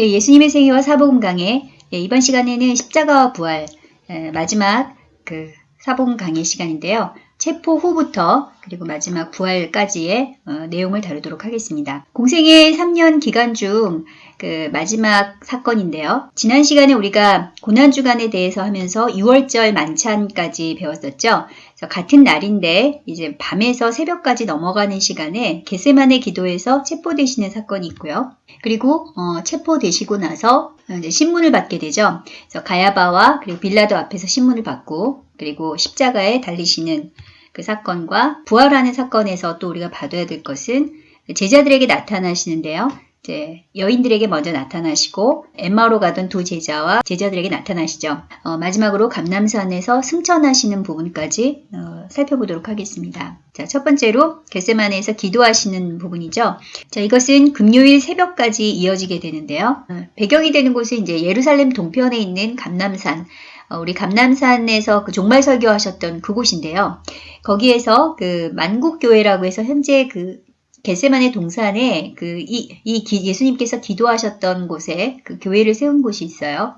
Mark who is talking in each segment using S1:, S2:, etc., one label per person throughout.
S1: 예, 예수님의 생애와 사복음 강해 예, 이번 시간에는 십자가와 부활 예, 마지막 그 사복음 강의 시간인데요. 체포 후부터 그리고 마지막 부활까지의 어, 내용을 다루도록 하겠습니다. 공생의 3년 기간 중 그 마지막 사건인데요. 지난 시간에 우리가 고난주간에 대해서 하면서 6월절 만찬까지 배웠었죠. 같은 날인데 이제 밤에서 새벽까지 넘어가는 시간에 겟세만의 기도에서 체포되시는 사건이 있고요. 그리고 어, 체포되시고 나서 이제 신문을 받게 되죠. 그래서 가야바와 그리고 빌라도 앞에서 신문을 받고 그리고 십자가에 달리시는 그 사건과 부활하는 사건에서 또 우리가 봐둬야 될 것은 제자들에게 나타나시는데요. 이제 여인들에게 먼저 나타나시고 엠마로 가던 두 제자와 제자들에게 나타나시죠. 어, 마지막으로 감남산에서 승천하시는 부분까지 어, 살펴보도록 하겠습니다. 자, 첫 번째로 겟세마네에서 기도하시는 부분이죠. 자, 이것은 금요일 새벽까지 이어지게 되는데요. 어, 배경이 되는 곳은 이제 예루살렘 동편에 있는 감남산 어, 우리 감남산에서 그 종말 설교하셨던 그곳인데요. 거기에서 그 만국교회라고 해서 현재 그 겟세만의 동산에 그이 이 예수님께서 기도하셨던 곳에 그 교회를 세운 곳이 있어요.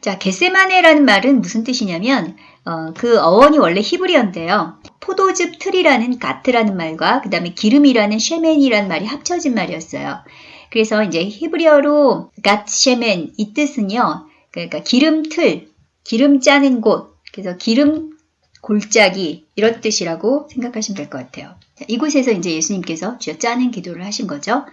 S1: 자, 겟세마네라는 말은 무슨 뜻이냐면 어, 그 어원이 원래 히브리어인데요. 포도즙 틀이라는 가트라는 말과 그 다음에 기름이라는 쉐멘이라는 말이 합쳐진 말이었어요. 그래서 이제 히브리어로 갓 쉐멘 이 뜻은요. 그러니까 기름 틀, 기름 짜는 곳, 그래서 기름 골짜기 이런 뜻이라고 생각하시면 될 것 같아요. 자, 이곳에서 이제 예수님께서 쥐어 짜는 기도를 하신 거죠.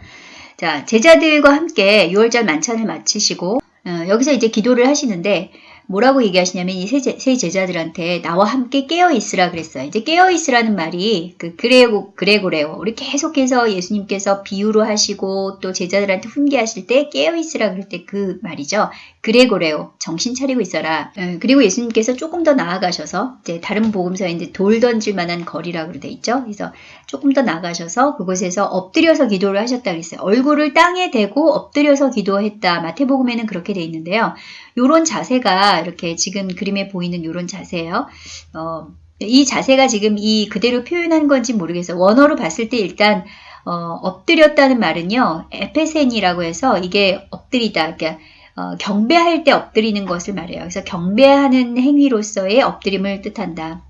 S1: 자, 제자들과 함께 6월절 만찬을 마치시고 어, 여기서 이제 기도를 하시는데 뭐라고 얘기하시냐면 이 세 제자들한테 나와 함께 깨어 있으라 그랬어요. 이제 깨어 있으라는 말이 그 그레고 그레고레오 우리 계속해서 예수님께서 비유로 하시고 또 제자들한테 훈계하실 때 깨어 있으라 그럴 때 그 말이죠. 그레고레오 정신 차리고 있어라. 어, 그리고 예수님께서 조금 더 나아가셔서 이제 다른 복음서에 이제 돌 던질 만한 거리라고 돼 있죠. 그래서 조금 더 나가셔서 그곳에서 엎드려서 기도를 하셨다 그랬어요. 얼굴을 땅에 대고 엎드려서 기도했다. 마태복음에는 그렇게 돼 있는데요. 요런 자세가 이렇게 지금 그림에 보이는 요런 자세예요. 어, 이 자세가 지금 이 그대로 표현한 건지 모르겠어요. 원어로 봤을 때 일단 어, 엎드렸다는 말은요. 에페센이라고 해서 이게 엎드리다. 그러니까 어, 경배할 때 엎드리는 것을 말해요. 그래서 경배하는 행위로서의 엎드림을 뜻한다.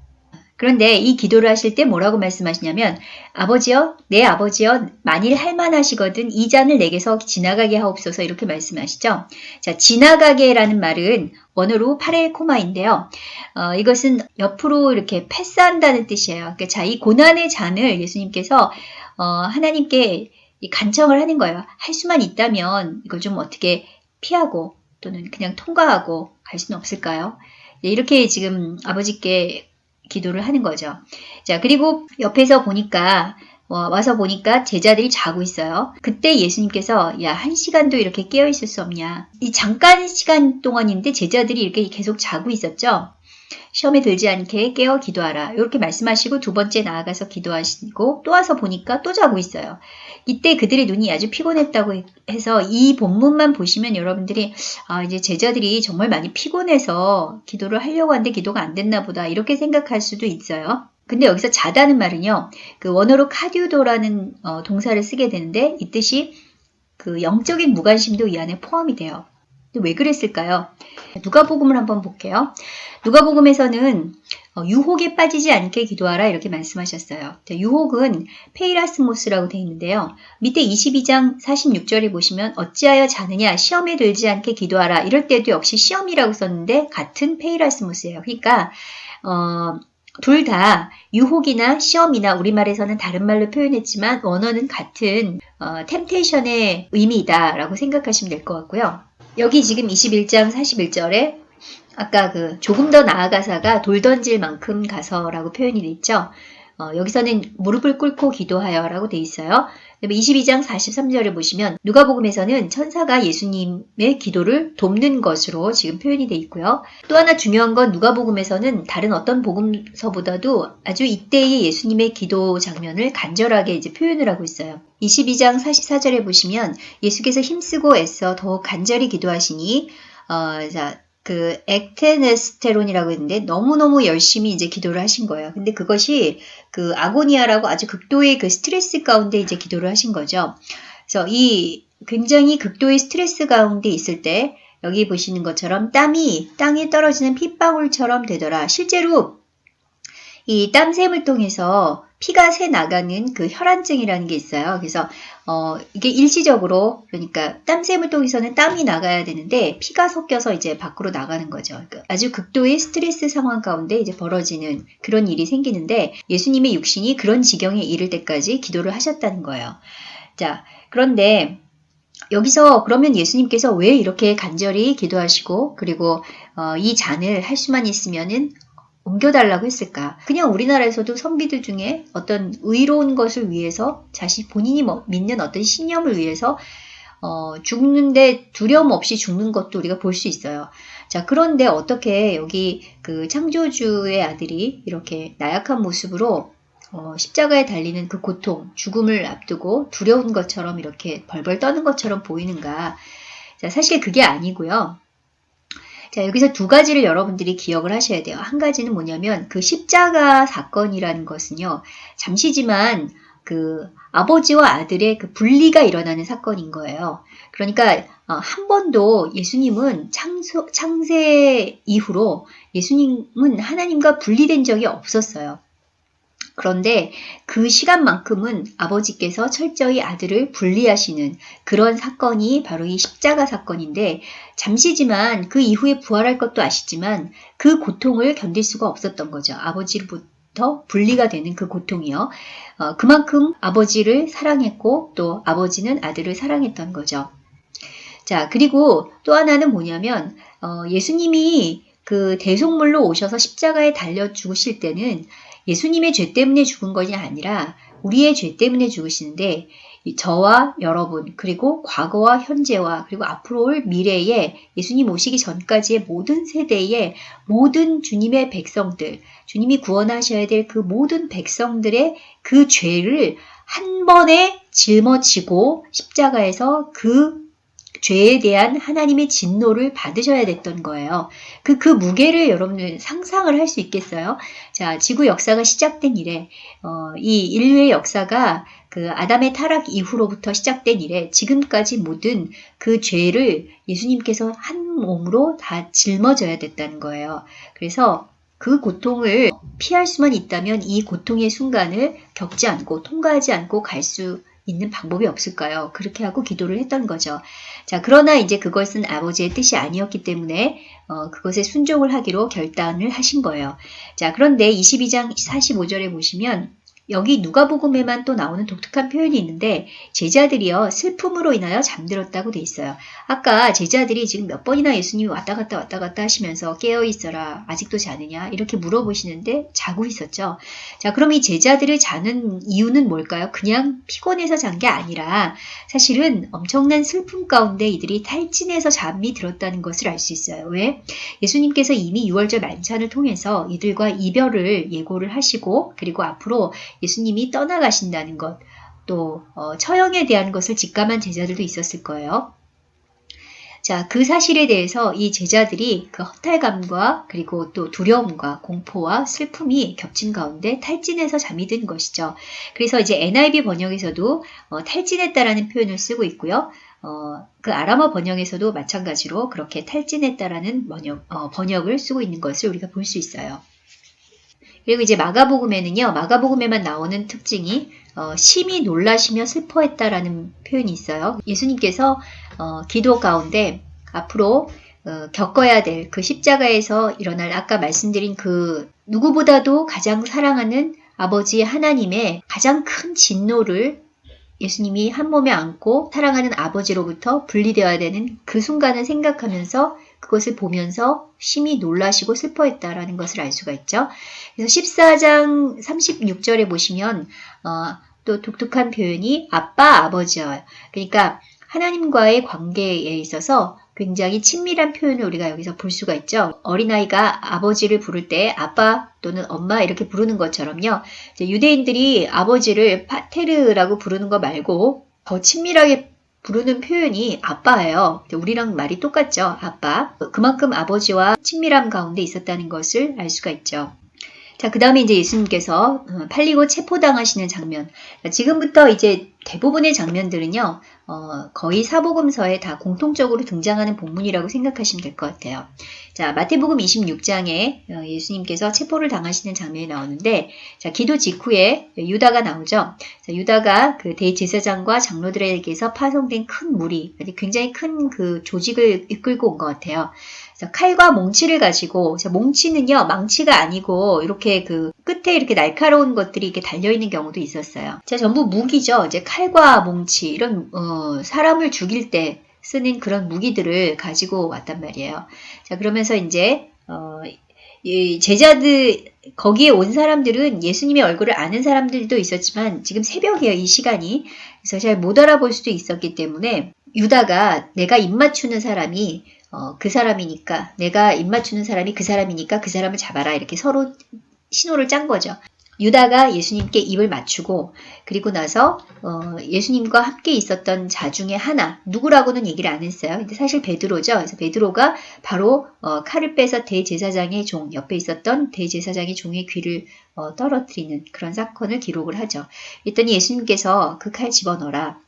S1: 그런데 이 기도를 하실 때 뭐라고 말씀하시냐면 아버지여 내 아버지여 만일 할만하시거든 이 잔을 내게서 지나가게 하옵소서 이렇게 말씀하시죠. 자 지나가게라는 말은 원어로 파레코마인데요. 어, 이것은 옆으로 이렇게 패스한다는 뜻이에요. 그러니까 자이 고난의 잔을 예수님께서 어, 하나님께 간청을 하는 거예요. 할 수만 있다면 이걸 좀 어떻게 피하고 또는 그냥 통과하고 갈 수는 없을까요? 네, 이렇게 지금 아버지께 기도를 하는 거죠. 자, 그리고 옆에서 보니까 어, 와서 보니까 제자들이 자고 있어요. 그때 예수님께서 야, 한 시간도 이렇게 깨어 있을 수 없냐. 이 잠깐 시간 동안인데 제자들이 이렇게 계속 자고 있었죠. 시험에 들지 않게 깨어 기도하라. 이렇게 말씀하시고 두 번째 나아가서 기도하시고 또 와서 보니까 또 자고 있어요. 이때 그들의 눈이 아주 피곤했다고 해서 이 본문만 보시면 여러분들이 아 이제 제자들이 정말 많이 피곤해서 기도를 하려고 하는데 기도가 안 됐나 보다 이렇게 생각할 수도 있어요. 근데 여기서 자다는 말은요. 그 원어로 카디우도라는 어, 동사를 쓰게 되는데 이 뜻이 그 영적인 무관심도 이 안에 포함이 돼요. 왜 그랬을까요? 누가복음을 한번 볼게요. 누가복음에서는 어, 유혹에 빠지지 않게 기도하라 이렇게 말씀하셨어요. 유혹은 πειρασμός라고 되어 있는데요. 밑에 22장 46절에 보시면 어찌하여 자느냐 시험에 들지 않게 기도하라 이럴 때도 역시 시험이라고 썼는데 같은 πειρασμός예요. 그러니까 어, 둘 다 유혹이나 시험이나 우리말에서는 다른 말로 표현했지만 원어는 같은 어, temptation의 의미다라고 생각하시면 될 것 같고요. 여기 지금 21장 41절에 아까 그 조금 더 나아가사가 돌 던질 만큼 가서라고 표현이 돼 있죠. 어, 여기서는 무릎을 꿇고 기도하여 라고 돼 있어요. 22장 43절을 보시면 누가복음에서는 천사가 예수님의 기도를 돕는 것으로 지금 표현이 돼 있고요. 또 하나 중요한 건 누가복음에서는 다른 어떤 복음서보다도 아주 이때의 예수님의 기도 장면을 간절하게 이제 표현을 하고 있어요. 22장 44절에 보시면 예수께서 힘쓰고 애써 더욱 간절히 기도하시니 어, 자, 그 액테네스테론이라고 했는데 너무너무 열심히 이제 기도를 하신 거예요. 근데 그것이 그 아고니아라고 아주 극도의 그 스트레스 가운데 이제 기도를 하신 거죠. 그래서 이 굉장히 극도의 스트레스 가운데 있을 때 여기 보시는 것처럼 땀이 땅에 떨어지는 핏방울처럼 되더라. 실제로 이 땀샘을 통해서 피가 새 나가는 그 혈안증이라는 게 있어요. 그래서 어 이게 일시적으로 그러니까 땀샘을 통해서는 땀이 나가야 되는데 피가 섞여서 이제 밖으로 나가는 거죠. 그러니까 아주 극도의 스트레스 상황 가운데 이제 벌어지는 그런 일이 생기는데 예수님의 육신이 그런 지경에 이를 때까지 기도를 하셨다는 거예요. 자, 그런데 여기서 그러면 예수님께서 왜 이렇게 간절히 기도하시고 그리고 어, 이 잔을 할 수만 있으면은 옮겨달라고 했을까? 그냥 우리나라에서도 선비들 중에 어떤 의로운 것을 위해서 자신 본인이 뭐 믿는 어떤 신념을 위해서 어, 죽는데 두려움 없이 죽는 것도 우리가 볼 수 있어요. 자, 그런데 어떻게 여기 그 창조주의 아들이 이렇게 나약한 모습으로 어, 십자가에 달리는 그 고통, 죽음을 앞두고 두려운 것처럼 이렇게 벌벌 떠는 것처럼 보이는가? 자, 사실 그게 아니고요. 자, 여기서 두 가지를 여러분들이 기억을 하셔야 돼요. 한 가지는 뭐냐면 그 십자가 사건이라는 것은요. 잠시지만 그 아버지와 아들의 그 분리가 일어나는 사건인 거예요. 그러니까 어, 한 번도 예수님은 창소, 창세 이후로 예수님은 하나님과 분리된 적이 없었어요. 그런데 그 시간만큼은 아버지께서 철저히 아들을 분리하시는 그런 사건이 바로 이 십자가 사건인데 잠시지만 그 이후에 부활할 것도 아시지만 그 고통을 견딜 수가 없었던 거죠. 아버지로부터 분리가 되는 그 고통이요. 어, 그만큼 아버지를 사랑했고 또 아버지는 아들을 사랑했던 거죠. 자, 그리고 또 하나는 뭐냐면 어, 예수님이 그 대속물로 오셔서 십자가에 달려 죽으실 때는 예수님의 죄 때문에 죽은 것이 아니라 우리의 죄 때문에 죽으시는데 저와 여러분 그리고 과거와 현재와 그리고 앞으로 올 미래에 예수님 오시기 전까지의 모든 세대의 모든 주님의 백성들 주님이 구원하셔야 될 그 모든 백성들의 그 죄를 한 번에 짊어지고 십자가에서 그 죄에 대한 하나님의 진노를 받으셔야 됐던 거예요. 그, 그 무게를 여러분들 상상을 할 수 있겠어요? 자, 지구 역사가 시작된 이래, 어, 이 인류의 역사가 그 아담의 타락 이후로부터 시작된 이래 지금까지 모든 그 죄를 예수님께서 한 몸으로 다 짊어져야 됐다는 거예요. 그래서 그 고통을 피할 수만 있다면 이 고통의 순간을 겪지 않고 통과하지 않고 갈 수 있는 방법이 없을까요? 그렇게 하고 기도를 했던 거죠. 자, 그러나 이제 그것은 아버지의 뜻이 아니었기 때문에 어, 그것에 순종을 하기로 결단을 하신 거예요. 자, 그런데 22장 45절에 보시면 여기 누가복음에만 또 나오는 독특한 표현이 있는데 제자들이요 슬픔으로 인하여 잠들었다고 돼 있어요. 아까 제자들이 지금 몇 번이나 예수님이 왔다 갔다 왔다 갔다 하시면서 깨어 있어라 아직도 자느냐 이렇게 물어보시는데 자고 있었죠. 자 그럼 이 제자들을 자는 이유는 뭘까요? 그냥 피곤해서 잔 게 아니라 사실은 엄청난 슬픔 가운데 이들이 탈진해서 잠이 들었다는 것을 알 수 있어요. 왜? 예수님께서 이미 6월절 만찬을 통해서 이들과 이별을 예고를 하시고 그리고 앞으로 예수님이 떠나가신다는 것, 또 어, 처형에 대한 것을 직감한 제자들도 있었을 거예요. 자, 그 사실에 대해서 이 제자들이 그 허탈감과 그리고 또 두려움과 공포와 슬픔이 겹친 가운데 탈진해서 잠이 든 것이죠. 그래서 이제 NIV 번역에서도 어, 탈진했다라는 표현을 쓰고 있고요. 어, 그 아람어 번역에서도 마찬가지로 그렇게 탈진했다라는 번역, 어, 번역을 쓰고 있는 것을 우리가 볼 수 있어요. 그리고 이제 마가복음에는요, 마가복음에만 나오는 특징이 어, 심히 놀라시며 슬퍼했다라는 표현이 있어요. 예수님께서 어, 기도 가운데 앞으로 어, 겪어야 될 그 십자가에서 일어날 아까 말씀드린 그 누구보다도 가장 사랑하는 아버지 하나님의 가장 큰 진노를 예수님이 한 몸에 안고 사랑하는 아버지로부터 분리되어야 되는 그 순간을 생각하면서 그것을 보면서 심히 놀라시고 슬퍼했다라는 것을 알 수가 있죠. 그래서 14장 36절에 보시면 어, 또 독특한 표현이 아빠 아버지요. 그러니까 하나님과의 관계에 있어서 굉장히 친밀한 표현을 우리가 여기서 볼 수가 있죠. 어린아이가 아버지를 부를 때 아빠 또는 엄마 이렇게 부르는 것처럼요. 유대인들이 아버지를 파테르라고 부르는 거 말고 더 친밀하게 부르는 표현이 아빠예요. 우리랑 말이 똑같죠. 아빠. 그만큼 아버지와 친밀함 가운데 있었다는 것을 알 수가 있죠. 자, 그 다음에 이제 예수님께서 어, 팔리고 체포당하시는 장면. 지금부터 이제 대부분의 장면들은요, 어, 거의 사복음서에 다 공통적으로 등장하는 본문이라고 생각하시면 될 것 같아요. 자, 마태복음 26장에 어, 예수님께서 체포를 당하시는 장면이 나오는데, 자, 기도 직후에 유다가 나오죠. 자, 유다가 그 대제사장과 장로들에게서 파송된 큰 무리, 굉장히 큰 그 조직을 이끌고 온 것 같아요. 자, 칼과 몽치를 가지고, 자, 몽치는요, 망치가 아니고, 이렇게 그 끝에 이렇게 날카로운 것들이 이렇게 달려 있는 경우도 있었어요. 자, 전부 무기죠. 이제 칼과 몽치, 이런, 어, 사람을 죽일 때 쓰는 그런 무기들을 가지고 왔단 말이에요. 자, 그러면서 이제, 어, 이 제자들, 거기에 온 사람들은 예수님의 얼굴을 아는 사람들도 있었지만 지금 새벽이에요, 이 시간이. 그래서 잘 못 알아볼 수도 있었기 때문에 유다가 내가 입 맞추는 사람이 어, 그 사람이니까 내가 입맞추는 사람이 그 사람이니까 그 사람을 잡아라 이렇게 서로 신호를 짠 거죠. 유다가 예수님께 입을 맞추고 그리고 나서 어, 예수님과 함께 있었던 자 중에 하나 누구라고는 얘기를 안 했어요. 근데 사실 베드로죠. 그래서 베드로가 바로 어, 칼을 빼서 대제사장의 종 옆에 있었던 대제사장의 종의 귀를 어, 떨어뜨리는 그런 사건을 기록을 하죠. 그랬더니 예수님께서 그 칼 집어넣어라.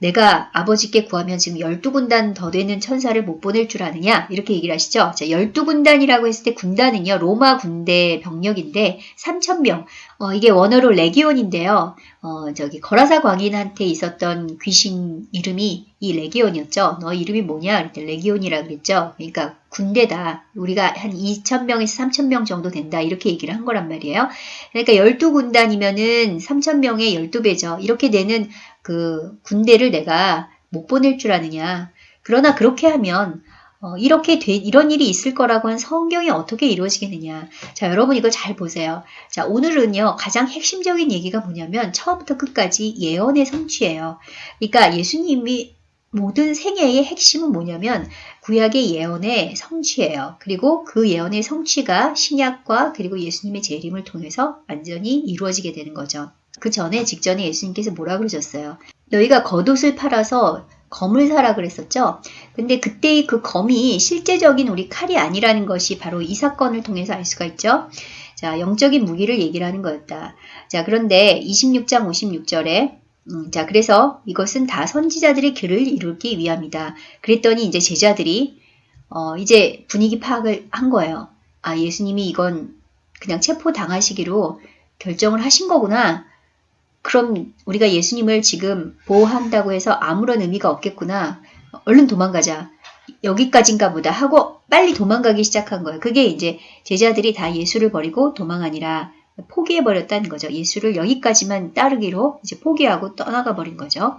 S1: 내가 아버지께 구하면 지금 12군단 더 되는 천사를 못 보낼 줄 아느냐? 이렇게 얘기를 하시죠. 자, 12군단이라고 했을 때 군단은요, 로마 군대 병력인데 3,000명. 어, 이게 원어로 레기온인데요. 어, 저기 거라사 광인한테 있었던 귀신 이름이 이 레기온이었죠. 너 이름이 뭐냐? 그랬더니 레기온이라 그랬죠. 그러니까 군대다. 우리가 한 2,000명에서 3,000명 정도 된다. 이렇게 얘기를 한 거란 말이에요. 그러니까 12군단이면은 3,000명의 12배죠. 이렇게 되는 그 군대를 내가 못 보낼 줄 아느냐. 그러나 그렇게 하면 어, 이렇게 돼, 이런 일이 있을 거라고 한 성경이 어떻게 이루어지겠느냐. 자, 여러분 이거 잘 보세요. 자, 오늘은요, 가장 핵심적인 얘기가 뭐냐면, 처음부터 끝까지 예언의 성취예요. 그러니까 예수님이 모든 생애의 핵심은 뭐냐면, 구약의 예언의 성취예요. 그리고 그 예언의 성취가 신약과 그리고 예수님의 재림을 통해서 완전히 이루어지게 되는 거죠. 그 전에 직전에 예수님께서 뭐라 그러셨어요? 너희가 겉옷을 팔아서 검을 사라 그랬었죠. 근데 그때의 그 검이 실제적인 우리 칼이 아니라는 것이 바로 이 사건을 통해서 알 수가 있죠. 자, 영적인 무기를 얘기를 하는 거였다. 자, 그런데 26장 56절에 음, 자, 그래서 이것은 다 선지자들의 길을 이루기 위함이다. 그랬더니 이제 제자들이 어, 이제 분위기 파악을 한 거예요. 아, 예수님이 이건 그냥 체포 당하시기로 결정을 하신 거구나. 그럼 우리가 예수님을 지금 보호한다고 해서 아무런 의미가 없겠구나. 얼른 도망가자. 여기까지인가 보다 하고 빨리 도망가기 시작한 거예요. 그게 이제 제자들이 다 예수를 버리고 도망하니라 포기해버렸다는 거죠. 예수를 여기까지만 따르기로 이제 포기하고 떠나가 버린 거죠.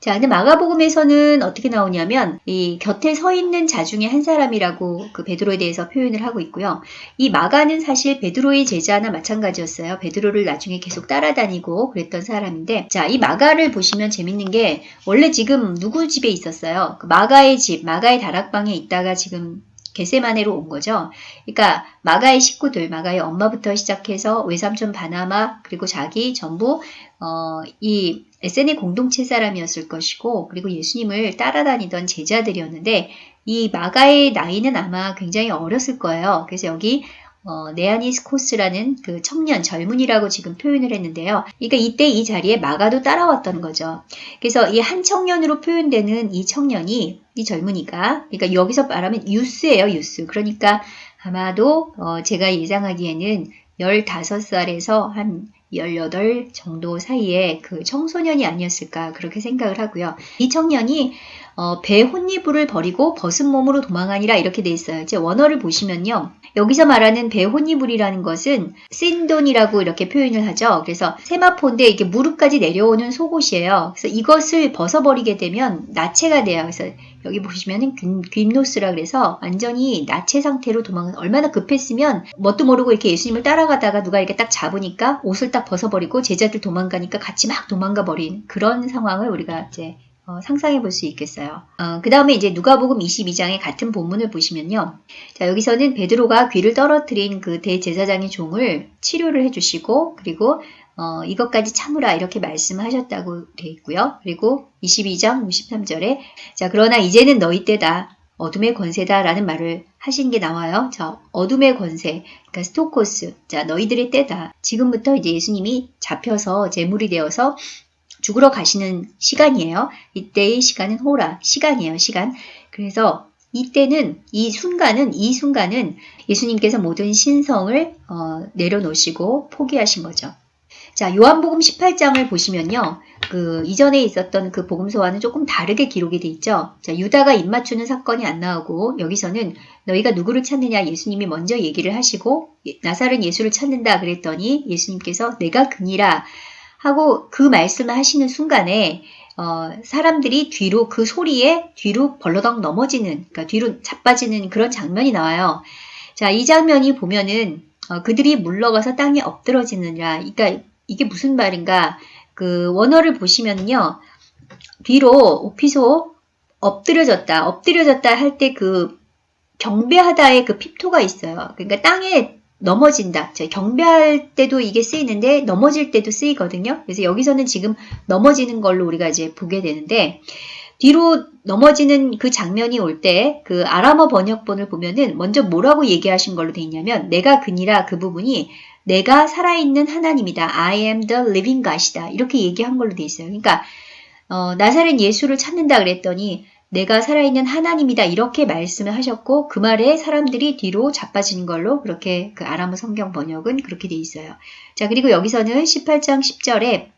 S1: 자, 근데 마가복음에서는 어떻게 나오냐면 이 곁에 서 있는 자 중에 한 사람이라고 그 베드로에 대해서 표현을 하고 있고요. 이 마가는 사실 베드로의 제자나 마찬가지였어요. 베드로를 나중에 계속 따라다니고 그랬던 사람인데 자, 이 마가를 보시면 재밌는 게 원래 지금 누구 집에 있었어요? 그 마가의 집, 마가의 다락방에 있다가 지금 게세마네로 온 거죠. 그러니까 마가의 식구들, 마가의 엄마부터 시작해서 외삼촌 바나마 그리고 자기 전부 어, 이 에센의 공동체 사람이었을 것이고 그리고 예수님을 따라다니던 제자들이었는데 이 마가의 나이는 아마 굉장히 어렸을 거예요. 그래서 여기 어, 네아니스코스라는 그 청년, 젊은이라고 지금 표현을 했는데요. 그러니까 이때 이 자리에 마가도 따라왔던 거죠. 그래서 이 한 청년으로 표현되는 이 청년이, 이 젊은이가, 그러니까 여기서 말하면 유스예요, 유스. 그러니까 아마도 어, 제가 예상하기에는 15살에서 한 18 정도 사이에 그 청소년이 아니었을까 그렇게 생각을 하고요. 이 청년이 어, 배 혼이불을 버리고 벗은 몸으로 도망하니라 이렇게 돼 있어요. 이제 원어를 보시면요. 여기서 말하는 배 혼이불이라는 것은 신돈이라고 이렇게 표현을 하죠. 그래서 세마포인데 이게 무릎까지 내려오는 속옷이에요. 그래서 이것을 벗어버리게 되면 나체가 돼요. 그래서 여기 보시면은 귀노스라 그래서 완전히 나체 상태로 도망 얼마나 급했으면 뭣도 모르고 이렇게 예수님을 따라가다가 누가 이렇게 딱 잡으니까 옷을 딱 벗어버리고 제자들 도망가니까 같이 막 도망가 버린 그런 상황을 우리가 이제 어, 상상해 볼 수 있겠어요. 어, 그 다음에 이제 누가복음 22장의 같은 본문을 보시면요. 자, 여기서는 베드로가 귀를 떨어뜨린 그 대제사장의 종을 치료를 해주시고, 그리고 어, 이것까지 참으라 이렇게 말씀하셨다고 되어 있고요. 그리고 22장 53절에 자 그러나 이제는 너희 때다 어둠의 권세다 라는 말을 하신 게 나와요. 자 어둠의 권세 그러니까 스토코스 자 너희들의 때다 지금부터 이제 예수님이 잡혀서 제물이 되어서 죽으러 가시는 시간이에요. 이때의 시간은 호라, 시간이에요, 시간. 그래서 이때는, 이 순간은, 이 순간은 예수님께서 모든 신성을 어, 내려놓으시고 포기하신 거죠. 자, 요한복음 18장을 보시면요. 그 이전에 있었던 그 복음서와는 조금 다르게 기록이 돼 있죠. 자, 유다가 입 맞추는 사건이 안 나오고 여기서는 너희가 누구를 찾느냐 예수님이 먼저 얘기를 하시고 나사렛 예수를 찾는다 그랬더니 예수님께서 내가 그니라 하고 그 말씀을 하시는 순간에 어, 사람들이 뒤로 그 소리에 뒤로 벌러덩 넘어지는 그러니까 뒤로 자빠지는 그런 장면이 나와요. 자, 이 장면이 보면은 어, 그들이 물러가서 땅에 엎드러지느냐. 그러니까 이게 무슨 말인가? 그 원어를 보시면요. 뒤로 오피소 엎드려졌다. 엎드려졌다 할 때 그 경배하다의 그 핍토가 있어요. 그러니까 땅에 넘어진다. 경배할 때도 이게 쓰이는데 넘어질 때도 쓰이거든요. 그래서 여기서는 지금 넘어지는 걸로 우리가 이제 보게 되는데 뒤로 넘어지는 그 장면이 올 때 그 아람어 번역본을 보면은 먼저 뭐라고 얘기하신 걸로 돼 있냐면 내가 그니라 그 부분이 내가 살아있는 하나님이다. I am the living God이다. 이렇게 얘기한 걸로 돼 있어요. 그러니까 어, 나사렛 예수를 찾는다 그랬더니 내가 살아있는 하나님이다 이렇게 말씀을 하셨고 그 말에 사람들이 뒤로 자빠지는 걸로 그렇게 그 아람어 성경 번역은 그렇게 돼 있어요. 자 그리고 여기서는 18장 10절에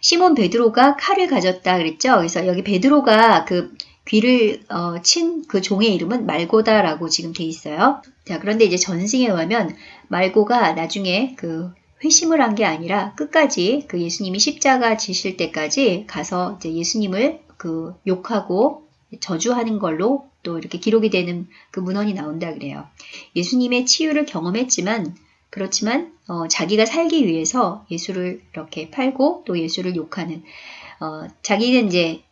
S1: 시몬 베드로가 칼을 가졌다 그랬죠. 그래서 여기 베드로가 그 귀를 어, 친 그 종의 이름은 말고다라고 지금 돼 있어요. 자 그런데 이제 전승에 의하면 말고가 나중에 그 회심을 한 게 아니라 끝까지 그 예수님이 십자가 지실 때까지 가서 이제 예수님을 그 욕하고 저주하는 걸로 또 이렇게 기록이 되는 그 문헌이 나온다 그래요. 예수님의 치유를 경험했지만 그렇지만 어, 자기가 살기 위해서 예수를 이렇게 팔고 또 예수를 욕하는 어, 자기는 이제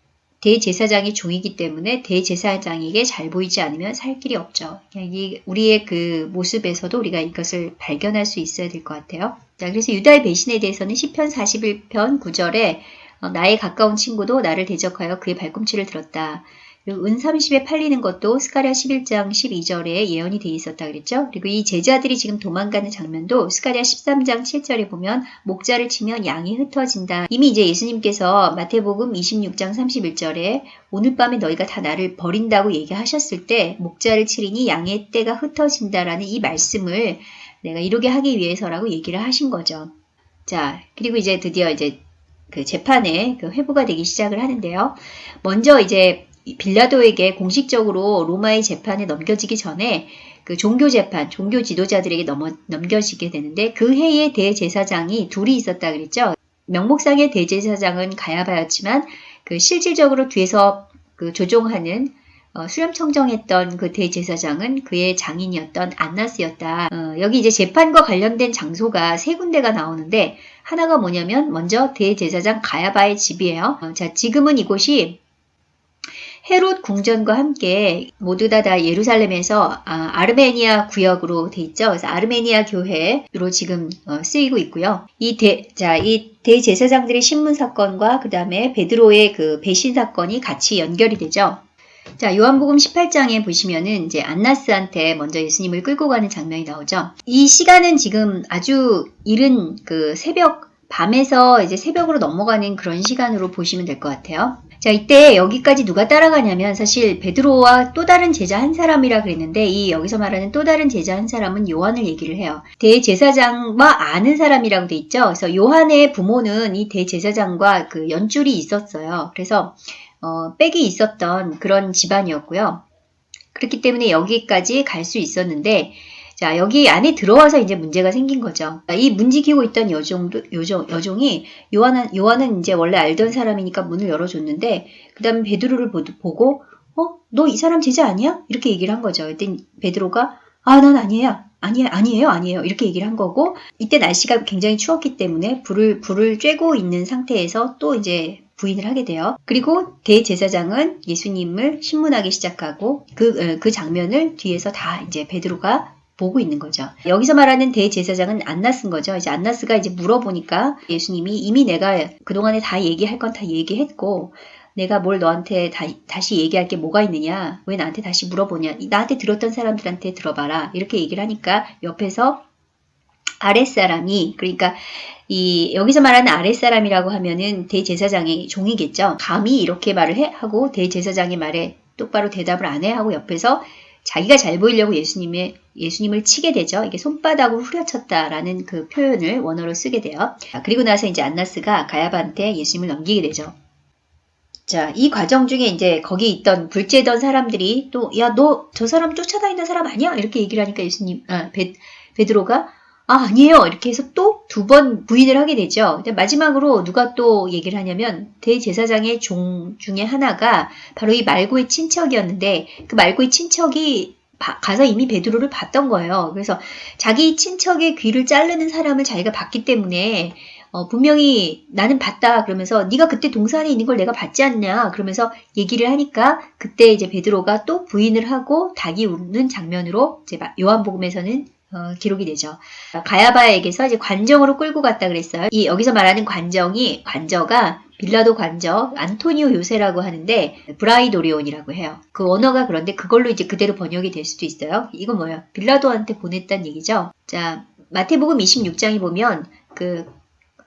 S1: 대제사장이 종이기 때문에 대제사장에게 잘 보이지 않으면 살 길이 없죠. 이 우리의 그 모습에서도 우리가 이것을 발견할 수 있어야 될 것 같아요. 자, 그래서 유다의 배신에 대해서는 10편 41편 9절에 어, 나의 가까운 친구도 나를 대적하여 그의 발꿈치를 들었다. 그리고 은 30에 팔리는 것도 스가랴 11장 12절에 예언이 되어 있었다 그랬죠. 그리고 이 제자들이 지금 도망가는 장면도 스가랴 13장 7절에 보면 목자를 치면 양이 흩어진다. 이미 이제 예수님께서 마태복음 26장 31절에 오늘 밤에 너희가 다 나를 버린다고 얘기하셨을 때 목자를 치리니 양의 때가 흩어진다라는 이 말씀을 내가 이루게 하기 위해서라고 얘기를 하신 거죠. 자, 그리고 이제 드디어 이제 그 재판에 그 회부가 되기 시작을 하는데요. 먼저 이제 빌라도에게 공식적으로 로마의 재판에 넘겨지기 전에 그 종교 재판, 종교 지도자들에게 넘어, 넘겨지게 되는데 그 해에 대제사장이 둘이 있었다 그랬죠. 명목상의 대제사장은 가야바였지만 그 실질적으로 뒤에서 그 조종하는 어, 수렴 청정했던 그 대제사장은 그의 장인이었던 안나스였다. 어, 여기 이제 재판과 관련된 장소가 세 군데가 나오는데 하나가 뭐냐면 먼저 대제사장 가야바의 집이에요. 어, 자 지금은 이곳이 헤롯 궁전과 함께 모두 다, 다 예루살렘에서 아, 르메니아 구역으로 돼 있죠. 그래서 아르메니아 교회로 지금 어, 쓰이고 있고요. 이 대, 자, 이 대제사장들의 신문 사건과 그 다음에 베드로의 그 배신 사건이 같이 연결이 되죠. 자, 요한복음 18장에 보시면은 이제 안나스한테 먼저 예수님을 끌고 가는 장면이 나오죠. 이 시간은 지금 아주 이른 그 새벽, 밤에서 이제 새벽으로 넘어가는 그런 시간으로 보시면 될 것 같아요. 자, 이때 여기까지 누가 따라가냐면 사실 베드로와 또 다른 제자 한 사람이라 그랬는데 이 여기서 말하는 또 다른 제자 한 사람은 요한을 얘기를 해요. 대제사장과 아는 사람이라고 돼 있죠. 그래서 요한의 부모는 이 대제사장과 그 연줄이 있었어요. 그래서 어, 빽이 있었던 그런 집안이었고요. 그렇기 때문에 여기까지 갈 수 있었는데 자, 여기 안에 들어와서 이제 문제가 생긴 거죠. 이 문지기고 있던 여종도, 여종, 여종이 요한은, 요한은 이제 원래 알던 사람이니까 문을 열어줬는데, 그 다음에 베드로를 보고, 어? 너 이 사람 제자 아니야? 이렇게 얘기를 한 거죠. 그때 베드로가, 아, 난 아니에요. 아니에요, 아니에요, 아니에요. 이렇게 얘기를 한 거고, 이때 날씨가 굉장히 추웠기 때문에 불을, 불을 쬐고 있는 상태에서 또 이제 부인을 하게 돼요. 그리고 대제사장은 예수님을 신문하기 시작하고 그, 그 장면을 뒤에서 다 이제 베드로가 보고 있는 거죠. 여기서 말하는 대제사장은 안나스인 거죠. 이제 안나스가 이제 물어보니까 예수님이 이미 내가 그동안에 다 얘기할 건 다 얘기했고 내가 뭘 너한테 다, 다시 얘기할 게 뭐가 있느냐? 왜 나한테 다시 물어보냐? 나한테 들었던 사람들한테 들어봐라. 이렇게 얘기를 하니까 옆에서 아랫사람이 그러니까 이 여기서 말하는 아랫사람이라고 하면은 대제사장의 종이겠죠. 감히 이렇게 말을 해 하고 대제사장의 말에 똑바로 대답을 안 해 하고 옆에서 자기가 잘 보이려고 예수님의 예수님을 치게 되죠. 이게 손바닥으로 후려쳤다라는 그 표현을 원어로 쓰게 돼요. 자, 그리고 나서 이제 안나스가 가야바한테 예수님을 넘기게 되죠. 자, 이 과정 중에 이제 거기 있던 불제던 사람들이 또, 야, 너 저 사람 쫓아다니는 사람 아니야? 이렇게 얘기를 하니까 예수님, 아, 베, 베드로가, 아, 아니에요. 이렇게 해서 또 두 번 부인을 하게 되죠. 마지막으로 누가 또 얘기를 하냐면, 대제사장의 종 중에 하나가 바로 이 말고의 친척이었는데, 그 말고의 친척이 바- 가서 이미 베드로를 봤던 거예요. 그래서 자기 친척의 귀를 자르는 사람을 자기가 봤기 때문에 어, 분명히 나는 봤다 그러면서 네가 그때 동산에 있는 걸 내가 봤지 않냐 그러면서 얘기를 하니까 그때 이제 베드로가 또 부인을 하고 닭이 웃는 장면으로 이제 마- 요한복음에서는 어, 기록이 되죠. 가야바에게서 이제 관정으로 끌고 갔다 그랬어요. 이 여기서 말하는 관정이 관저가 빌라도 관저 안토니오 요세라고 하는데 브라이도리온이라고 해요. 그 언어가 그런데 그걸로 이제 그대로 번역이 될 수도 있어요. 이건 뭐야? 빌라도한테 보냈다는 얘기죠. 자 마태복음 26장에 보면 그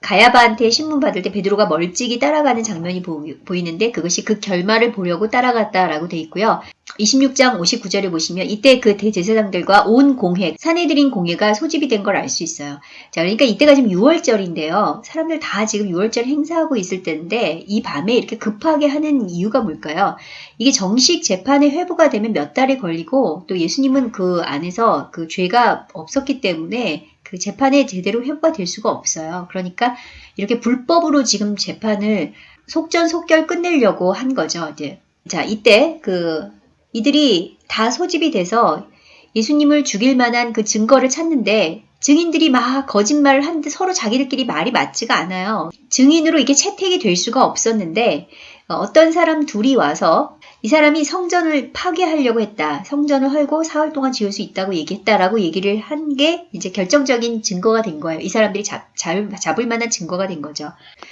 S1: 가야바한테 신문 받을 때 베드로가 멀찍이 따라가는 장면이 보이, 보 이는데 그것이 그 결말을 보려고 따라갔다라고 돼 있고요. 26장 59절에 보시면 이때 그 대제사장들과 온 공회, 사내들인 공회가 소집이 된 걸 알 수 있어요. 자, 그러니까 이때가 지금 6월절인데요. 사람들 다 지금 6월절 행사하고 있을 때인데 이 밤에 이렇게 급하게 하는 이유가 뭘까요? 이게 정식 재판에 회부가 되면 몇 달이 걸리고 또 예수님은 그 안에서 그 죄가 없었기 때문에 그 재판에 제대로 회부가 될 수가 없어요. 그러니까 이렇게 불법으로 지금 재판을 속전속결 끝내려고 한 거죠. 이제 자 이때 그 이들이 다 소집이 돼서 예수님을 죽일 만한 그 증거를 찾는데 증인들이 막 거짓말을 하는데 서로 자기들끼리 말이 맞지가 않아요. 증인으로 이게 채택이 될 수가 없었는데 어, 어떤 사람 둘이 와서 이 사람이 성전을 파괴하려고 했다. 성전을 헐고 사흘 동안 지을 수 있다고 얘기했다라고 얘기를 한 게 이제 결정적인 증거가 된 거예요. 이 사람들이 잡, 잡, 잡을 만한 증거가 된 거죠.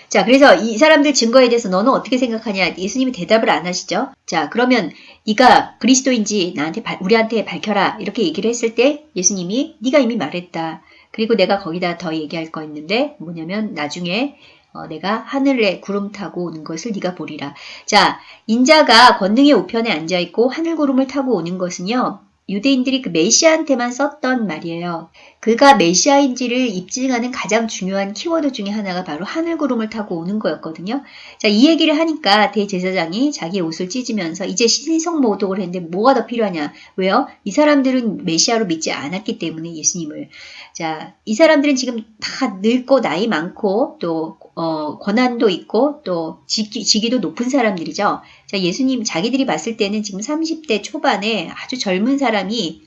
S1: 자, 그래서 이 사람들 증거에 대해서 너는 어떻게 생각하냐? 예수님이 대답을 안 하시죠. 자, 그러면 네가 그리스도인지 나한테 발- 우리한테 밝혀라. 이렇게 얘기를 했을 때 예수님이 네가 이미 말했다. 그리고 내가 거기다 더 얘기할 거 있는데 뭐냐면 나중에 어, 내가 하늘에 구름 타고 오는 것을 네가 보리라. 자, 인자가 권능의 우편에 앉아 있고 하늘 구름을 타고 오는 것은요. 유대인들이 그 메시아한테만 썼던 말이에요. 그가 메시아인지를 입증하는 가장 중요한 키워드 중에 하나가 바로 하늘 구름을 타고 오는 거였거든요. 자, 이 얘기를 하니까 대제사장이 자기 옷을 찢으면서 이제 신성 모독을 했는데 뭐가 더 필요하냐? 왜요? 이 사람들은 메시아로 믿지 않았기 때문에 예수님을. 자, 이 사람들은 지금 다 늙고 나이 많고 또 어, 권한도 있고 또 직위, 직위도 높은 사람들이죠. 자, 예수님 자기들이 봤을 때는 지금 30대 초반에 아주 젊은 사람이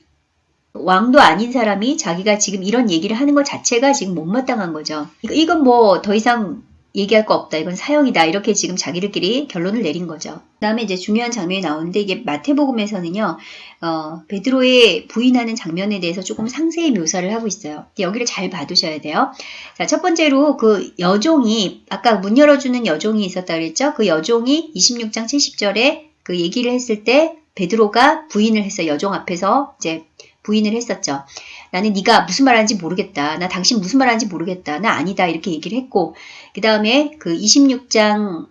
S1: 왕도 아닌 사람이 자기가 지금 이런 얘기를 하는 것 자체가 지금 못마땅한 거죠. 이거- 이건 뭐 더 이상 얘기할 거 없다. 이건 사형이다. 이렇게 지금 자기들끼리 결론을 내린 거죠. 그 다음에 이제 중요한 장면이 나오는데 이게 마태복음에서는요, 어, 베드로의 부인하는 장면에 대해서 조금 상세히 묘사를 하고 있어요. 여기를 잘 봐두셔야 돼요. 자, 첫 번째로 그 여종이, 아까 문 열어주는 여종이 있었다 그랬죠? 그 여종이 26장 70절에 그 얘기를 했을 때 베드로가 부인을 했어요. 여종 앞에서 이제 부인을 했었죠. 나는 네가 무슨 말하는지 모르겠다. 나 당신 무슨 말하는지 모르겠다. 나 아니다. 이렇게 얘기를 했고 그 다음에 그 26장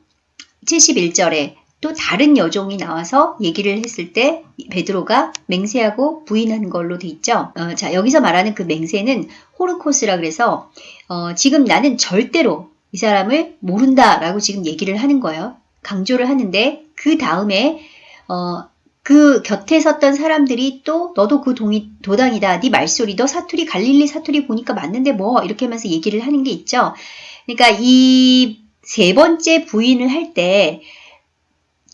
S1: 71절에 또 다른 여종이 나와서 얘기를 했을 때 베드로가 맹세하고 부인한 걸로 돼 있죠. 어, 자 여기서 말하는 그 맹세는 호르코스라 그래서 어, 지금 나는 절대로 이 사람을 모른다라고 지금 얘기를 하는 거예요. 강조를 하는데 그 다음에 어, 그 곁에 섰던 사람들이 또 너도 그 동이, 도당이다. 네 말소리 너 사투리 갈릴리 사투리 보니까 맞는데 뭐 이렇게 하면서 얘기를 하는 게 있죠. 그러니까 이 세 번째 부인을 할 때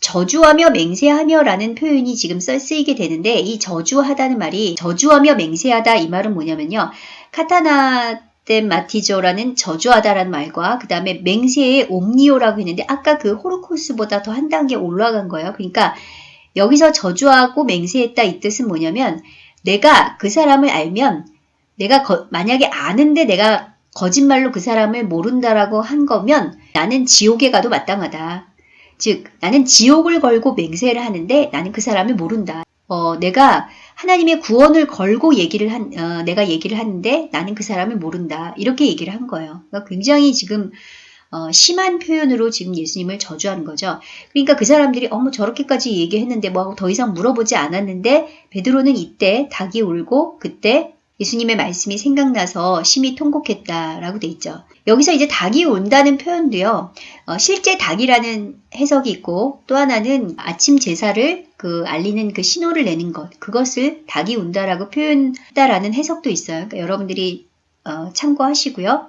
S1: 저주하며 맹세하며라는 표현이 지금 써 쓰이게 되는데 이 저주하다는 말이 저주하며 맹세하다 이 말은 뭐냐면요. 카타나 덴 마티조라는 저주하다라는 말과 그 다음에 맹세의 옴니오라고 했는데 아까 그 호로코스보다 더 한 단계 올라간 거예요. 그러니까 여기서 저주하고 맹세했다 이 뜻은 뭐냐면 내가 그 사람을 알면 내가 거- 만약에 아는데 내가 거짓말로 그 사람을 모른다라고 한 거면 나는 지옥에 가도 마땅하다. 즉 나는 지옥을 걸고 맹세를 하는데 나는 그 사람을 모른다. 어, 내가 하나님의 구원을 걸고 얘기를 한, 어, 내가 얘기를 하는데 나는 그 사람을 모른다. 이렇게 얘기를 한 거예요. 그러니까 굉장히 지금 어, 심한 표현으로 지금 예수님을 저주하는 거죠. 그러니까 그 사람들이 어머 저렇게까지 얘기했는데 뭐 더 이상 물어보지 않았는데 베드로는 이때 닭이 울고 그때 예수님의 말씀이 생각나서 심히 통곡했다라고 돼 있죠. 여기서 이제 닭이 온다는 표현도요. 어, 실제 닭이라는 해석이 있고 또 하나는 아침 제사를 그 알리는 그 신호를 내는 것 그것을 닭이 온다라고 표현했다라는 해석도 있어요. 그러니까 여러분들이 어, 참고하시고요.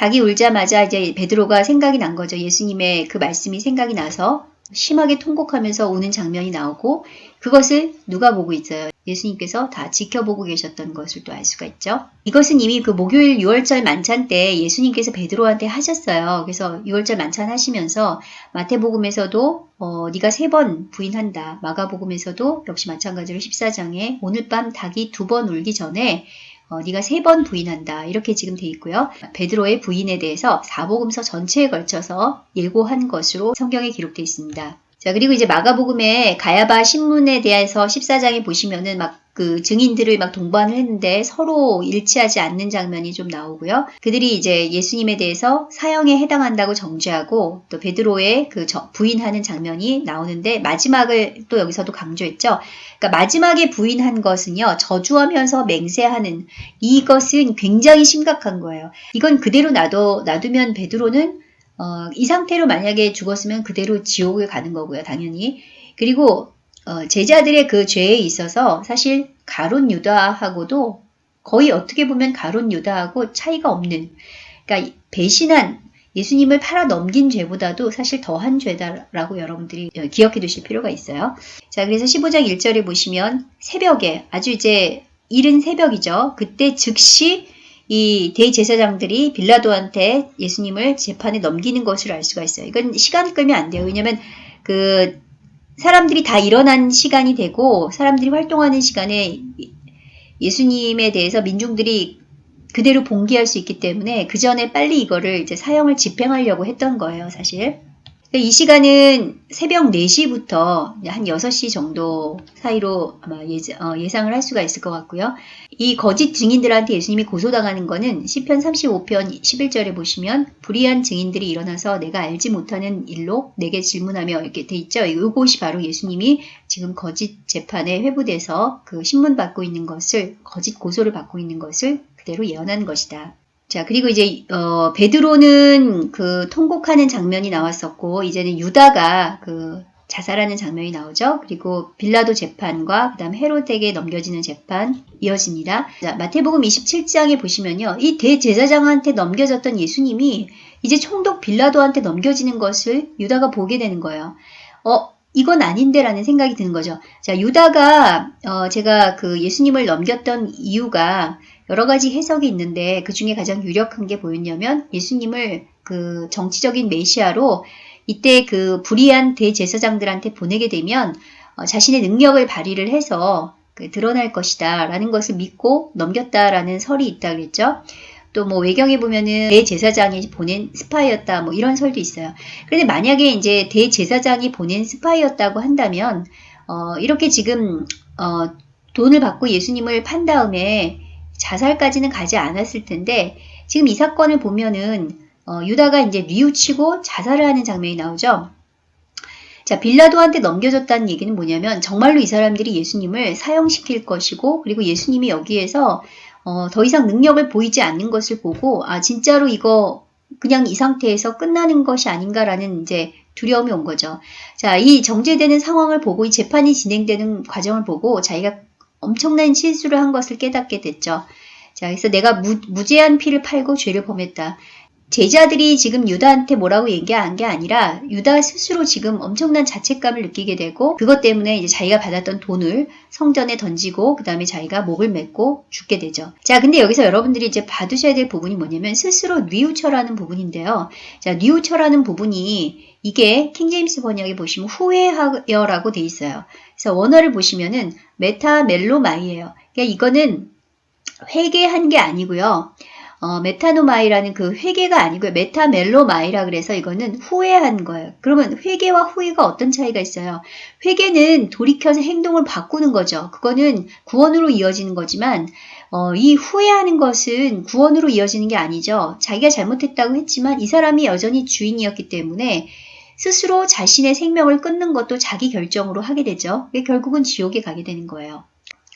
S1: 닭이 울자마자 이제 베드로가 생각이 난 거죠. 예수님의 그 말씀이 생각이 나서 심하게 통곡하면서 우는 장면이 나오고 그것을 누가 보고 있어요? 예수님께서 다 지켜보고 계셨던 것을 또 알 수가 있죠. 이것은 이미 그 목요일 6월절 만찬 때 예수님께서 베드로한테 하셨어요. 그래서 6월절 만찬 하시면서 마태복음에서도 어, 네가 세 번 부인한다. 마가복음에서도 역시 마찬가지로 14장에 오늘 밤 닭이 두 번 울기 전에 어, 네가 세 번 부인한다. 이렇게 지금 돼 있고요. 베드로의 부인에 대해서 사복음서 전체에 걸쳐서 예고한 것으로 성경에 기록되어 있습니다. 자, 그리고 이제 마가복음에 가야바 신문에 대해서 14장에 보시면은 막 그 증인들을 막 동반을 했는데 서로 일치하지 않는 장면이 좀 나오고요. 그들이 이제 예수님에 대해서 사형에 해당한다고 정죄하고 또 베드로의 그 부인하는 장면이 나오는데 마지막을 또 여기서도 강조했죠. 그러니까 마지막에 부인한 것은요. 저주하면서 맹세하는 이것은 굉장히 심각한 거예요. 이건 그대로 놔둬 놔두면 베드로는 어, 이 상태로 만약에 죽었으면 그대로 지옥을 가는 거고요, 당연히. 그리고 어, 제자들의 그 죄에 있어서 사실 가론 유다하고도 거의 어떻게 보면 가론 유다하고 차이가 없는, 그러니까 배신한 예수님을 팔아 넘긴 죄보다도 사실 더한 죄다라고 여러분들이 어, 기억해 두실 필요가 있어요. 자, 그래서 15장 1절에 보시면 새벽에 아주 이제 이른 새벽이죠. 그때 즉시 이 대제사장들이 빌라도한테 예수님을 재판에 넘기는 것을 알 수가 있어요. 이건 시간을 끌면 안 돼요. 왜냐면 그 사람들이 다 일어난 시간이 되고 사람들이 활동하는 시간에 예수님에 대해서 민중들이 그대로 봉기할 수 있기 때문에 그 전에 빨리 이거를 이제 사형을 집행하려고 했던 거예요, 사실. 이 시간은 새벽 4시부터 한 6시 정도 사이로 아마 예, 상을 할 수가 있을 것 같고요. 이 거짓 증인들한테 예수님이 고소당하는 거는 시편 35편 11절에 보시면 불의한 증인들이 일어나서 내가 알지 못하는 일로 내게 질문하며 이렇게 돼 있죠. 이곳이 바로 예수님이 지금 거짓 재판에 회부돼서 그 신문 받고 있는 것을 거짓 고소를 받고 있는 것을 그대로 예언한 것이다. 자, 그리고 이제, 어, 베드로는 그 통곡하는 장면이 나왔었고, 이제는 유다가 그 자살하는 장면이 나오죠. 그리고 빌라도 재판과 그 다음 헤롯에게 넘겨지는 재판 이어집니다. 자, 마태복음 27장에 보시면요. 이 대제사장한테 넘겨졌던 예수님이 이제 총독 빌라도한테 넘겨지는 것을 유다가 보게 되는 거예요. 어, 이건 아닌데라는 생각이 드는 거죠. 자, 유다가, 어, 제가 그 예수님을 넘겼던 이유가 여러 가지 해석이 있는데 그 중에 가장 유력한 게 뭐였냐면 예수님을 그 정치적인 메시아로 이때 그 불의한 대제사장들한테 보내게 되면 어, 자신의 능력을 발휘를 해서 그 드러날 것이다 라는 것을 믿고 넘겼다라는 설이 있다 그랬죠. 또 뭐 외경에 보면은 대제사장이 보낸 스파이였다 뭐 이런 설도 있어요. 그런데 만약에 이제 대제사장이 보낸 스파이였다고 한다면 어, 이렇게 지금 어, 돈을 받고 예수님을 판 다음에 자살까지는 가지 않았을 텐데 지금 이 사건을 보면은 어, 유다가 이제 뉘우치고 자살을 하는 장면이 나오죠. 자, 빌라도한테 넘겨졌다는 얘기는 뭐냐면 정말로 이 사람들이 예수님을 사형시킬 것이고 그리고 예수님이 여기에서 어, 더 이상 능력을 보이지 않는 것을 보고 아 진짜로 이거 그냥 이 상태에서 끝나는 것이 아닌가라는 이제 두려움이 온 거죠. 자, 이 정제되는 상황을 보고 이 재판이 진행되는 과정을 보고 자기가 엄청난 실수를 한 것을 깨닫게 됐죠. 자, 그래서 내가 무, 무제한 피를 팔고 죄를 범했다. 제자들이 지금 유다한테 뭐라고 얘기한 게 아니라 유다 스스로 지금 엄청난 자책감을 느끼게 되고 그것 때문에 이제 자기가 받았던 돈을 성전에 던지고 그 다음에 자기가 목을 맺고 죽게 되죠. 자, 근데 여기서 여러분들이 이제 받으셔야 될 부분이 뭐냐면 스스로 뉘우쳐라는 부분인데요. 자, 뉘우쳐라는 부분이 이게 킹제임스 번역에 보시면 후회하여라고 돼 있어요. 그래서 원어를 보시면은 μεταμέλομαι예요. 그러니까 이거는 회개한 게 아니고요. 어, 메타노마이라는 그 회개가 아니고요. μεταμέλομαι라 그래서 이거는 후회한 거예요. 그러면 회개와 후회가 어떤 차이가 있어요? 회개는 돌이켜서 행동을 바꾸는 거죠. 그거는 구원으로 이어지는 거지만 어, 이 후회하는 것은 구원으로 이어지는 게 아니죠. 자기가 잘못했다고 했지만 이 사람이 여전히 주인이었기 때문에 스스로 자신의 생명을 끊는 것도 자기 결정으로 하게 되죠. 결국은 지옥에 가게 되는 거예요.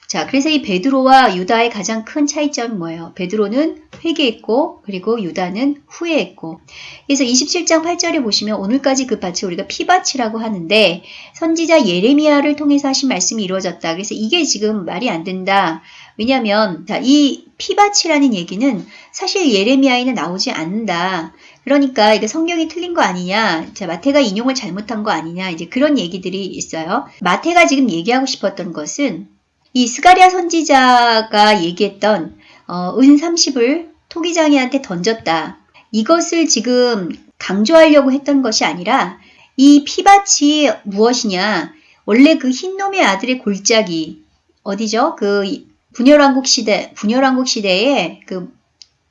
S1: 자, 그래서 이 베드로와 유다의 가장 큰 차이점은 뭐예요? 베드로는 회개했고, 그리고 유다는 후회했고. 그래서 27장 8절에 보시면 오늘까지 그 밭을 우리가 피밭이라고 하는데, 선지자 예레미야를 통해서 하신 말씀이 이루어졌다. 그래서 이게 지금 말이 안 된다. 왜냐하면 자, 이 피밭이라는 얘기는 사실 예레미야에는 나오지 않는다. 그러니까 이게 성경이 틀린 거 아니냐, 자 마태가 인용을 잘못한 거 아니냐, 이제 그런 얘기들이 있어요. 마태가 지금 얘기하고 싶었던 것은 이 스가랴 선지자가 얘기했던 어, 은 30을 토기장이한테 던졌다. 이것을 지금 강조하려고 했던 것이 아니라 이 피밭이 무엇이냐? 원래 그 흰놈의 아들의 골짜기 어디죠? 그 분열왕국 시대, 분열왕국 시대에 그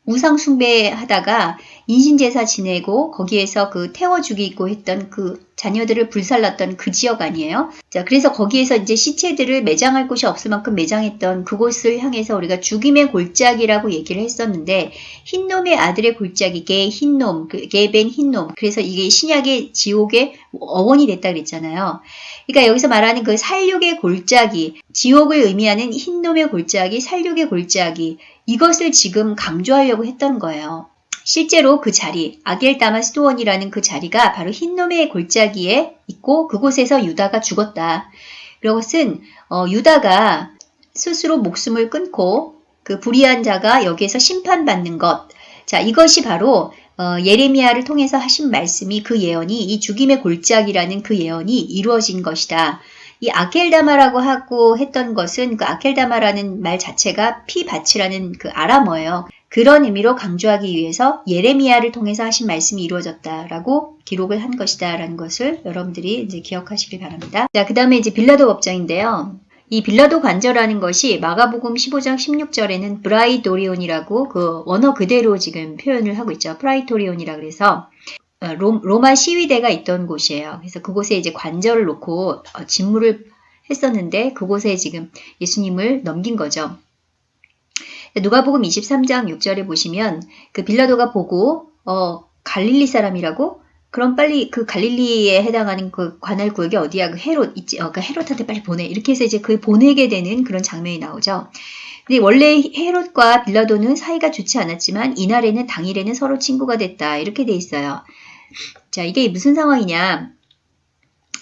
S1: 우상 숭배하다가 인신제사 지내고 거기에서 그 태워 죽이고 했던 그 자녀들을 불살랐던 그 지역 아니에요? 자, 그래서 거기에서 이제 시체들을 매장할 곳이 없을 만큼 매장했던 그곳을 향해서 우리가 죽임의 골짜기라고 얘기를 했었는데 흰놈의 아들의 골짜기 게 흰놈, 게벤 흰놈. 그래서 이게 신약의 지옥의 어원이 됐다 그랬잖아요. 그러니까 여기서 말하는 그 살육의 골짜기, 지옥을 의미하는 흰놈의 골짜기, 살육의 골짜기 이것을 지금 강조하려고 했던 거예요. 실제로 그 자리, 아겔 다마스도원이라는 그 자리가 바로 흰놈의 골짜기에 있고 그곳에서 유다가 죽었다. 이것은 어, 유다가 스스로 목숨을 끊고 그 불의한 자가 여기에서 심판받는 것. 자, 이것이 바로 어, 예레미야를 통해서 하신 말씀이 그 예언이 이 죽임의 골짜기라는 그 예언이 이루어진 것이다. 이 아켈다마라고 하고 했던 것은 그 아켈다마라는 말 자체가 피밭이라는 그 아람어예요. 그런 의미로 강조하기 위해서 예레미야를 통해서 하신 말씀이 이루어졌다라고 기록을 한 것이다라는 것을 여러분들이 이제 기억하시길 바랍니다. 자, 그 다음에 이제 빌라도 법정인데요. 이 빌라도 관저라는 것이 마가복음 15장 16절에는 브라이도리온이라고 그 원어 그대로 지금 표현을 하고 있죠. πραιτώριον이라 그래서 어, 로마 시위대가 있던 곳이에요. 그래서 그곳에 이제 관저를 놓고 어, 집무를 했었는데 그곳에 지금 예수님을 넘긴 거죠. 누가복음 23장 6절에 보시면 그 빌라도가 보고 어 갈릴리 사람이라고 그럼 빨리 그 갈릴리에 해당하는 그 관할 구역이 어디야? 그 헤롯 있지? 어, 그 헤롯한테 빨리 보내. 이렇게 해서 이제 그 보내게 되는 그런 장면이 나오죠. 근데 원래 헤롯과 빌라도는 사이가 좋지 않았지만 이날에는 당일에는 서로 친구가 됐다. 이렇게 돼 있어요. 자, 이게 무슨 상황이냐?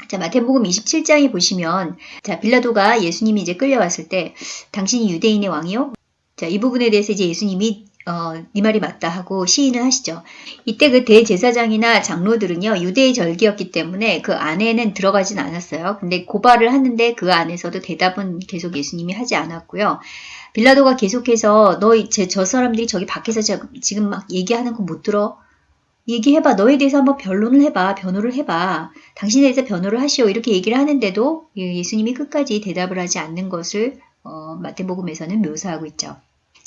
S1: 자, 마태복음 27장에 보시면 자, 빌라도가 예수님이 이제 끌려왔을 때 당신이 유대인의 왕이요? 자, 이 부분에 대해서 이제 예수님이 어, 네 말이 맞다 하고 시인을 하시죠. 이때 그 대제사장이나 장로들은요, 유대의 절기였기 때문에 그 안에는 들어가진 않았어요. 근데 고발을 하는데 그 안에서도 대답은 계속 예수님이 하지 않았고요. 빌라도가 계속해서 너, 제, 저 사람들이 저기 밖에서 저, 지금 막 얘기하는 거 못 들어? 얘기해봐. 너에 대해서 한번 변론을 해봐. 변호를 해봐. 당신에 대해서 변호를 하시오. 이렇게 얘기를 하는데도 예, 예수님이 끝까지 대답을 하지 않는 것을 어, 마태복음에서는 묘사하고 있죠.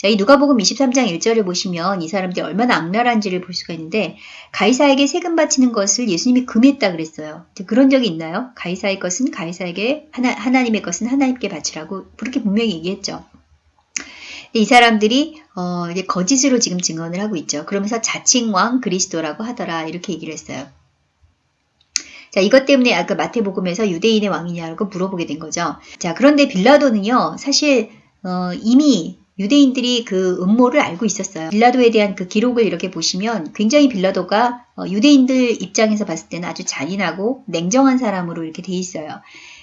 S1: 자, 이 누가복음 23장 1절을 보시면 이 사람들이 얼마나 악랄한지를 볼 수가 있는데 가이사에게 세금 바치는 것을 예수님이 금했다 그랬어요. 그런 적이 있나요? 가이사의 것은 가이사에게 하나, 하나님의 것은 하나님께 바치라고 그렇게 분명히 얘기했죠. 이 사람들이 어, 거짓으로 지금 증언을 하고 있죠. 그러면서 자칭 왕 그리스도라고 하더라 이렇게 얘기를 했어요. 자, 이것 때문에 아까 마태복음에서 유대인의 왕이냐고 물어보게 된 거죠. 자, 그런데 빌라도는요, 사실 어, 이미 유대인들이 그 음모를 알고 있었어요. 빌라도에 대한 그 기록을 이렇게 보시면 굉장히 빌라도가 어, 유대인들 입장에서 봤을 때는 아주 잔인하고 냉정한 사람으로 이렇게 돼 있어요.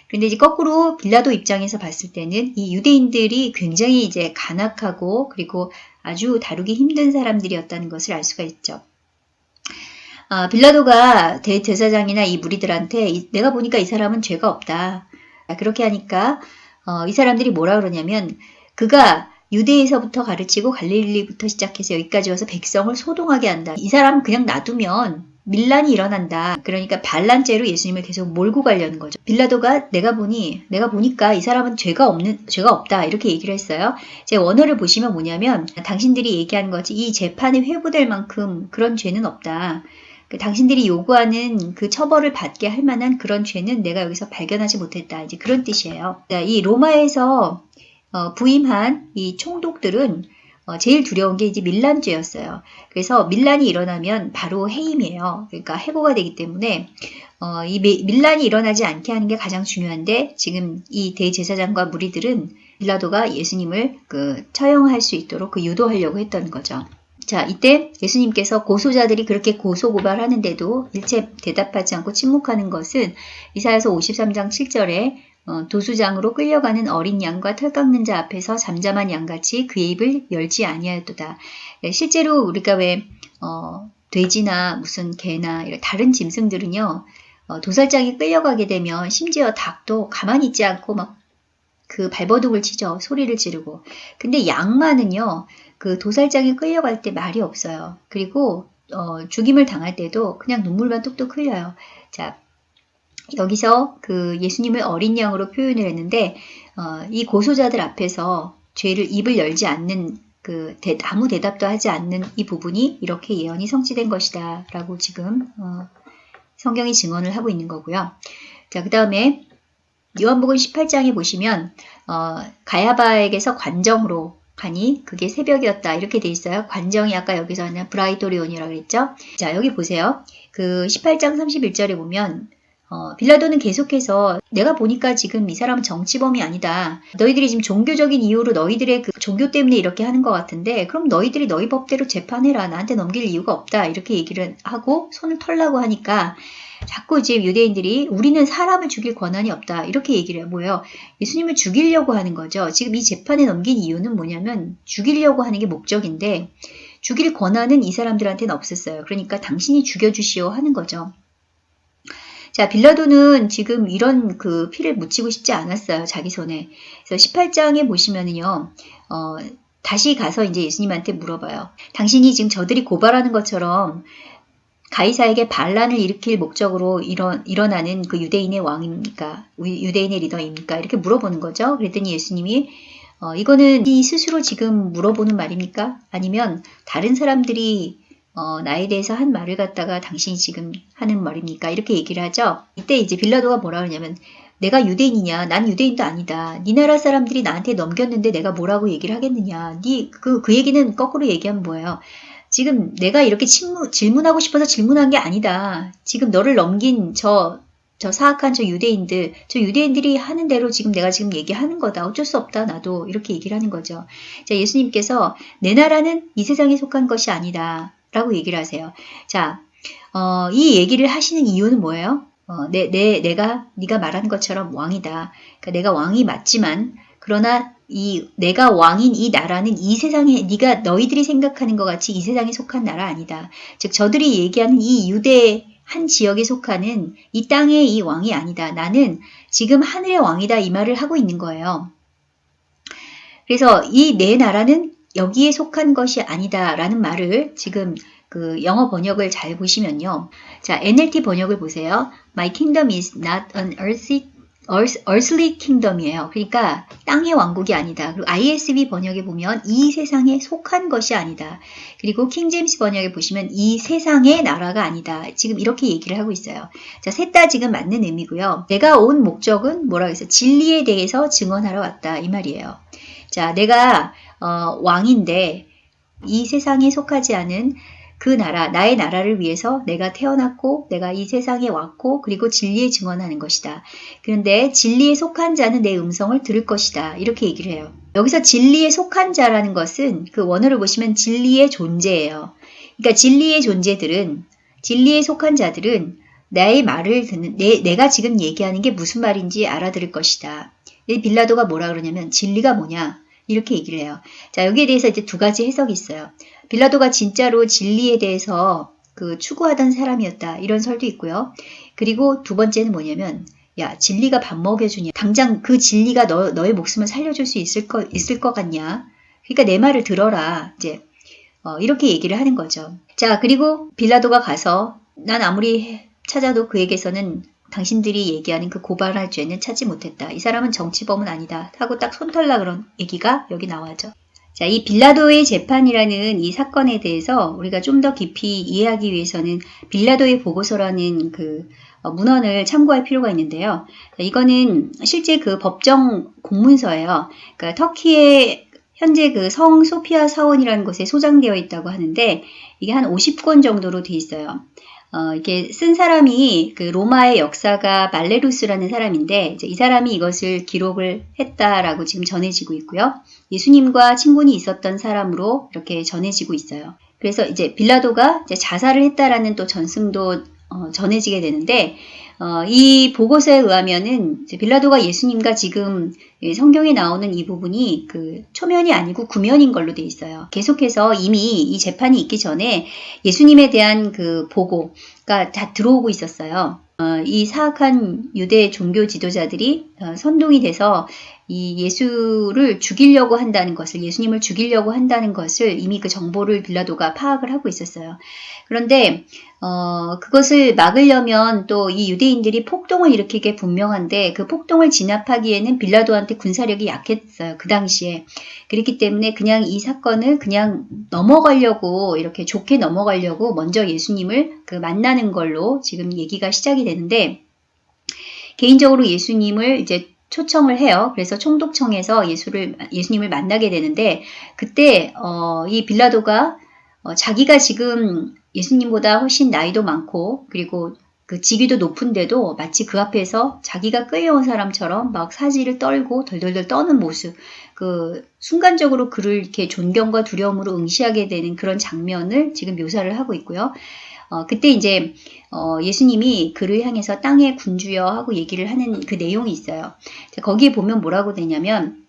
S1: 그런데 이제 거꾸로 빌라도 입장에서 봤을 때는 이 유대인들이 굉장히 이제 간악하고 그리고 아주 다루기 힘든 사람들이었다는 것을 알 수가 있죠. 아, 빌라도가 대제사장이나 이 무리들한테 이, 내가 보니까 이 사람은 죄가 없다. 그렇게 하니까 어, 이 사람들이 뭐라 그러냐면 그가 유대에서부터 가르치고 갈릴리부터 시작해서 여기까지 와서 백성을 소동하게 한다. 이 사람 그냥 놔두면 밀란이 일어난다. 그러니까 반란죄로 예수님을 계속 몰고 가려는 거죠. 빌라도가 내가 보니 내가 보니까 이 사람은 죄가 없는 죄가 없다 이렇게 얘기를 했어요. 제 원어를 보시면 뭐냐면 당신들이 얘기하는 거지 이 재판에 회부될 만큼 그런 죄는 없다. 그 당신들이 요구하는 그 처벌을 받게 할 만한 그런 죄는 내가 여기서 발견하지 못했다. 이제 그런 뜻이에요. 이 로마에서 어, 부임한 이 총독들은 어, 제일 두려운 게 이제 밀란죄였어요. 그래서 밀란이 일어나면 바로 해임이에요. 그러니까 해고가 되기 때문에 어, 이 밀란이 일어나지 않게 하는 게 가장 중요한데 지금 이 대제사장과 무리들은 빌라도가 예수님을 그 처형할 수 있도록 그 유도하려고 했던 거죠. 자, 이때 예수님께서 고소자들이 그렇게 고소 고발하는데도 일체 대답하지 않고 침묵하는 것은 이사야서 53장 7절에 어, 도수장으로 끌려가는 어린 양과 털 깎는 자 앞에서 잠잠한 양같이 그의 입을 열지 아니하였도다. 예, 실제로 우리가 왜 어, 돼지나 무슨 개나 다른 짐승들은요 어, 도살장에 끌려가게 되면 심지어 닭도 가만히 있지 않고 막 그 발버둥을 치죠. 소리를 지르고. 근데 양만은요 그 도살장에 끌려갈 때 말이 없어요. 그리고 어, 죽임을 당할 때도 그냥 눈물만 뚝뚝 흘려요. 자 여기서 그 예수님을 어린 양으로 표현을 했는데 어, 이 고소자들 앞에서 죄를 입을 열지 않는 그 대, 아무 대답도 하지 않는 이 부분이 이렇게 예언이 성취된 것이다 라고 지금 어, 성경이 증언을 하고 있는 거고요. 자, 그 다음에 요한복음 18장에 보시면 어, 가야바에게서 관정으로 가니 그게 새벽이었다 이렇게 돼 있어요. 관정이 아까 여기서는 브라이토리온이라고 그랬죠. 자 여기 보세요. 그 18장 31절에 보면 어, 빌라도는 계속해서 내가 보니까 지금 이 사람은 정치범이 아니다. 너희들이 지금 종교적인 이유로 너희들의 그 종교 때문에 이렇게 하는 것 같은데 그럼 너희들이 너희 법대로 재판해라. 나한테 넘길 이유가 없다. 이렇게 얘기를 하고 손을 털라고 하니까 자꾸 이제 유대인들이 우리는 사람을 죽일 권한이 없다. 이렇게 얘기를 해요. 예수님을 죽이려고 하는 거죠. 지금 이 재판에 넘긴 이유는 뭐냐면 죽이려고 하는 게 목적인데 죽일 권한은 이 사람들한테는 없었어요. 그러니까 당신이 죽여주시오 하는 거죠. 자, 빌라도는 지금 이런 그 피를 묻히고 싶지 않았어요. 자기 손에. 그래서 18장에 보시면은요, 어, 다시 가서 이제 예수님한테 물어봐요. 당신이 지금 저들이 고발하는 것처럼 가이사에게 반란을 일으킬 목적으로 일어, 일어나는 그 유대인의 왕입니까? 유대인의 리더입니까? 이렇게 물어보는 거죠. 그랬더니 예수님이 어, 이거는 이 스스로 지금 물어보는 말입니까? 아니면 다른 사람들이 어, 나에 대해서 한 말을 갖다가 당신이 지금 하는 말입니까? 이렇게 얘기를 하죠. 이때 이제 빌라도가 뭐라 그러냐면 내가 유대인이냐? 난 유대인도 아니다. 네 나라 사람들이 나한테 넘겼는데 내가 뭐라고 얘기를 하겠느냐? 네그그 그 얘기는 거꾸로 얘기하면 뭐예요? 지금 내가 이렇게 침무, 질문하고 싶어서 질문한 게 아니다. 지금 너를 넘긴 저, 저 사악한 저 유대인들, 저 유대인들이 하는 대로 지금 내가 지금 얘기하는 거다. 어쩔 수 없다. 나도. 이렇게 얘기를 하는 거죠. 자, 예수님께서 내 나라는 이 세상에 속한 것이 아니다. 라고 얘기를 하세요. 자, 어, 이 얘기를 하시는 이유는 뭐예요? 어, 내, 내, 내가, 네가 말한 것처럼 왕이다. 그러니까 내가 왕이 맞지만, 그러나 이 내가 왕인 이 나라는 이 세상에 네가 너희들이 생각하는 것 같이 이 세상에 속한 나라 아니다. 즉 저들이 얘기하는 이 유대 한 지역에 속하는 이 땅의 이 왕이 아니다. 나는 지금 하늘의 왕이다 이 말을 하고 있는 거예요. 그래서 이 내 나라는 여기에 속한 것이 아니다라는 말을 지금 그 영어 번역을 잘 보시면요. 자, NLT 번역을 보세요. My kingdom is not an earthly, earthly kingdom이에요. 그러니까 땅의 왕국이 아니다. 그리고 ISV 번역에 보면 이 세상에 속한 것이 아니다. 그리고 킹제임스 번역에 보시면 이 세상의 나라가 아니다. 지금 이렇게 얘기를 하고 있어요. 자, 셋 다 지금 맞는 의미고요. 내가 온 목적은 뭐라고 했어요? 진리에 대해서 증언하러 왔다. 이 말이에요. 자, 내가 어, 왕인데 이 세상에 속하지 않은 그 나라, 나의 나라를 위해서 내가 태어났고 내가 이 세상에 왔고 그리고 진리에 증언하는 것이다. 그런데 진리에 속한 자는 내 음성을 들을 것이다. 이렇게 얘기를 해요. 여기서 진리에 속한 자라는 것은 그 원어를 보시면 진리의 존재예요. 그러니까 진리의 존재들은 진리에 속한 자들은 나의 말을 듣는 내, 내가 지금 얘기하는 게 무슨 말인지 알아들을 것이다. 빌라도가 뭐라 그러냐면 진리가 뭐냐? 이렇게 얘기를 해요. 자, 여기에 대해서 이제 두 가지 해석이 있어요. 빌라도가 진짜로 진리에 대해서 그 추구하던 사람이었다. 이런 설도 있고요. 그리고 두 번째는 뭐냐면 야, 진리가 밥 먹여주냐. 당장 그 진리가 너, 너의 목숨을 살려줄 수 있을 거, 있을 것 같냐. 그러니까 내 말을 들어라. 이제, 어, 이렇게 얘기를 하는 거죠. 자, 그리고 빌라도가 가서 난 아무리 찾아도 그에게서는 당신들이 얘기하는 그 고발할 죄는 찾지 못했다. 이 사람은 정치범은 아니다. 하고 딱 손털라 그런 얘기가 여기 나와죠. 자, 이 빌라도의 재판이라는 이 사건에 대해서 우리가 좀 더 깊이 이해하기 위해서는 빌라도의 보고서라는 그 어, 문헌을 참고할 필요가 있는데요. 자, 이거는 실제 그 법정 공문서예요. 그러니까 터키의 현재 그 성 소피아 사원이라는 곳에 소장되어 있다고 하는데 이게 한 50권 정도로 돼 있어요. 어, 이게 쓴 사람이 그 로마의 역사가 말레루스라는 사람인데 이 사람이 이것을 기록을 했다라고 지금 전해지고 있고요. 예수님과 친분이 있었던 사람으로 이렇게 전해지고 있어요. 그래서 이제 빌라도가 이제 자살을 했다라는 또 전승도 어, 전해지게 되는데 어, 이 보고서에 의하면은 빌라도가 예수님과 지금 성경에 나오는 이 부분이 그 초면이 아니고 구면인 걸로 돼 있어요. 계속해서 이미 이 재판이 있기 전에 예수님에 대한 그 보고가 다 들어오고 있었어요. 어, 이 사악한 유대 종교 지도자들이 어, 선동이 돼서 이 예수를 죽이려고 한다는 것을 예수님을 죽이려고 한다는 것을 이미 그 정보를 빌라도가 파악을 하고 있었어요. 그런데 어, 그것을 막으려면 또 이 유대인들이 폭동을 일으키게 분명한데 그 폭동을 진압하기에는 빌라도한테 군사력이 약했어요. 그 당시에. 그렇기 때문에 그냥 이 사건을 그냥 넘어가려고 이렇게 좋게 넘어가려고 먼저 예수님을 그 만나는 걸로 지금 얘기가 시작이 되는데 개인적으로 예수님을 이제 초청을 해요. 그래서 총독청에서 예수를 예수님을 만나게 되는데 그때 어, 이 빌라도가 어, 자기가 지금 예수님보다 훨씬 나이도 많고 그리고 그 직위도 높은데도 마치 그 앞에서 자기가 끌려온 사람처럼 막 사지를 떨고 덜덜덜 떠는 모습, 그 순간적으로 그를 이렇게 존경과 두려움으로 응시하게 되는 그런 장면을 지금 묘사를 하고 있고요. 어, 그때 이제 어, 예수님이 그를 향해서 땅에 군주여 하고 얘기를 하는 그 내용이 있어요. 자, 거기에 보면 뭐라고 되냐면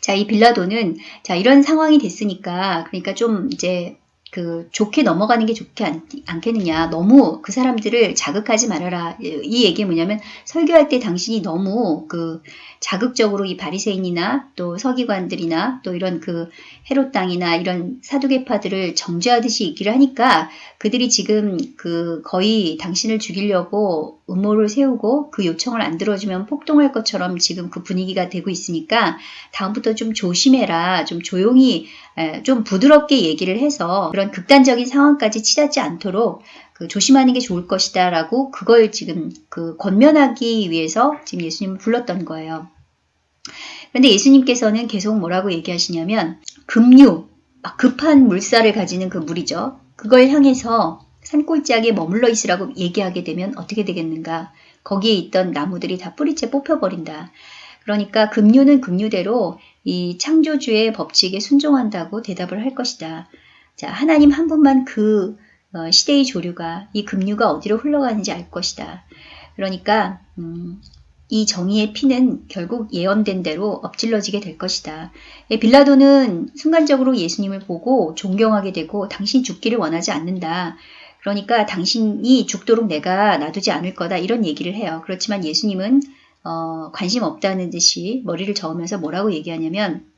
S1: 자, 이 빌라도는 자, 이런 상황이 됐으니까 그러니까 좀 이제 그 좋게 넘어가는 게 않, 않겠느냐. 너무 그 사람들을 자극하지 말아라. 이 얘기 뭐냐면 설교할 때 당신이 너무 그 자극적으로 이 바리새인이나 또 서기관들이나 또 이런 그 헤롯 땅이나 이런 사두개파들을 정죄하듯이 얘기를 하니까 그들이 지금 그 거의 당신을 죽이려고 음모를 세우고 그 요청을 안 들어주면 폭동할 것처럼 지금 그 분위기가 되고 있으니까 다음부터 좀 조심해라. 좀 조용히 좀 부드럽게 얘기를 해서 그런 극단적인 상황까지 치닫지 않도록 그 조심하는 게 좋을 것이다 라고 그걸 지금 그 권면하기 위해서 지금 예수님을 불렀던 거예요. 그런데 예수님께서는 계속 뭐라고 얘기하시냐면 급류, 급한 물살을 가지는 그 물이죠. 그걸 향해서 산골짜기에 머물러 있으라고 얘기하게 되면 어떻게 되겠는가. 거기에 있던 나무들이 다 뿌리째 뽑혀버린다. 그러니까 급류는 급류대로 이 창조주의 법칙에 순종한다고 대답을 할 것이다. 자, 하나님 한 분만 그 어, 시대의 조류가 이 급류가 어디로 흘러가는지 알 것이다. 그러니까 음, 이 정의의 피는 결국 예언된 대로 엎질러지게 될 것이다. 예, 빌라도는 순간적으로 예수님을 보고 존경하게 되고 당신 죽기를 원하지 않는다. 그러니까 당신이 죽도록 내가 놔두지 않을 거다 이런 얘기를 해요. 그렇지만 예수님은 어, 관심 없다는 듯이 머리를 저으면서 뭐라고 얘기하냐면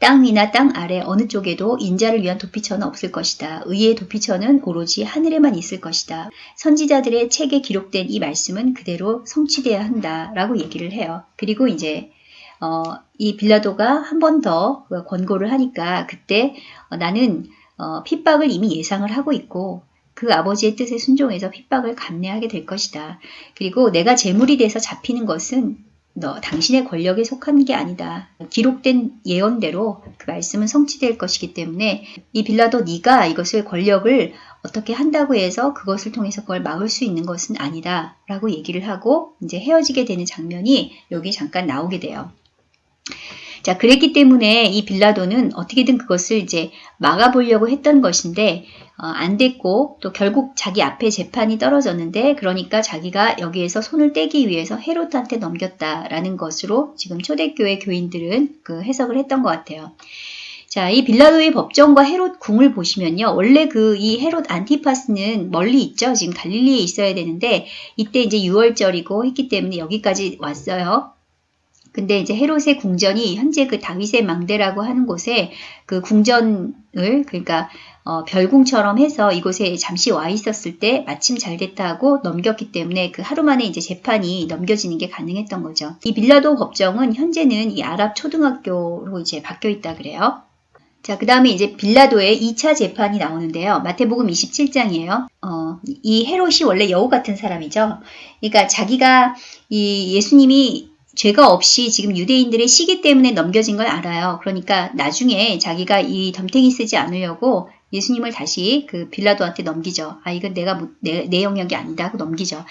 S1: 땅 위나 땅 아래 어느 쪽에도 인자를 위한 도피처는 없을 것이다. 의의 도피처는 오로지 하늘에만 있을 것이다. 선지자들의 책에 기록된 이 말씀은 그대로 성취돼야 한다. 라고 얘기를 해요. 그리고 이제 어, 이 빌라도가 한 번 더 권고를 하니까 그때 어, 나는 어, 핍박을 이미 예상을 하고 있고 그 아버지의 뜻에 순종해서 핍박을 감내하게 될 것이다. 그리고 내가 재물이 돼서 잡히는 것은 너 당신의 권력에 속한 게 아니다. 기록된 예언대로 그 말씀은 성취될 것이기 때문에 이 빌라도 네가 이것을 권력을 어떻게 한다고 해서 그것을 통해서 그걸 막을 수 있는 것은 아니다. 라고 얘기를 하고 이제 헤어지게 되는 장면이 여기 잠깐 나오게 돼요. 자, 그랬기 때문에 이 빌라도는 어떻게든 그것을 이제 막아보려고 했던 것인데 어, 안 됐고 또 결국 자기 앞에 재판이 떨어졌는데 그러니까 자기가 여기에서 손을 떼기 위해서 헤롯한테 넘겼다라는 것으로 지금 초대교회 교인들은 그 해석을 했던 것 같아요. 자, 이 빌라도의 법정과 헤롯 궁을 보시면요. 원래 그 이 헤롯 안티파스는 멀리 있죠. 지금 갈릴리에 있어야 되는데 이때 이제 6월절이고 했기 때문에 여기까지 왔어요. 근데 이제 헤롯의 궁전이 현재 그 다윗의 망대라고 하는 곳에 그 궁전을 그러니까 어, 별궁처럼 해서 이곳에 잠시 와 있었을 때 마침 잘 됐다 하고 넘겼기 때문에 그 하루 만에 이제 재판이 넘겨지는 게 가능했던 거죠. 이 빌라도 법정은 현재는 이 아랍 초등학교로 이제 바뀌어 있다 그래요. 자, 그 다음에 이제 빌라도의 2차 재판이 나오는데요. 마태복음 27장이에요. 어, 이 헤롯이 원래 여우 같은 사람이죠. 그러니까 자기가 이 예수님이 죄가 없이 지금 유대인들의 시기 때문에 넘겨진 걸 알아요. 그러니까 나중에 자기가 이 덤탱이 쓰지 않으려고 예수님을 다시 그 빌라도한테 넘기죠. 아, 이건 내가 못- 내, 내 영역이 아니다 하고 넘기죠.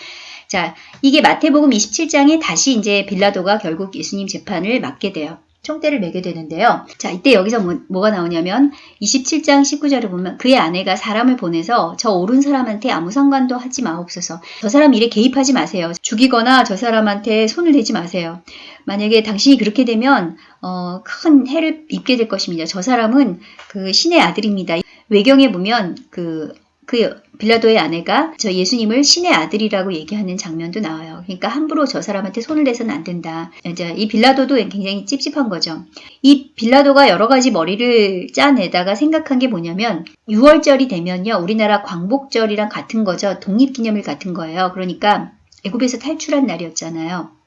S1: 자, 이게 마태복음 27장에 다시 이제 빌라도가 결국 예수님 재판을 맡게 돼요. 총대를 매게 되는데요. 자, 이때 여기서 뭐, 가 나오냐면 27장 19절을 보면 그의 아내가 사람을 보내서 저 옳은 사람한테 아무 상관도 하지 마옵소서. 저 사람 일에 개입하지 마세요. 죽이거나 저 사람한테 손을 대지 마세요. 만약에 당신이 그렇게 되면 어, 큰 해를 입게 될 것입니다. 저 사람은 그 신의 아들입니다. 외경에 보면 그, 그 빌라도의 아내가 저 예수님을 신의 아들이라고 얘기하는 장면도 나와요. 그러니까 함부로 저 사람한테 손을 대서는 안 된다. 이제 이 빌라도도 굉장히 찝찝한 거죠. 이 빌라도가 여러 가지 머리를 짜내다가 생각한 게 뭐냐면 6월절이 되면요. 우리나라 광복절이랑 같은 거죠. 독립기념일 같은 거예요. 그러니까 애굽에서 탈출한 날이었잖아요.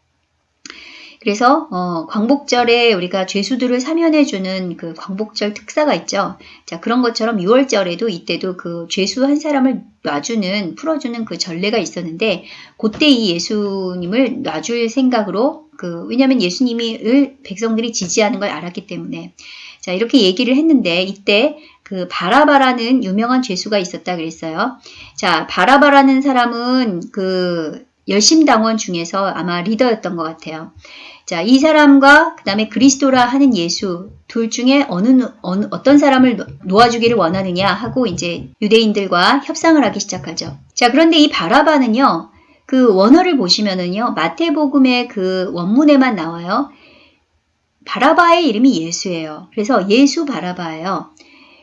S1: 그래서 어, 광복절에 우리가 죄수들을 사면해주는 그 광복절 특사가 있죠. 자 그런 것처럼 6월절에도 이때도 그 죄수 한 사람을 놔주는 풀어주는 그 전례가 있었는데 그때 이 예수님을 놔줄 생각으로 그 왜냐하면 예수님을 백성들이 지지하는 걸 알았기 때문에 자 이렇게 얘기를 했는데 이때 그 바라바라는 유명한 죄수가 있었다 그랬어요. 자 바라바라는 사람은 그 열심당원 중에서 아마 리더였던 것 같아요. 자, 이 사람과 그 다음에 그리스도라 하는 예수 둘 중에 어느, 어느 어떤 사람을 놓- 놓아주기를 원하느냐 하고 이제 유대인들과 협상을 하기 시작하죠. 자, 그런데 이 바라바는요. 그 원어를 보시면은요. 마태복음의 그 원문에만 나와요. 바라바의 이름이 예수예요. 그래서 예수 바라바예요.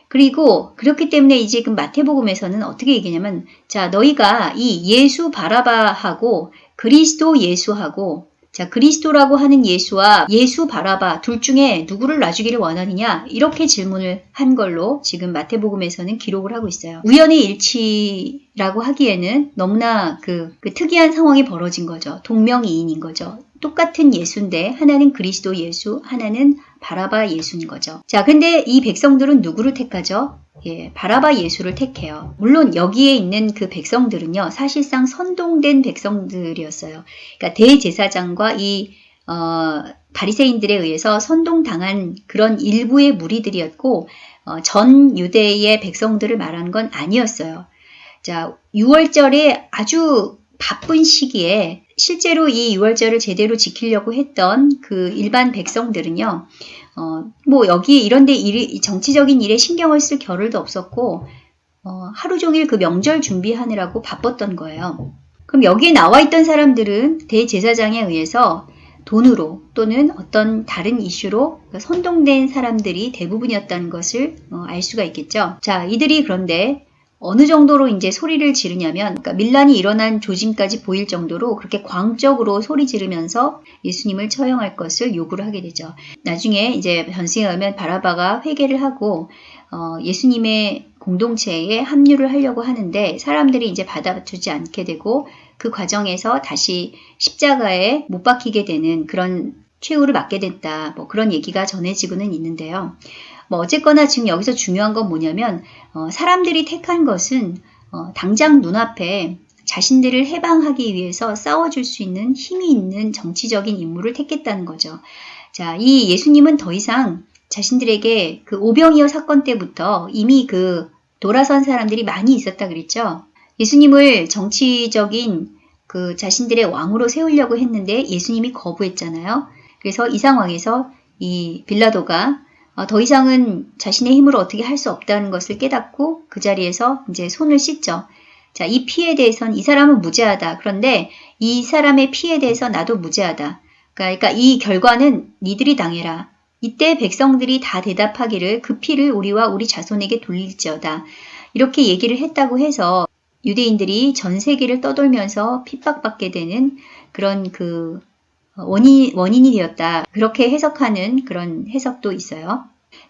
S1: 그리고 그렇기 때문에 이제 그 마태복음에서는 어떻게 얘기냐면 자 너희가 이 예수 바라바하고 그리스도 예수하고 자 그리스도라고 하는 예수와 예수 바라바 둘 중에 누구를 놔주기를 원하느냐 이렇게 질문을 한 걸로 지금 마태복음에서는 기록을 하고 있어요. 우연의 일치라고 하기에는 너무나 그, 그 특이한 상황이 벌어진 거죠. 동명이인인 거죠. 똑같은 예수인데 하나는 그리스도 예수, 하나는 바라바 예수인 거죠. 자, 근데 이 백성들은 누구를 택하죠? 예, 바라바 예수를 택해요. 물론 여기에 있는 그 백성들은요, 사실상 선동된 백성들이었어요. 그러니까 대제사장과 이 어, 바리새인들에 의해서 선동당한 그런 일부의 무리들이었고 어, 전 유대의 백성들을 말한 건 아니었어요. 자, 6월절에 아주 바쁜 시기에 실제로 이 6월절을 제대로 지키려고 했던 그 일반 백성들은요, 어, 뭐 여기 이런데 정치적인 일에 신경을 쓸 겨를도 없었고, 어, 하루 종일 그 명절 준비하느라고 바빴던 거예요. 그럼 여기에 나와 있던 사람들은 대제사장에 의해서 돈으로 또는 어떤 다른 이슈로 선동된 사람들이 대부분이었다는 것을 어, 알 수가 있겠죠. 자, 이들이 그런데 어느 정도로 이제 소리를 지르냐면 그러니까 밀란이 일어난 조짐까지 보일 정도로 그렇게 광적으로 소리 지르면서 예수님을 처형할 것을 요구를 하게 되죠. 나중에 이제 전승에 의하면 바라바가 회개를 하고 어, 예수님의 공동체에 합류를 하려고 하는데 사람들이 이제 받아주지 않게 되고 그 과정에서 다시 십자가에 못 박히게 되는 그런 최후를 맞게 됐다. 뭐 그런 얘기가 전해지고는 있는데요. 뭐 어쨌거나 지금 여기서 중요한 건 뭐냐면 어, 사람들이 택한 것은 어, 당장 눈앞에 자신들을 해방하기 위해서 싸워줄 수 있는 힘이 있는 정치적인 인물을 택했다는 거죠. 자, 이 예수님은 더 이상 자신들에게 그 오병이어 사건 때부터 이미 그 돌아선 사람들이 많이 있었다 그랬죠. 예수님을 정치적인 그 자신들의 왕으로 세우려고 했는데 예수님이 거부했잖아요. 그래서 이 상황에서 이 빌라도가 어, 더 이상은 자신의 힘으로 어떻게 할 수 없다는 것을 깨닫고 그 자리에서 이제 손을 씻죠. 자, 이 피에 대해서는 이 사람은 무죄하다. 그런데 이 사람의 피에 대해서 나도 무죄하다. 그러니까 이 결과는 니들이 당해라. 이때 백성들이 다 대답하기를 그 피를 우리와 우리 자손에게 돌릴지어다. 이렇게 얘기를 했다고 해서 유대인들이 전 세계를 떠돌면서 핍박받게 되는 그런 그 원인, 원인이 되었다. 그렇게 해석하는 그런 해석도 있어요.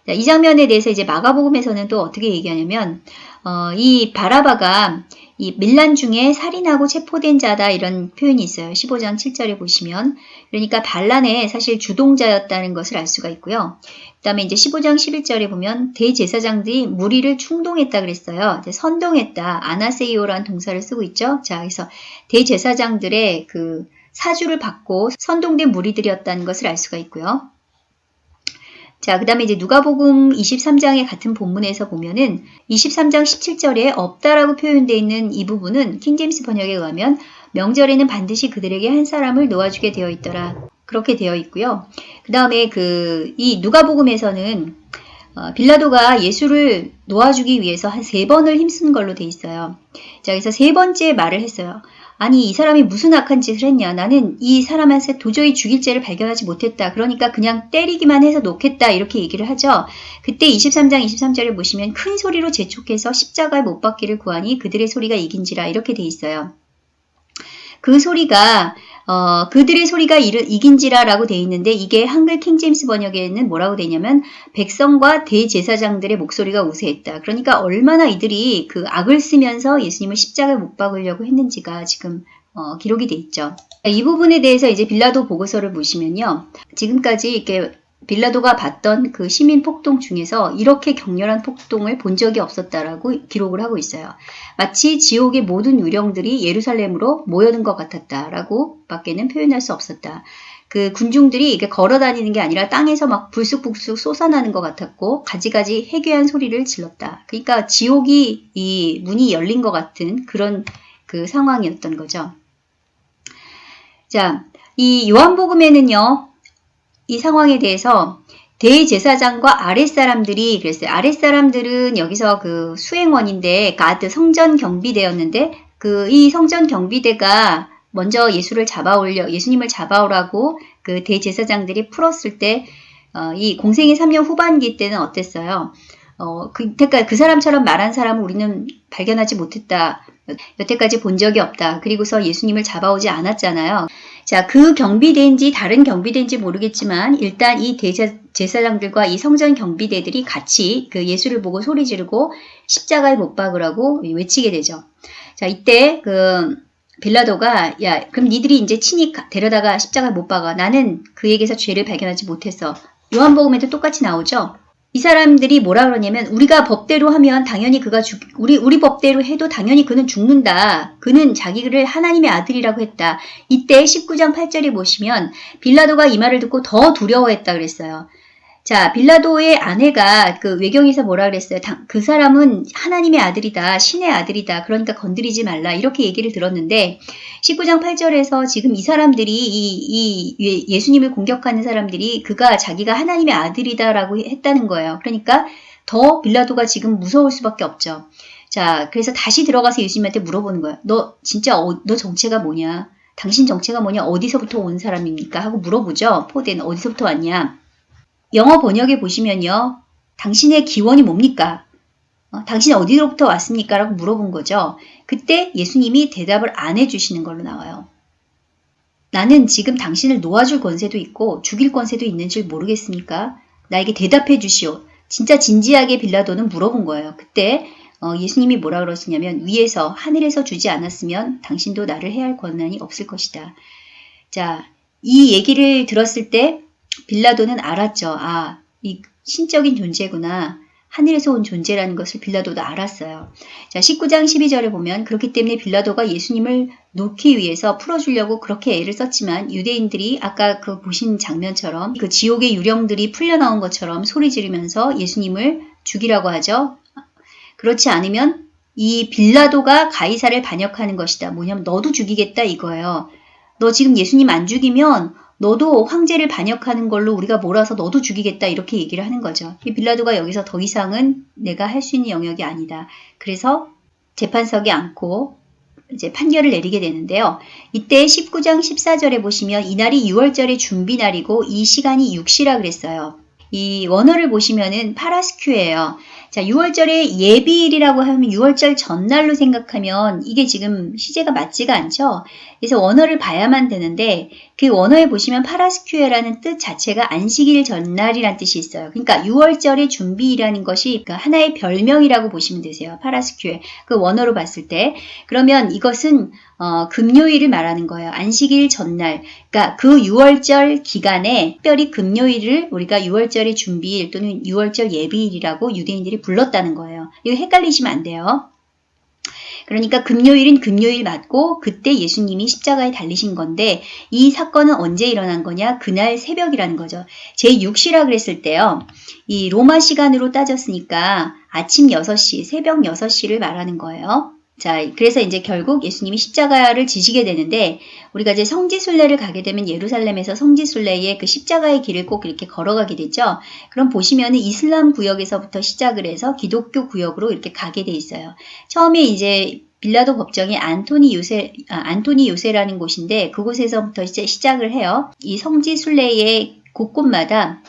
S1: 자, 이 장면에 대해서 이제 마가복음에서는 또 어떻게 얘기하냐면 어, 이 바라바가 이 밀란 중에 살인하고 체포된 자다 이런 표현이 있어요. 15장 7절에 보시면 그러니까 반란의 사실 주동자였다는 것을 알 수가 있고요. 그 다음에 이제 15장 11절에 보면 대제사장들이 무리를 충동했다 그랬어요. 선동했다. 아나세이오라는 동사를 쓰고 있죠. 자, 그래서 대제사장들의 그 사주를 받고 선동된 무리들이었다는 것을 알 수가 있고요. 자, 그 다음에 이제 누가복음 23장의 같은 본문에서 보면은 23장 17절에 없다라고 표현되어 있는 이 부분은 킹제임스 번역에 의하면 명절에는 반드시 그들에게 한 사람을 놓아주게 되어 있더라. 그렇게 되어 있고요. 그 다음에 그 이 누가복음에서는 어, 빌라도가 예수를 놓아주기 위해서 한 세 번을 힘쓴 걸로 돼 있어요. 자, 그래서 세 번째 말을 했어요. 아니 이 사람이 무슨 악한 짓을 했냐? 나는 이 사람한테 도저히 죽일 죄를 발견하지 못했다. 그러니까 그냥 때리기만 해서 놓겠다. 이렇게 얘기를 하죠. 그때 23장 23절을 보시면 큰 소리로 재촉해서 십자가에 못 박기를 구하니 그들의 소리가 이긴지라. 이렇게 돼 있어요. 그 소리가 어, 그들의 소리가 이긴지라 라고 돼 있는데 이게 한글 킹제임스 번역에는 뭐라고 되냐면 백성과 대제사장들의 목소리가 우세했다. 그러니까 얼마나 이들이 그 악을 쓰면서 예수님을 십자가에 못 박으려고 했는지가 지금 어, 기록이 돼 있죠. 이 부분에 대해서 이제 빌라도 보고서를 보시면요. 지금까지 이렇게 빌라도가 봤던 그 시민 폭동 중에서 이렇게 격렬한 폭동을 본 적이 없었다라고 기록을 하고 있어요. 마치 지옥의 모든 유령들이 예루살렘으로 모여든 것 같았다라고 밖에는 표현할 수 없었다. 그 군중들이 이게 걸어 다니는 게 아니라 땅에서 막 불쑥불쑥 솟아나는 것 같았고 가지가지 해괴한 소리를 질렀다. 그러니까 지옥이 이 문이 열린 것 같은 그런 그 상황이었던 거죠. 자, 이 요한복음에는요. 이 상황에 대해서 대제사장과 아랫사람들이 그랬어요. 아랫사람들은 여기서 그 수행원인데 가드 성전 경비대였는데 그 이 성전 경비대가 먼저 예수를 잡아올려 예수님을 잡아오라고 그 대제사장들이 풀었을 때이 어, 공생의 3년 후반기 때는 어땠어요? 어, 그, 그러니까 그 사람처럼 말한 사람을 우리는 발견하지 못했다. 여태까지 본 적이 없다. 그리고서 예수님을 잡아오지 않았잖아요. 자, 그 경비대인지 다른 경비대인지 모르겠지만 일단 이 대제, 제사장들과 이 성전 경비대들이 같이 그 예수를 보고 소리 지르고 십자가에 못 박으라고 외치게 되죠. 자, 이때 그 빌라도가 야, 그럼 니들이 이제 친히 데려다가 십자가에 못 박아. 나는 그에게서 죄를 발견하지 못했어. 요한복음에도 똑같이 나오죠. 이 사람들이 뭐라 그러냐면 우리가 법대로 하면 당연히 그가 죽 우리 우리 법대로 해도 당연히 그는 죽는다. 그는 자기를 하나님의 아들이라고 했다. 이때 19장 8절에 보시면 빌라도가 이 말을 듣고 더 두려워했다 그랬어요. 자, 빌라도의 아내가 그 외경에서 뭐라 그랬어요? 그 사람은 하나님의 아들이다. 신의 아들이다. 그러니까 건드리지 말라. 이렇게 얘기를 들었는데 19장 8절에서 지금 이 사람들이 이, 이 예수님을 공격하는 사람들이 그가 자기가 하나님의 아들이다라고 했다는 거예요. 그러니까 더 빌라도가 지금 무서울 수밖에 없죠. 자, 그래서 다시 들어가서 예수님한테 물어보는 거예요. 너 진짜 어, 너 정체가 뭐냐? 당신 정체가 뭐냐? 어디서부터 온 사람입니까? 하고 물어보죠. 포대는 어디서부터 왔냐? 영어 번역에 보시면요. 당신의 기원이 뭡니까? 어, 당신 어디로부터 왔습니까? 라고 물어본 거죠. 그때 예수님이 대답을 안 해주시는 걸로 나와요. 나는 지금 당신을 놓아줄 권세도 있고 죽일 권세도 있는 줄 모르겠습니까? 나에게 대답해 주시오. 진짜 진지하게 빌라도는 물어본 거예요. 그때 어, 예수님이 뭐라 그러시냐면 위에서 하늘에서 주지 않았으면 당신도 나를 해야 할 권한이 없을 것이다. 자, 이 얘기를 들었을 때 빌라도는 알았죠. 아, 이 신적인 존재구나. 하늘에서 온 존재라는 것을 빌라도도 알았어요. 자, 19장 12절에 보면 그렇기 때문에 빌라도가 예수님을 놓기 위해서 풀어주려고 그렇게 애를 썼지만 유대인들이 아까 그 보신 장면처럼 그 지옥의 유령들이 풀려나온 것처럼 소리 지르면서 예수님을 죽이라고 하죠. 그렇지 않으면 이 빌라도가 가이사를 반역하는 것이다. 뭐냐면 너도 죽이겠다 이거예요. 너 지금 예수님 안 죽이면 너도 황제를 반역하는 걸로 우리가 몰아서 너도 죽이겠다 이렇게 얘기를 하는 거죠. 빌라도가 여기서 더 이상은 내가 할 수 있는 영역이 아니다. 그래서 재판석에 앉고 이제 판결을 내리게 되는데요. 이때 19장 14절에 보시면 이날이 6월절의 준비날이고 이 시간이 6시라 그랬어요. 이 원어를 보시면은 파라스큐예요. 자, 6월절의 예비일이라고 하면 6월절 전날로 생각하면 이게 지금 시제가 맞지가 않죠. 그래서 원어를 봐야만 되는데 그 원어에 보시면 파라스큐에라는 뜻 자체가 안식일 전날이란 뜻이 있어요. 그러니까 6월절의 준비라는 것이 그 하나의 별명이라고 보시면 되세요. 파라스큐에. 그 원어로 봤을 때. 그러면 이것은 어, 금요일을 말하는 거예요. 안식일 전날. 그러니까 그 6월절 기간에 특별히 금요일을 우리가 6월절의 준비일 또는 6월절 예비일이라고 유대인들이 불렀다는 거예요. 이거 헷갈리시면 안 돼요. 그러니까 금요일은 금요일 맞고 그때 예수님이 십자가에 달리신 건데 이 사건은 언제 일어난 거냐? 그날 새벽이라는 거죠. 제6시라 그랬을 때요. 이 로마 시간으로 따졌으니까 아침 6시, 새벽 6시를 말하는 거예요. 자, 그래서 이제 결국 예수님이 십자가를 지시게 되는데 우리가 이제 성지순례를 가게 되면 예루살렘에서 성지순례의 그 십자가의 길을 꼭 이렇게 걸어가게 되죠. 그럼 보시면은 이슬람 구역에서부터 시작을 해서 기독교 구역으로 이렇게 가게 돼 있어요. 처음에 이제 빌라도 법정이 안토니 요새 아, 안토니 요새라는 곳인데 그곳에서부터 이제 시작을 해요. 이 성지순례의 곳곳마다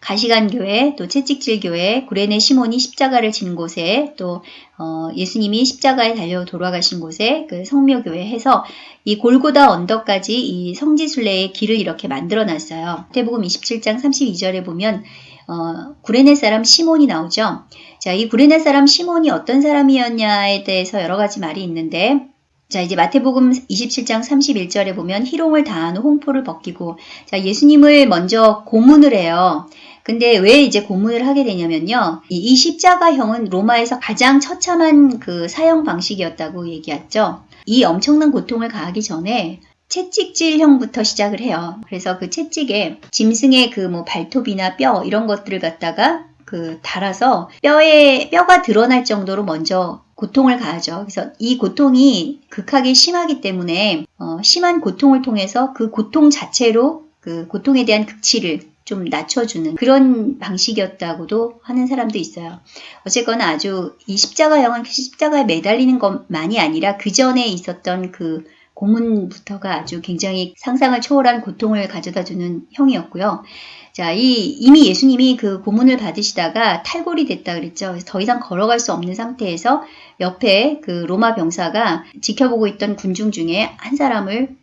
S1: 가시관교회, 또 채찍질교회, 구레네 시몬이 십자가를 진 곳에, 또 어, 예수님이 십자가에 달려 돌아가신 곳에 그 성묘교회 해서 이 골고다 언덕까지 이 성지순례의 길을 이렇게 만들어 놨어요. 태복음 27장 32절에 보면 어, 구레네 사람 시몬이 나오죠. 자, 이 구레네 사람 시몬이 어떤 사람이었냐에 대해서 여러 가지 말이 있는데 자, 이제 마태복음 27장 31절에 보면 희롱을 다한 홍포를 벗기고 자, 예수님을 먼저 고문을 해요. 근데 왜 이제 고문을 하게 되냐면요. 이 십자가형은 로마에서 가장 처참한 그 사형 방식이었다고 얘기했죠. 이 엄청난 고통을 가하기 전에 채찍질형부터 시작을 해요. 그래서 그 채찍에 짐승의 그 뭐 발톱이나 뼈 이런 것들을 갖다가 그 달아서 뼈에 뼈가 드러날 정도로 먼저 고통을 가하죠. 그래서 이 고통이 극하게 심하기 때문에 어, 심한 고통을 통해서 그 고통 자체로 그 고통에 대한 극치를 좀 낮춰주는 그런 방식이었다고도 하는 사람도 있어요. 어쨌거나 아주 이 십자가형은 십자가에 매달리는 것만이 아니라 그 전에 있었던 그 고문부터가 아주 굉장히 상상을 초월한 고통을 가져다 주는 형이었고요. 자, 이 이미 예수님이 그 고문을 받으시다가 탈골이 됐다 그랬죠. 더 이상 걸어갈 수 없는 상태에서 옆에 그 로마 병사가 지켜보고 있던 군중 중에 한 사람을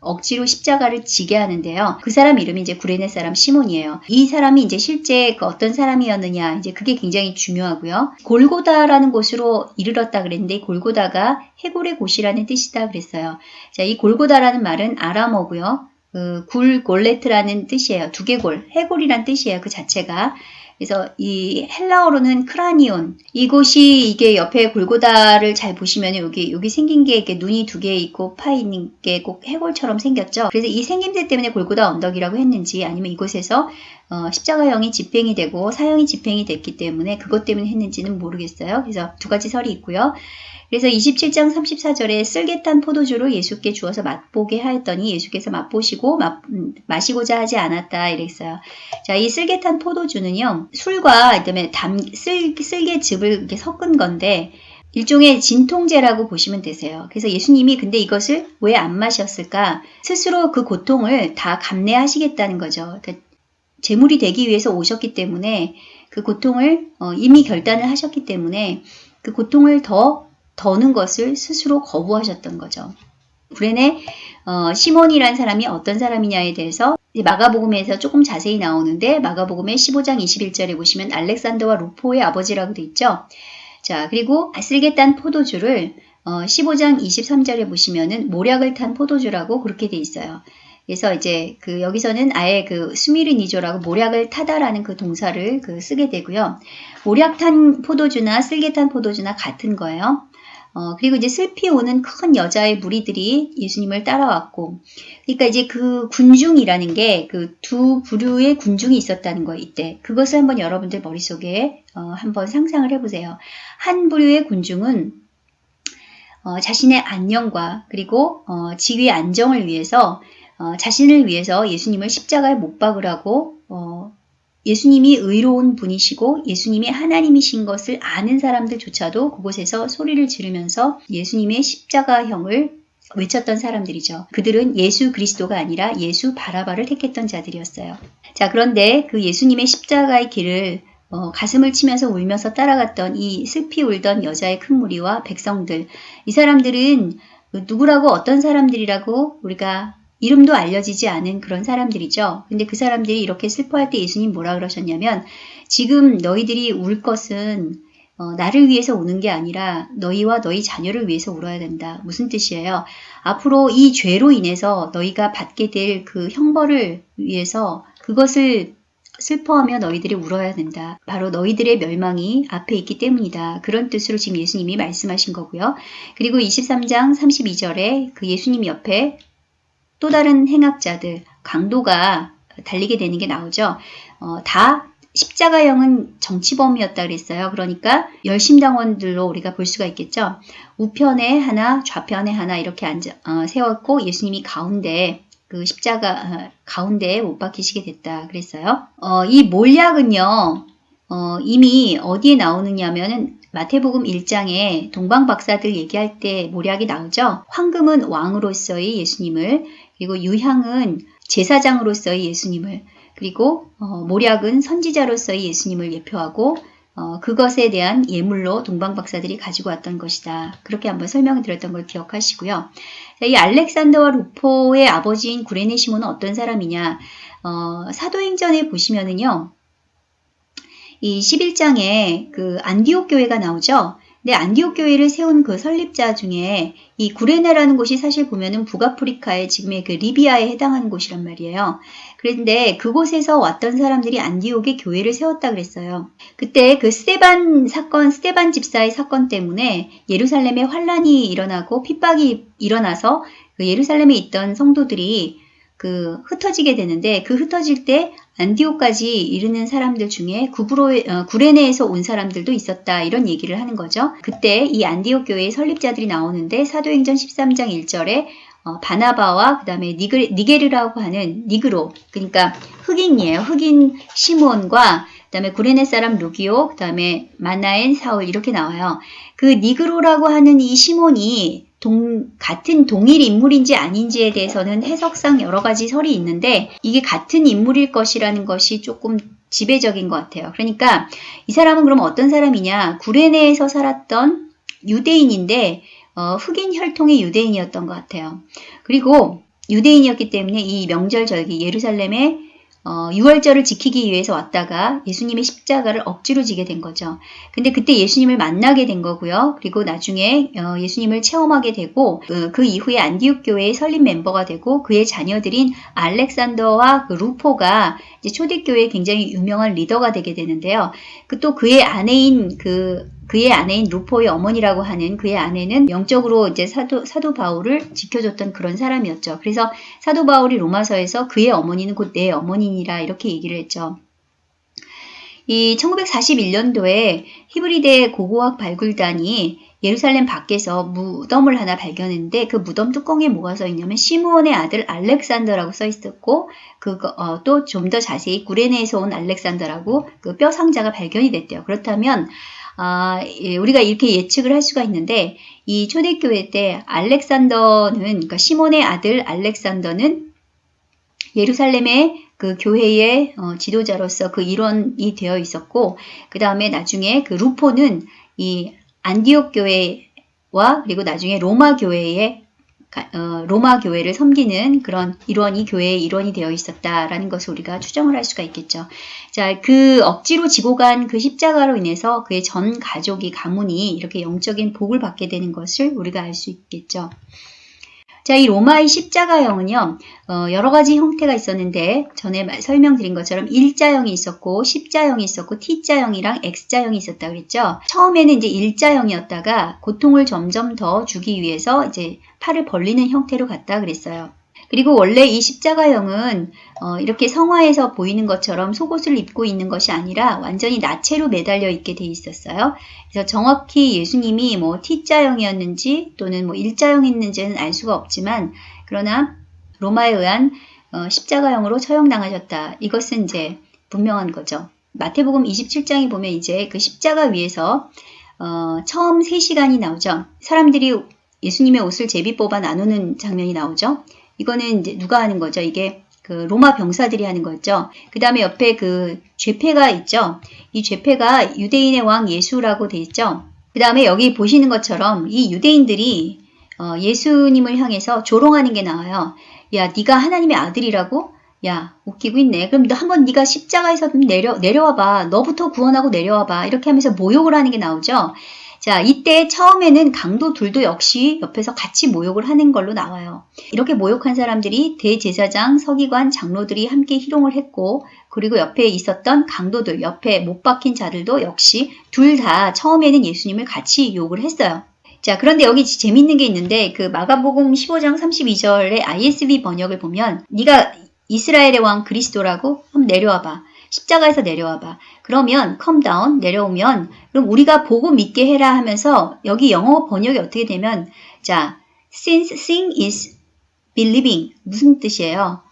S1: 억지로 십자가를 지게 하는데요. 그 사람 이름이 이제 구레네 사람 시몬이에요. 이 사람이 이제 실제 그 어떤 사람이었느냐 이제 그게 굉장히 중요하고요. 골고다라는 곳으로 이르렀다 그랬는데 골고다가 해골의 곳이라는 뜻이다 그랬어요. 자, 이 골고다라는 말은 아람어고요. 그 굴 골레트라는 뜻이에요. 두개골, 해골이란 뜻이에요. 그 자체가. 그래서 이 헬라어로는 크라니온 이곳이 이게 옆에 골고다를 잘 보시면 여기 여기 생긴 게 이렇게 눈이 두 개 있고 파 있는 게 꼭 해골처럼 생겼죠. 그래서 이 생김새 때문에 골고다 언덕이라고 했는지 아니면 이곳에서 어, 십자가형이 집행이 되고 사형이 집행이 됐기 때문에 그것 때문에 했는지는 모르겠어요. 그래서 두 가지 설이 있고요. 그래서 27장 34절에 쓸개탄 포도주를 예수께 주어서 맛보게 하였더니 예수께서 맛보시고 맛, 음, 마시고자 하지 않았다 이랬어요. 자, 이 쓸개탄 포도주는요. 술과 그다음에 담 쓸, 쓸개즙을 이렇게 섞은 건데 일종의 진통제라고 보시면 되세요. 그래서 예수님이 근데 이것을 왜 안 마셨을까? 스스로 그 고통을 다 감내하시겠다는 거죠. 그러니까 제물이 되기 위해서 오셨기 때문에 그 고통을 어, 이미 결단을 하셨기 때문에 그 고통을 더 더는 것을 스스로 거부하셨던 거죠. 구레네 어, 시몬이란 사람이 어떤 사람이냐에 대해서 마가복음에서 조금 자세히 나오는데 마가복음의 15장 21절에 보시면 알렉산더와 루포의 아버지라고 돼 있죠. 자 그리고 아슬게 딴 포도주를 어, 15장 23절에 보시면은 모략을 탄 포도주라고 그렇게 돼 있어요. 그래서 이제 그 여기서는 아예 그 수미르니조라고 모략을 타다라는 그 동사를 그 쓰게 되고요. 모략 탄 포도주나 쓸개 탄 포도주나 같은 거예요. 어, 그리고 이제 슬피 오는 큰 여자의 무리들이 예수님을 따라왔고, 그러니까 이제 그 군중이라는 게 그 두 부류의 군중이 있었다는 거 이때. 그것을 한번 여러분들 머릿속에 어, 한번 상상을 해보세요. 한 부류의 군중은 어, 자신의 안녕과 그리고 어, 지위의 안정을 위해서 어, 자신을 위해서 예수님을 십자가에 못 박으라고 어, 예수님이 의로운 분이시고 예수님이 하나님이신 것을 아는 사람들조차도 그곳에서 소리를 지르면서 예수님의 십자가형을 외쳤던 사람들이죠. 그들은 예수 그리스도가 아니라 예수 바라바를 택했던 자들이었어요. 자, 그런데 그 예수님의 십자가의 길을 어, 가슴을 치면서 울면서 따라갔던 이 슬피 울던 여자의 큰 무리와 백성들. 이 사람들은 누구라고 어떤 사람들이라고 우리가 이름도 알려지지 않은 그런 사람들이죠. 근데 그 사람들이 이렇게 슬퍼할 때 예수님 뭐라 그러셨냐면 지금 너희들이 울 것은 어, 나를 위해서 우는 게 아니라 너희와 너희 자녀를 위해서 울어야 된다. 무슨 뜻이에요? 앞으로 이 죄로 인해서 너희가 받게 될 그 형벌을 위해서 그것을 슬퍼하며 너희들이 울어야 된다. 바로 너희들의 멸망이 앞에 있기 때문이다. 그런 뜻으로 지금 예수님이 말씀하신 거고요. 그리고 23장 32절에 그 예수님 옆에 또 다른 행악자들, 강도가 달리게 되는 게 나오죠. 어, 다 십자가형은 정치범이었다 그랬어요. 그러니까 열심당원들로 우리가 볼 수가 있겠죠. 우편에 하나, 좌편에 하나 이렇게 앉아, 어, 세웠고 예수님이 가운데 그 십자가 어, 가운데에 못 박히시게 됐다 그랬어요. 어, 이 몰약은요. 어, 이미 어디에 나오느냐면은 마태복음 1장에 동방 박사들 얘기할 때 모략이 나오죠. 황금은 왕으로서의 예수님을 그리고 유향은 제사장으로서의 예수님을 그리고 어, 모략은 선지자로서의 예수님을 예표하고 어, 그것에 대한 예물로 동방 박사들이 가지고 왔던 것이다. 그렇게 한번 설명을 드렸던 걸 기억하시고요. 이 알렉산더와 루포의 아버지인 구레네 시몬은 어떤 사람이냐? 어, 사도행전에 보시면은요. 이 11장에 그 안디옥 교회가 나오죠. 근데 안디옥 교회를 세운 그 설립자 중에 이 구레네라는 곳이 사실 보면은 북아프리카의 지금의 그 리비아에 해당하는 곳이란 말이에요. 그런데 그곳에서 왔던 사람들이 안디옥에 교회를 세웠다 그랬어요. 그때 그 스테반 사건, 스테반 집사의 사건 때문에 예루살렘에 환란이 일어나고 핍박이 일어나서 그 예루살렘에 있던 성도들이 그 흩어지게 되는데 그 흩어질 때 안디오까지 이르는 사람들 중에 구브로, 어, 구레네에서 온 사람들도 있었다 이런 얘기를 하는 거죠. 그때 이 안디옥 교회의 설립자들이 나오는데 사도행전 13장 1절에 어, 바나바와 그 다음에 니게르라고 하는 니그로 그러니까 흑인이에요. 흑인 시몬과 그 다음에 구레네 사람 루기오 그 다음에 마나엔 사울 이렇게 나와요. 그 니그로라고 하는 이 시몬이 동, 같은 동일 인물인지 아닌지에 대해서는 해석상 여러 가지 설이 있는데 이게 같은 인물일 것이라는 것이 조금 지배적인 것 같아요. 그러니까 이 사람은 그럼 어떤 사람이냐? 구레네에서 살았던 유대인인데 어, 흑인 혈통의 유대인이었던 것 같아요. 그리고 유대인이었기 때문에 이 명절 절기 예루살렘에 어, 6월절을 지키기 위해서 왔다가 예수님의 십자가를 억지로 지게 된 거죠. 근데 그때 예수님을 만나게 된 거고요. 그리고 나중에 어, 예수님을 체험하게 되고 그, 그 이후에 안디옥 교회의 설립 멤버가 되고 그의 자녀들인 알렉산더와 그 루포가 초대교회의 굉장히 유명한 리더가 되게 되는데요. 그 또 그의 아내인 그 그의 아내인 루포의 어머니라고 하는 그의 아내는 영적으로 이제 사도, 사도 바울을 지켜줬던 그런 사람이었죠. 그래서 사도 바울이 로마서에서 그의 어머니는 곧 내 어머니니라 이렇게 얘기를 했죠. 이 1941년도에 히브리대 고고학 발굴단이 예루살렘 밖에서 무덤을 하나 발견했는데 그 무덤 뚜껑에 뭐가 써 있냐면 시므온의 아들 알렉산더라고 써 있었고 그거 어, 또좀 더 자세히 구레네에서 온 알렉산더라고 그 뼈 상자가 발견이 됐대요. 그렇다면 아, 예, 우리가 이렇게 예측을 할 수가 있는데 이 초대교회 때 알렉산더는 그러니까 시몬의 아들 알렉산더는 예루살렘의 그 교회의 어, 지도자로서 그 일원이 되어 있었고 그 다음에 나중에 그 루포는 이 안디옥 교회와 그리고 나중에 로마 교회의 어, 로마 교회를 섬기는 그런 일원이 교회의 일원이 되어 있었다라는 것을 우리가 추정을 할 수가 있겠죠. 자, 그 억지로 지고 간 그 십자가로 인해서 그의 전 가족이 가문이 이렇게 영적인 복을 받게 되는 것을 우리가 알 수 있겠죠. 자, 이 로마의 십자가형은요, 어, 여러 가지 형태가 있었는데, 전에 설명드린 것처럼 일자형이 있었고, 십자형이 있었고, T자형이랑 X자형이 있었다 그랬죠. 처음에는 이제 일자형이었다가 고통을 점점 더 주기 위해서 이제 팔을 벌리는 형태로 갔다 그랬어요. 그리고 원래 이 십자가형은 어, 이렇게 성화에서 보이는 것처럼 속옷을 입고 있는 것이 아니라 완전히 나체로 매달려 있게 돼 있었어요. 그래서 정확히 예수님이 뭐 T자형이었는지 또는 뭐 일자형이었는지는 알 수가 없지만 그러나 로마에 의한 어, 십자가형으로 처형당하셨다. 이것은 이제 분명한 거죠. 마태복음 27장에 보면 이제 그 십자가 위에서 어, 처음 3시간이 나오죠. 사람들이 예수님의 옷을 제비 뽑아 나누는 장면이 나오죠. 이거는 이제 누가 하는 거죠? 이게 그그 로마 병사들이 하는 거죠. 그 다음에 옆에 그 죄패가 있죠. 이 죄패가 유대인의 왕 예수라고 돼 있죠. 그 다음에 여기 보시는 것처럼 이 유대인들이 어, 예수님을 향해서 조롱하는 게 나와요. 야, 네가 하나님의 아들이라고? 야, 웃기고 있네. 그럼 너 한번 네가 십자가에서 좀 내려 내려와 봐. 너부터 구원하고 내려와 봐. 이렇게 하면서 모욕을 하는 게 나오죠. 자, 이때 처음에는 강도 둘도 역시 옆에서 같이 모욕을 하는 걸로 나와요. 이렇게 모욕한 사람들이 대제사장, 서기관, 장로들이 함께 희롱을 했고, 그리고 옆에 있었던 강도들, 옆에 못 박힌 자들도 역시 둘 다 처음에는 예수님을 같이 욕을 했어요. 자, 그런데 여기 재밌는 게 있는데 그 마가복음 15장 32절의 ISV 번역을 보면 네가 이스라엘의 왕 그리스도라고 한번 내려와 봐. 십자가에서 내려와 봐. 그러면 come down 내려오면 그럼 우리가 보고 믿게 해라 하면서 여기 영어 번역이 어떻게 되면 자, since seeing is believing 무슨 뜻이에요?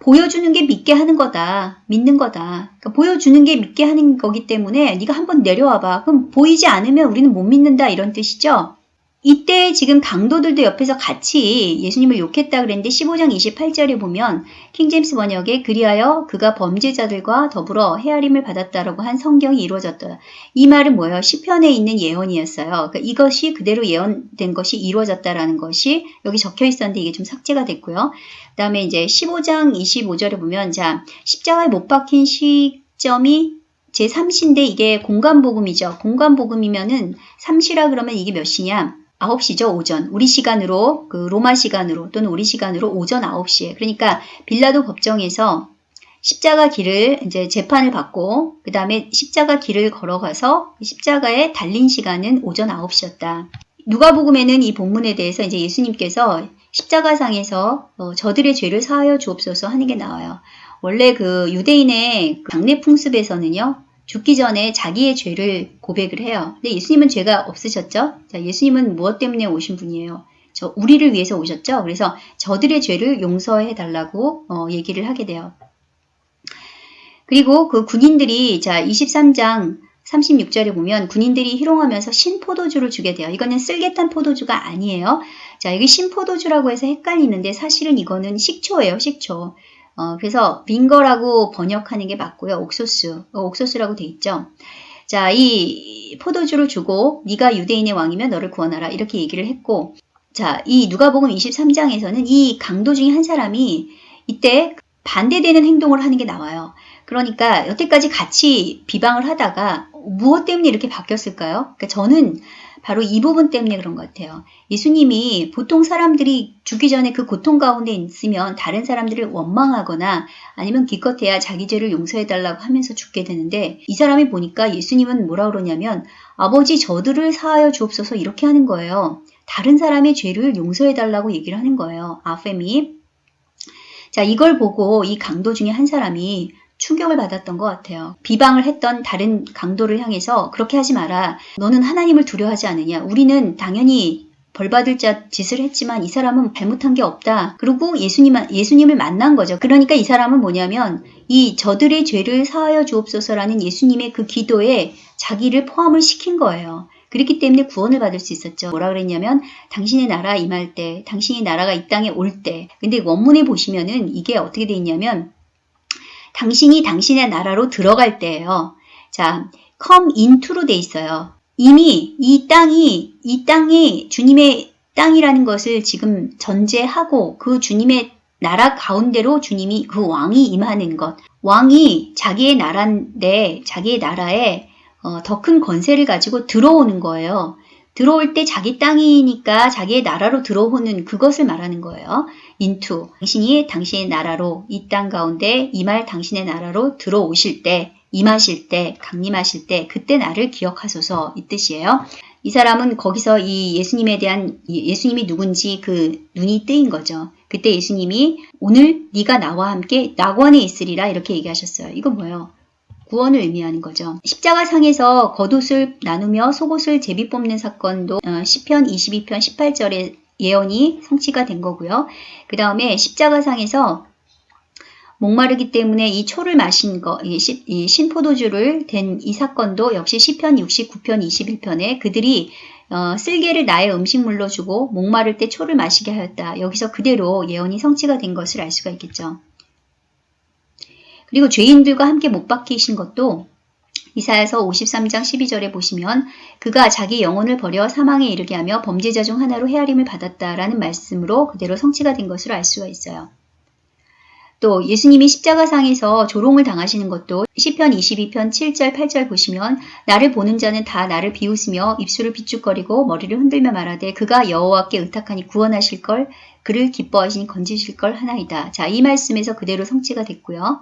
S1: 보여주는 게 믿게 하는 거다. 믿는 거다. 그러니까 보여주는 게 믿게 하는 거기 때문에 네가 한번 내려와 봐. 그럼 보이지 않으면 우리는 못 믿는다 이런 뜻이죠. 이때 지금 강도들도 옆에서 같이 예수님을 욕했다 그랬는데 15장 28절에 보면 킹제임스 번역에 그리하여 그가 범죄자들과 더불어 헤아림을 받았다라고 한 성경이 이루어졌다. 이 말은 뭐예요? 시편에 있는 예언이었어요. 그러니까 이것이 그대로 예언된 것이 이루어졌다라는 것이 여기 적혀 있었는데 이게 좀 삭제가 됐고요. 그 다음에 이제 15장 25절에 보면 자 십자가에 못 박힌 시점이 제3시인데 이게 공간복음이죠. 공간복음이면은 3시라 그러면 이게 몇 시냐? 9시죠, 오전. 우리 시간으로, 그 로마 시간으로 또는 우리 시간으로 오전 9시에. 그러니까 빌라도 법정에서 십자가 길을 이제 재판을 받고 그 다음에 십자가 길을 걸어가서 십자가에 달린 시간은 오전 9시였다. 누가복음에는 이 본문에 대해서 이제 예수님께서 십자가상에서 어, 저들의 죄를 사하여 주옵소서 하는 게 나와요. 원래 그 유대인의 장례 풍습에서는요. 죽기 전에 자기의 죄를 고백을 해요. 근데 예수님은 죄가 없으셨죠? 자, 예수님은 무엇 때문에 오신 분이에요? 저 우리를 위해서 오셨죠? 그래서 저들의 죄를 용서해 달라고 어, 얘기를 하게 돼요. 그리고 그 군인들이 자 23장 36절에 보면 군인들이 희롱하면서 신포도주를 주게 돼요. 이거는 쓸개탄 포도주가 아니에요. 자, 여기 신포도주라고 해서 헷갈리는데 사실은 이거는 식초예요, 식초. 어, 그래서 빙거라고 번역하는 게 맞고요. 옥소스, 어, 옥소스라고 돼 있죠. 자, 이 포도주를 주고 네가 유대인의 왕이면 너를 구원하라 이렇게 얘기를 했고 자, 이 누가복음 23장에서는 이 강도 중에 한 사람이 이때 반대되는 행동을 하는 게 나와요. 그러니까 여태까지 같이 비방을 하다가 무엇 때문에 이렇게 바뀌었을까요? 그러니까 저는 바로 이 부분 때문에 그런 것 같아요. 예수님이 보통 사람들이 죽기 전에 그 고통 가운데 있으면 다른 사람들을 원망하거나 아니면 기껏해야 자기 죄를 용서해달라고 하면서 죽게 되는데 이 사람이 보니까 예수님은 뭐라 그러냐면 아버지 저들을 사하여 주옵소서 이렇게 하는 거예요. 다른 사람의 죄를 용서해달라고 얘기를 하는 거예요. 아페미. 자, 이걸 보고 이 강도 중에 한 사람이 충격을 받았던 것 같아요. 비방을 했던 다른 강도를 향해서 그렇게 하지 마라. 너는 하나님을 두려워하지 않느냐. 우리는 당연히 벌받을 자 짓을 했지만 이 사람은 잘못한 게 없다. 그리고 예수님, 예수님을 만난 거죠. 그러니까 이 사람은 뭐냐면 이 저들의 죄를 사하여 주옵소서라는 예수님의 그 기도에 자기를 포함을 시킨 거예요. 그렇기 때문에 구원을 받을 수 있었죠. 뭐라 그랬냐면 당신의 나라 임할 때, 당신의 나라가 이 땅에 올 때. 근데 원문에 보시면은 이게 어떻게 돼 있냐면 당신이 당신의 나라로 들어갈 때예요. 자, come into로 돼 있어요. 이미 이 땅이 이 땅이 주님의 땅이라는 것을 지금 전제하고 그 주님의 나라 가운데로 주님이 그 왕이 임하는 것. 왕이 자기의 나라인데 자기의 나라에 어, 더 큰 권세를 가지고 들어오는 거예요. 들어올 때 자기 땅이니까 자기의 나라로 들어오는 그것을 말하는 거예요. 인투. 당신이 당신의 나라로 이 땅 가운데 임할 당신의 나라로 들어오실 때, 임하실 때, 강림하실 때 그때 나를 기억하소서 이 뜻이에요. 이 사람은 거기서 이 예수님에 대한 예수님이 누군지 그 눈이 뜨인 거죠. 그때 예수님이 오늘 네가 나와 함께 낙원에 있으리라 이렇게 얘기하셨어요. 이거 뭐예요? 구원을 의미하는 거죠. 십자가상에서 겉옷을 나누며 속옷을 제비 뽑는 사건도 어, 10편 22편 18절에 예언이 성취가 된 거고요. 그 다음에 십자가상에서 목마르기 때문에 이 초를 마신 거, 이, 시, 이 신포도주를 된 이 사건도 역시 10편 69편 21편에 그들이 어, 쓸개를 나의 음식물로 주고 목마를 때 초를 마시게 하였다. 여기서 그대로 예언이 성취가 된 것을 알 수가 있겠죠. 그리고 죄인들과 함께 못 박히신 것도 이사야서 53장 12절에 보시면 그가 자기 영혼을 버려 사망에 이르게 하며 범죄자 중 하나로 헤아림을 받았다라는 말씀으로 그대로 성취가 된 것으로 알 수가 있어요. 또 예수님이 십자가상에서 조롱을 당하시는 것도 시편 22편 7절 8절 보시면 나를 보는 자는 다 나를 비웃으며 입술을 비축거리고 머리를 흔들며 말하되 그가 여호와께 의탁하니 구원하실 걸 그를 기뻐하시니 건지실 걸 하나이다. 자, 이 말씀에서 그대로 성취가 됐고요.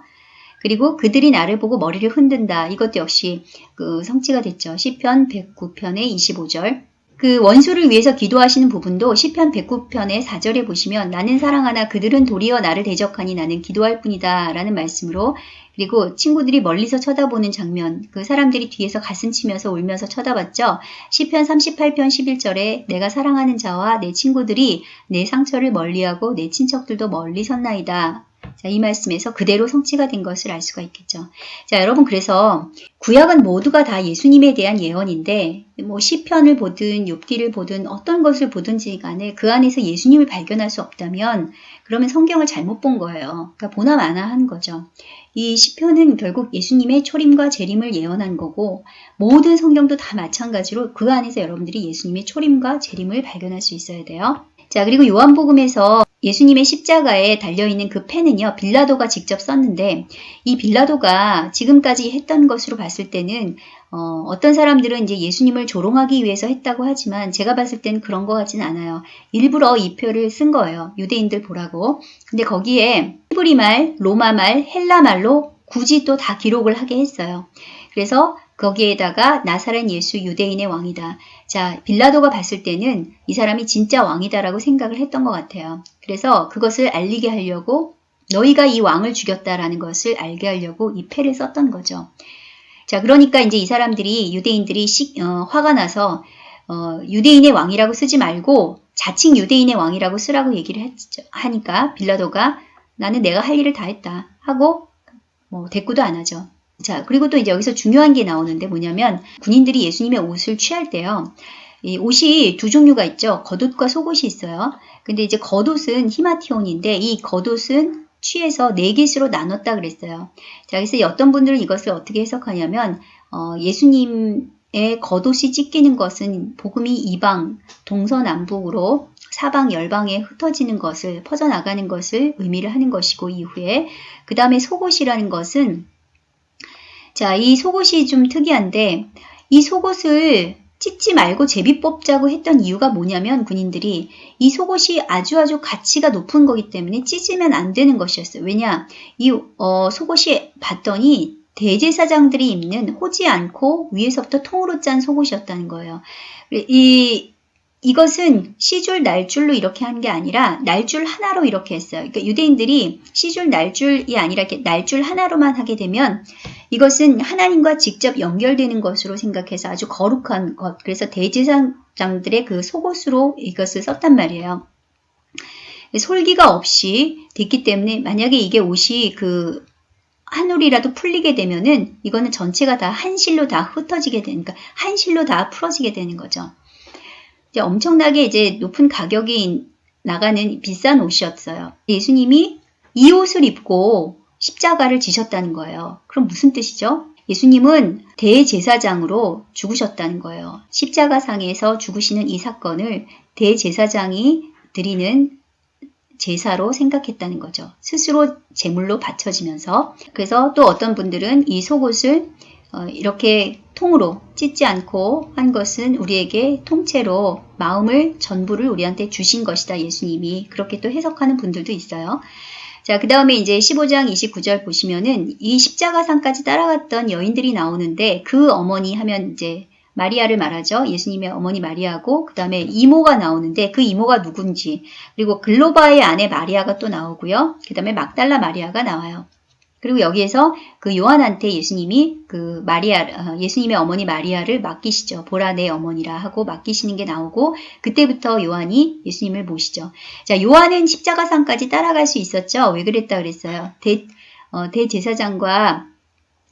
S1: 그리고 그들이 나를 보고 머리를 흔든다. 이것도 역시 그 성취가 됐죠. 시편 109편의 25절. 그 원수를 위해서 기도하시는 부분도 시편 109편의 4절에 보시면 나는 사랑하나 그들은 도리어 나를 대적하니 나는 기도할 뿐이다 라는 말씀으로 그리고 친구들이 멀리서 쳐다보는 장면 그 사람들이 뒤에서 가슴 치면서 울면서 쳐다봤죠. 시편 38편 11절에 내가 사랑하는 자와 내 친구들이 내 상처를 멀리하고 내 친척들도 멀리 섰나이다. 자, 이 말씀에서 그대로 성취가 된 것을 알 수가 있겠죠. 자, 여러분 그래서 구약은 모두가 다 예수님에 대한 예언인데 뭐 시편을 보든 욥기를 보든 어떤 것을 보든지 간에 그 안에서 예수님을 발견할 수 없다면 그러면 성경을 잘못 본 거예요. 그러니까 보나 마나 한 거죠. 이 시편은 결국 예수님의 초림과 재림을 예언한 거고 모든 성경도 다 마찬가지로 그 안에서 여러분들이 예수님의 초림과 재림을 발견할 수 있어야 돼요. 자, 그리고 요한복음에서 예수님의 십자가에 달려있는 그 펜은요, 빌라도가 직접 썼는데, 이 빌라도가 지금까지 했던 것으로 봤을 때는, 어, 떤 사람들은 이제 예수님을 조롱하기 위해서 했다고 하지만, 제가 봤을 때는 그런 것 같진 않아요. 일부러 이 표를 쓴 거예요. 유대인들 보라고. 근데 거기에 히브리 말, 로마 말, 헬라 말로 굳이 또 다 기록을 하게 했어요. 그래서 거기에다가 나사렛 예수 유대인의 왕이다. 자, 빌라도가 봤을 때는 이 사람이 진짜 왕이다라고 생각을 했던 것 같아요. 그래서 그것을 알리게 하려고 너희가 이 왕을 죽였다라는 것을 알게 하려고 이 패를 썼던 거죠. 자, 그러니까 이제 이 사람들이 유대인들이 시, 어, 화가 나서 어, 유대인의 왕이라고 쓰지 말고 자칭 유대인의 왕이라고 쓰라고 얘기를 했죠. 하니까 빌라도가 나는 내가 할 일을 다 했다 하고 뭐 대꾸도 안 하죠. 자, 그리고 또 이제 여기서 중요한 게 나오는데 뭐냐면 군인들이 예수님의 옷을 취할 때요. 이 옷이 두 종류가 있죠. 겉옷과 속옷이 있어요. 근데 이제 겉옷은 히마티온인데 이 겉옷은 취해서 네 개수로 나눴다 그랬어요. 자, 그래서 어떤 분들은 이것을 어떻게 해석하냐면 어, 예수님의 겉옷이 찢기는 것은 복음이 이방, 동서남북으로 사방 열방에 흩어지는 것을 퍼져나가는 것을 의미를 하는 것이고 이후에 그 다음에 속옷이라는 것은 자, 이 속옷이 좀 특이한데 이 속옷을 찢지 말고 제비 뽑자고 했던 이유가 뭐냐면 군인들이 이 속옷이 아주 아주 가치가 높은 거기 때문에 찢으면 안 되는 것이었어요. 왜냐? 이 어, 속옷이 봤더니 대제사장들이 입는 호지 않고 위에서부터 통으로 짠 속옷이었다는 거예요. 이 이것은 시줄 날줄로 이렇게 한 게 아니라 날줄 하나로 이렇게 했어요. 그러니까 유대인들이 시줄 날줄이 아니라 이렇게 날줄 하나로만 하게 되면 이것은 하나님과 직접 연결되는 것으로 생각해서 아주 거룩한 것. 그래서 대제사장들의 그 속옷으로 이것을 썼단 말이에요. 솔기가 없이 됐기 때문에 만약에 이게 옷이 그 한 올이라도 풀리게 되면은 이거는 전체가 다 한실로 다 흩어지게 되니까 한실로 다 풀어지게 되는 거죠. 이제 엄청나게 이제 높은 가격이 나가는 비싼 옷이었어요. 예수님이 이 옷을 입고 십자가를 지셨다는 거예요. 그럼 무슨 뜻이죠? 예수님은 대제사장으로 죽으셨다는 거예요. 십자가상에서 죽으시는 이 사건을 대제사장이 드리는 제사로 생각했다는 거죠. 스스로 제물로 바쳐지면서 그래서 또 어떤 분들은 이 속옷을 어, 이렇게 통으로 찢지 않고 한 것은 우리에게 통째로 마음을 전부를 우리한테 주신 것이다 예수님이 그렇게 또 해석하는 분들도 있어요. 자, 그 다음에 이제 15장 29절 보시면은 이 십자가상까지 따라갔던 여인들이 나오는데 그 어머니 하면 이제 마리아를 말하죠. 예수님의 어머니 마리아고 그 다음에 이모가 나오는데 그 이모가 누군지 그리고 글로바의 아내 마리아가 또 나오고요. 그 다음에 막달라 마리아가 나와요. 그리고 여기에서 그 요한한테 예수님이 그 마리아, 어, 예수님의 어머니 마리아를 맡기시죠. 보라 내 어머니라 하고 맡기시는 게 나오고 그때부터 요한이 예수님을 모시죠. 자, 요한은 십자가상까지 따라갈 수 있었죠. 왜 그랬다 그랬어요. 대, 어, 대제사장과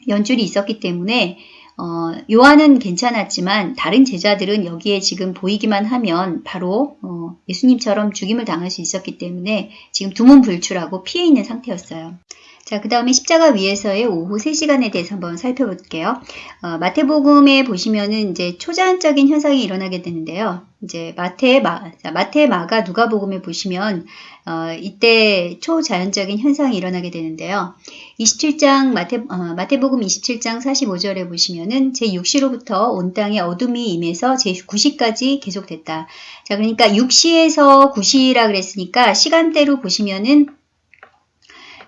S1: 연줄이 있었기 때문에 어, 요한은 괜찮았지만 다른 제자들은 여기에 지금 보이기만 하면 바로 어, 예수님처럼 죽임을 당할 수 있었기 때문에 지금 두문불출하고 피해 있는 상태였어요. 자, 그 다음에 십자가 위에서의 오후 3시간에 대해서 한번 살펴볼게요. 어, 마태복음에 보시면은 이제 초자연적인 현상이 일어나게 되는데요. 이제 마태, 마, 자, 마태, 마가, 누가복음에 보시면 어, 이때 초자연적인 현상이 일어나게 되는데요. 27장 마태, 어, 마태복음 27장 45절에 보시면은 제6시로부터 온 땅에 어둠이 임해서 제9시까지 계속됐다. 자, 그러니까 6시에서 9시라 그랬으니까 시간대로 보시면은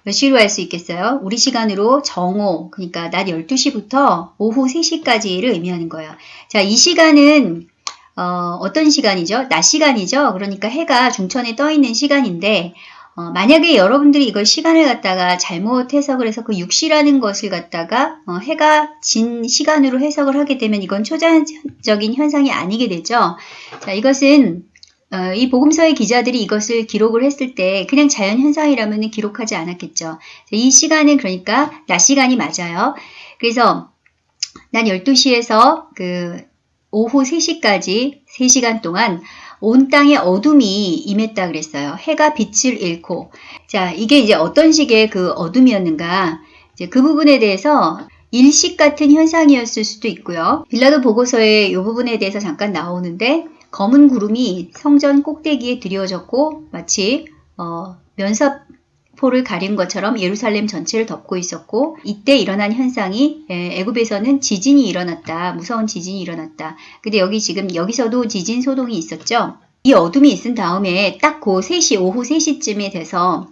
S1: 몇 시로 할 수 있겠어요? 우리 시간으로 정오, 그러니까 낮 12시부터 오후 3시까지를 의미하는 거예요. 자, 이 시간은 어, 떤 시간이죠? 낮 시간이죠? 그러니까 해가 중천에 떠 있는 시간인데 어, 만약에 여러분들이 이걸 시간을 갖다가 잘못 해석을 해서 그 6시라는 것을 갖다가 어, 해가 진 시간으로 해석을 하게 되면 이건 초자연적인 현상이 아니게 되죠. 자, 이것은 어, 이 복음서의 기자들이 이것을 기록을 했을 때 그냥 자연 현상이라면 기록하지 않았겠죠. 이 시간은 그러니까 낮 시간이 맞아요. 그래서 난 12시에서 그 오후 3시까지 3시간 동안 온 땅에 어둠이 임했다 그랬어요. 해가 빛을 잃고. 자, 이게 이제 어떤 식의 그 어둠이었는가. 이제 그 부분에 대해서 일식 같은 현상이었을 수도 있고요. 빌라도 보고서에 이 부분에 대해서 잠깐 나오는데 검은 구름이 성전 꼭대기에 드리워졌고 마치 어, 면사포를 가린 것처럼 예루살렘 전체를 덮고 있었고 이때 일어난 현상이 에, 애굽에서는 지진이 일어났다. 무서운 지진이 일어났다. 근데 여기 지금 여기서도 지진 소동이 있었죠. 이 어둠이 있은 다음에 딱 그 3시 오후 3시쯤에 돼서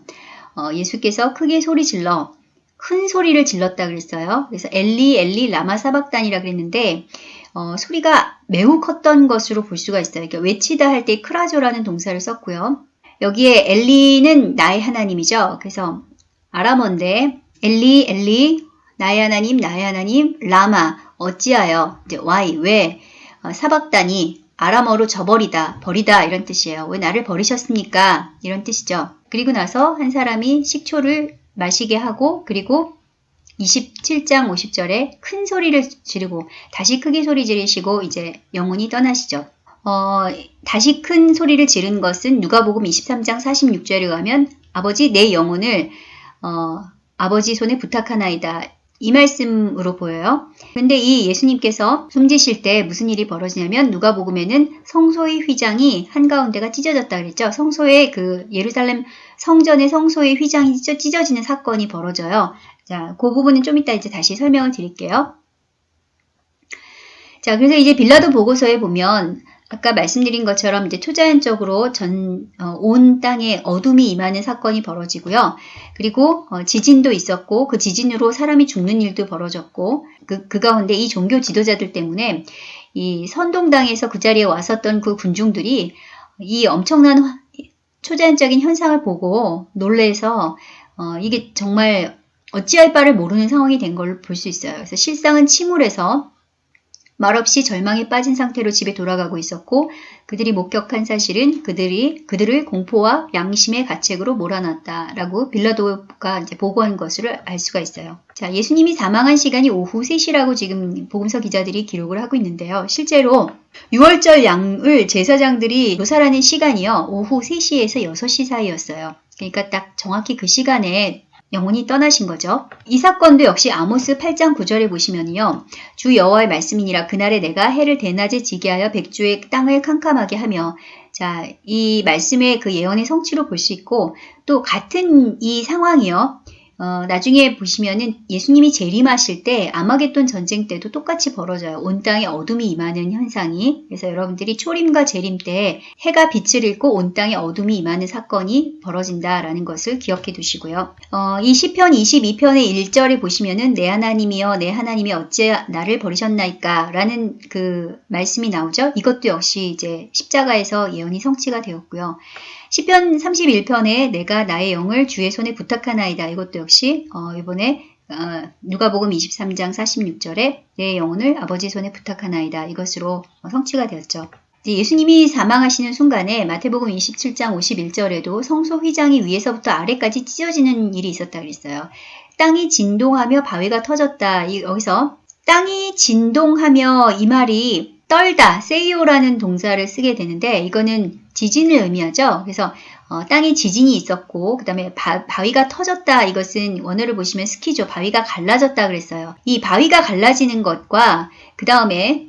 S1: 어, 예수께서 크게 소리 질러 큰 소리를 질렀다 그랬어요. 그래서 엘리 엘리 라마 사박단이라 그랬는데 어, 소리가 매우 컸던 것으로 볼 수가 있어요. 그러니까 외치다 할 때 크라조라는 동사를 썼고요. 여기에 엘리는 나의 하나님이죠. 그래서 아람어인데 엘리 엘리 나의 하나님 나의 하나님 라마 어찌하여 이제 why 왜 어, 사박단이 아람어로 저버리다 버리다 이런 뜻이에요. 왜 나를 버리셨습니까? 이런 뜻이죠. 그리고 나서 한 사람이 식초를 마시게 하고 그리고 27장 50절에 큰 소리를 지르고 다시 크게 소리 지르시고 이제 영혼이 떠나시죠. 어, 다시 큰 소리를 지른 것은 누가복음 23장 46절에 가면 아버지 내 영혼을 어, 아버지 손에 부탁하나이다. 이 말씀으로 보여요. 근데 이 예수님께서 숨지실 때 무슨 일이 벌어지냐면 누가복음에는 성소의 휘장이 한가운데가 찢어졌다 그랬죠. 성소의 그 예루살렘 성전의 성소의 휘장이 찢어지는 사건이 벌어져요. 자, 그 부분은 좀 이따 이제 다시 설명을 드릴게요. 자, 그래서 이제 빌라도 보고서에 보면 아까 말씀드린 것처럼 이제 초자연적으로 전, 어, 온 땅에 어둠이 임하는 사건이 벌어지고요. 그리고 어, 지진도 있었고 그 지진으로 사람이 죽는 일도 벌어졌고 그, 그 가운데 이 종교 지도자들 때문에 이 선동당에서 그 자리에 왔었던 그 군중들이 이 엄청난 초자연적인 현상을 보고 놀래서 어, 이게 정말 어찌할 바를 모르는 상황이 된 걸 볼 수 있어요. 그래서 실상은 침울해서 말없이 절망에 빠진 상태로 집에 돌아가고 있었고 그들이 목격한 사실은 그들이 그들을 공포와 양심의 가책으로 몰아놨다라고 빌라도가 이제 보고한 것을 알 수가 있어요. 자, 예수님이 사망한 시간이 오후 3시라고 지금 복음서 기자들이 기록을 하고 있는데요. 실제로 6월절 양을 제사장들이 묘사하는 시간이요. 오후 3시에서 6시 사이였어요. 그러니까 딱 정확히 그 시간에 영혼이 떠나신 거죠. 이 사건도 역시 아모스 8장 9절에 보시면요. 주 여호와의 말씀이니라 그날에 내가 해를 대낮에 지게 하여 백주의 땅을 캄캄하게 하며 자, 이 말씀의 그 예언의 성취로 볼 수 있고 또 같은 이 상황이요. 어, 나중에 보시면은 예수님이 재림하실 때 아마겟돈 전쟁 때도 똑같이 벌어져요. 온 땅에 어둠이 임하는 현상이. 그래서 여러분들이 초림과 재림 때 해가 빛을 잃고 온 땅에 어둠이 임하는 사건이 벌어진다라는 것을 기억해 두시고요. 어, 이 시편 22편의 1절에 보시면은 내 하나님이여 내 하나님이 어째 나를 버리셨나이까 라는 그 말씀이 나오죠. 이것도 역시 이제 십자가에서 예언이 성취가 되었고요. 시편 31편에 내가 나의 영을 주의 손에 부탁하나이다. 이것도 역시 어, 이번에 어, 누가복음 23장 46절에 내 영혼을 아버지 손에 부탁하나이다. 이것으로 성취가 되었죠. 예수님이 사망하시는 순간에 마태복음 27장 51절에도 성소 휘장이 위에서부터 아래까지 찢어지는 일이 있었다 그랬어요. 땅이 진동하며 바위가 터졌다. 여기서 땅이 진동하며 이 말이 떨다, 세이오라는 동사를 쓰게 되는데 이거는 지진을 의미하죠. 그래서 어, 땅에 지진이 있었고 그 다음에 바위가 터졌다 이것은 원어를 보시면 스키죠. 바위가 갈라졌다 그랬어요. 이 바위가 갈라지는 것과 그 다음에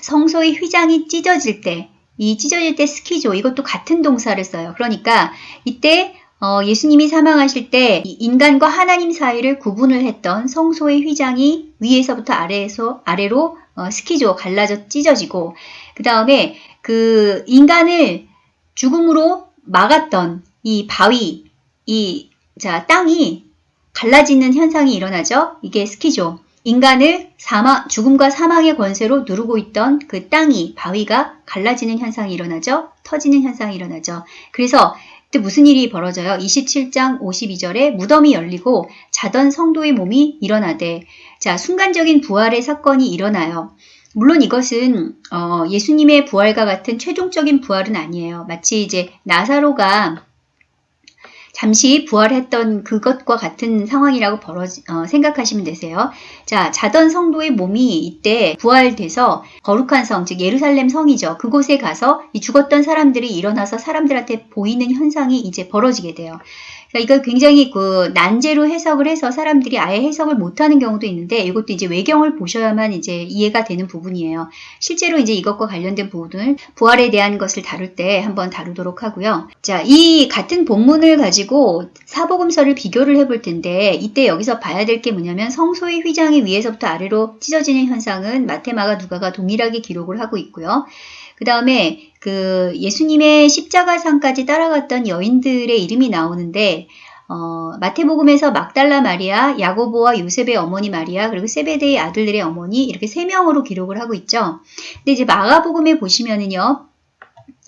S1: 성소의 휘장이 찢어질 때 이 찢어질 때 스키죠. 이것도 같은 동사를 써요. 그러니까 이때 어, 예수님이 사망하실 때 인간과 하나님 사이를 구분을 했던 성소의 휘장이 위에서부터 아래에서 아래로 어, 스키죠. 갈라져 찢어지고 그 다음에 그 인간을 죽음으로 막았던 이 바위, 이, 자, 땅이 갈라지는 현상이 일어나죠. 이게 스키죠. 인간을 사망, 죽음과 사망의 권세로 누르고 있던 그 땅이, 바위가 갈라지는 현상이 일어나죠. 터지는 현상이 일어나죠. 그래서 그때 무슨 일이 벌어져요? 27장 52절에 무덤이 열리고 자던 성도의 몸이 일어나되 자 순간적인 부활의 사건이 일어나요. 물론 이것은 어, 예수님의 부활과 같은 최종적인 부활은 아니에요. 마치 이제 나사로가 잠시 부활했던 그것과 같은 상황이라고 벌어지, 어, 생각하시면 되세요. 자, 자던 성도의 몸이 이때 부활돼서 거룩한 성, 즉 예루살렘 성이죠. 그곳에 가서 이 죽었던 사람들이 일어나서 사람들한테 보이는 현상이 이제 벌어지게 돼요. 그러니까 이걸 굉장히 그 난제로 해석을 해서 사람들이 아예 해석을 못하는 경우도 있는데 이것도 이제 외경을 보셔야만 이제 이해가 되는 부분이에요. 실제로 이제 이것과 관련된 부분을 부활에 대한 것을 다룰 때 한번 다루도록 하고요. 자, 이 같은 본문을 가지고 사복음서를 비교를 해볼 텐데 이때 여기서 봐야 될 게 뭐냐면 성소의 휘장이 위에서부터 아래로 찢어지는 현상은 마테마가 누가가 동일하게 기록을 하고 있고요. 그 다음에 그 예수님의 십자가상까지 따라갔던 여인들의 이름이 나오는데 어, 마태복음에서 막달라 마리아, 야고보와 요셉의 어머니 마리아, 그리고 세베데의 아들들의 어머니 이렇게 세 명으로 기록을 하고 있죠. 근데 이제 마가복음에 보시면은요.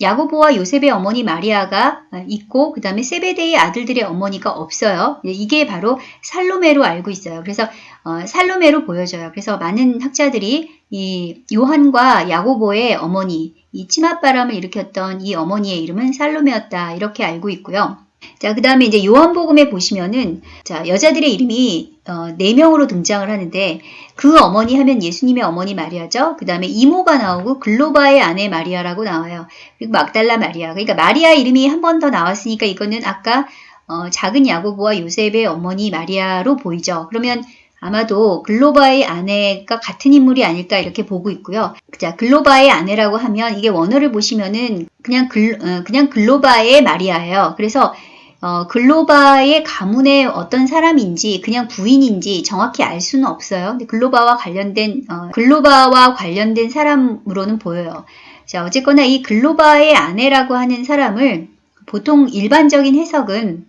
S1: 야고보와 요셉의 어머니 마리아가 있고 그 다음에 세베데의 아들들의 어머니가 없어요. 이게 바로 살로메로 알고 있어요. 그래서 어, 살로메로 보여져요. 그래서 많은 학자들이 이 요한과 야고보의 어머니 이 치맛바람을 일으켰던 이 어머니의 이름은 살로메였다. 이렇게 알고 있고요. 자, 그 다음에 이제 요한복음에 보시면은, 자, 여자들의 이름이, 어, 4명으로 등장을 하는데, 그 어머니 하면 예수님의 어머니 마리아죠. 그 다음에 이모가 나오고, 글로바의 아내 마리아라고 나와요. 그리고 막달라 마리아. 그러니까 마리아 이름이 한 번 더 나왔으니까 이거는 아까, 어, 작은 야고보와 요셉의 어머니 마리아로 보이죠. 그러면 아마도 글로바의 아내가 같은 인물이 아닐까 이렇게 보고 있고요. 자, 글로바의 아내라고 하면 이게 원어를 보시면은 그냥 글, 어, 그냥 글로바의 마리아예요. 그래서 어, 글로바의 가문의 어떤 사람인지 그냥 부인인지 정확히 알 수는 없어요. 근데 글로바와 관련된 어, 글로바와 관련된 사람으로는 보여요. 자, 어쨌거나 이 글로바의 아내라고 하는 사람을 보통 일반적인 해석은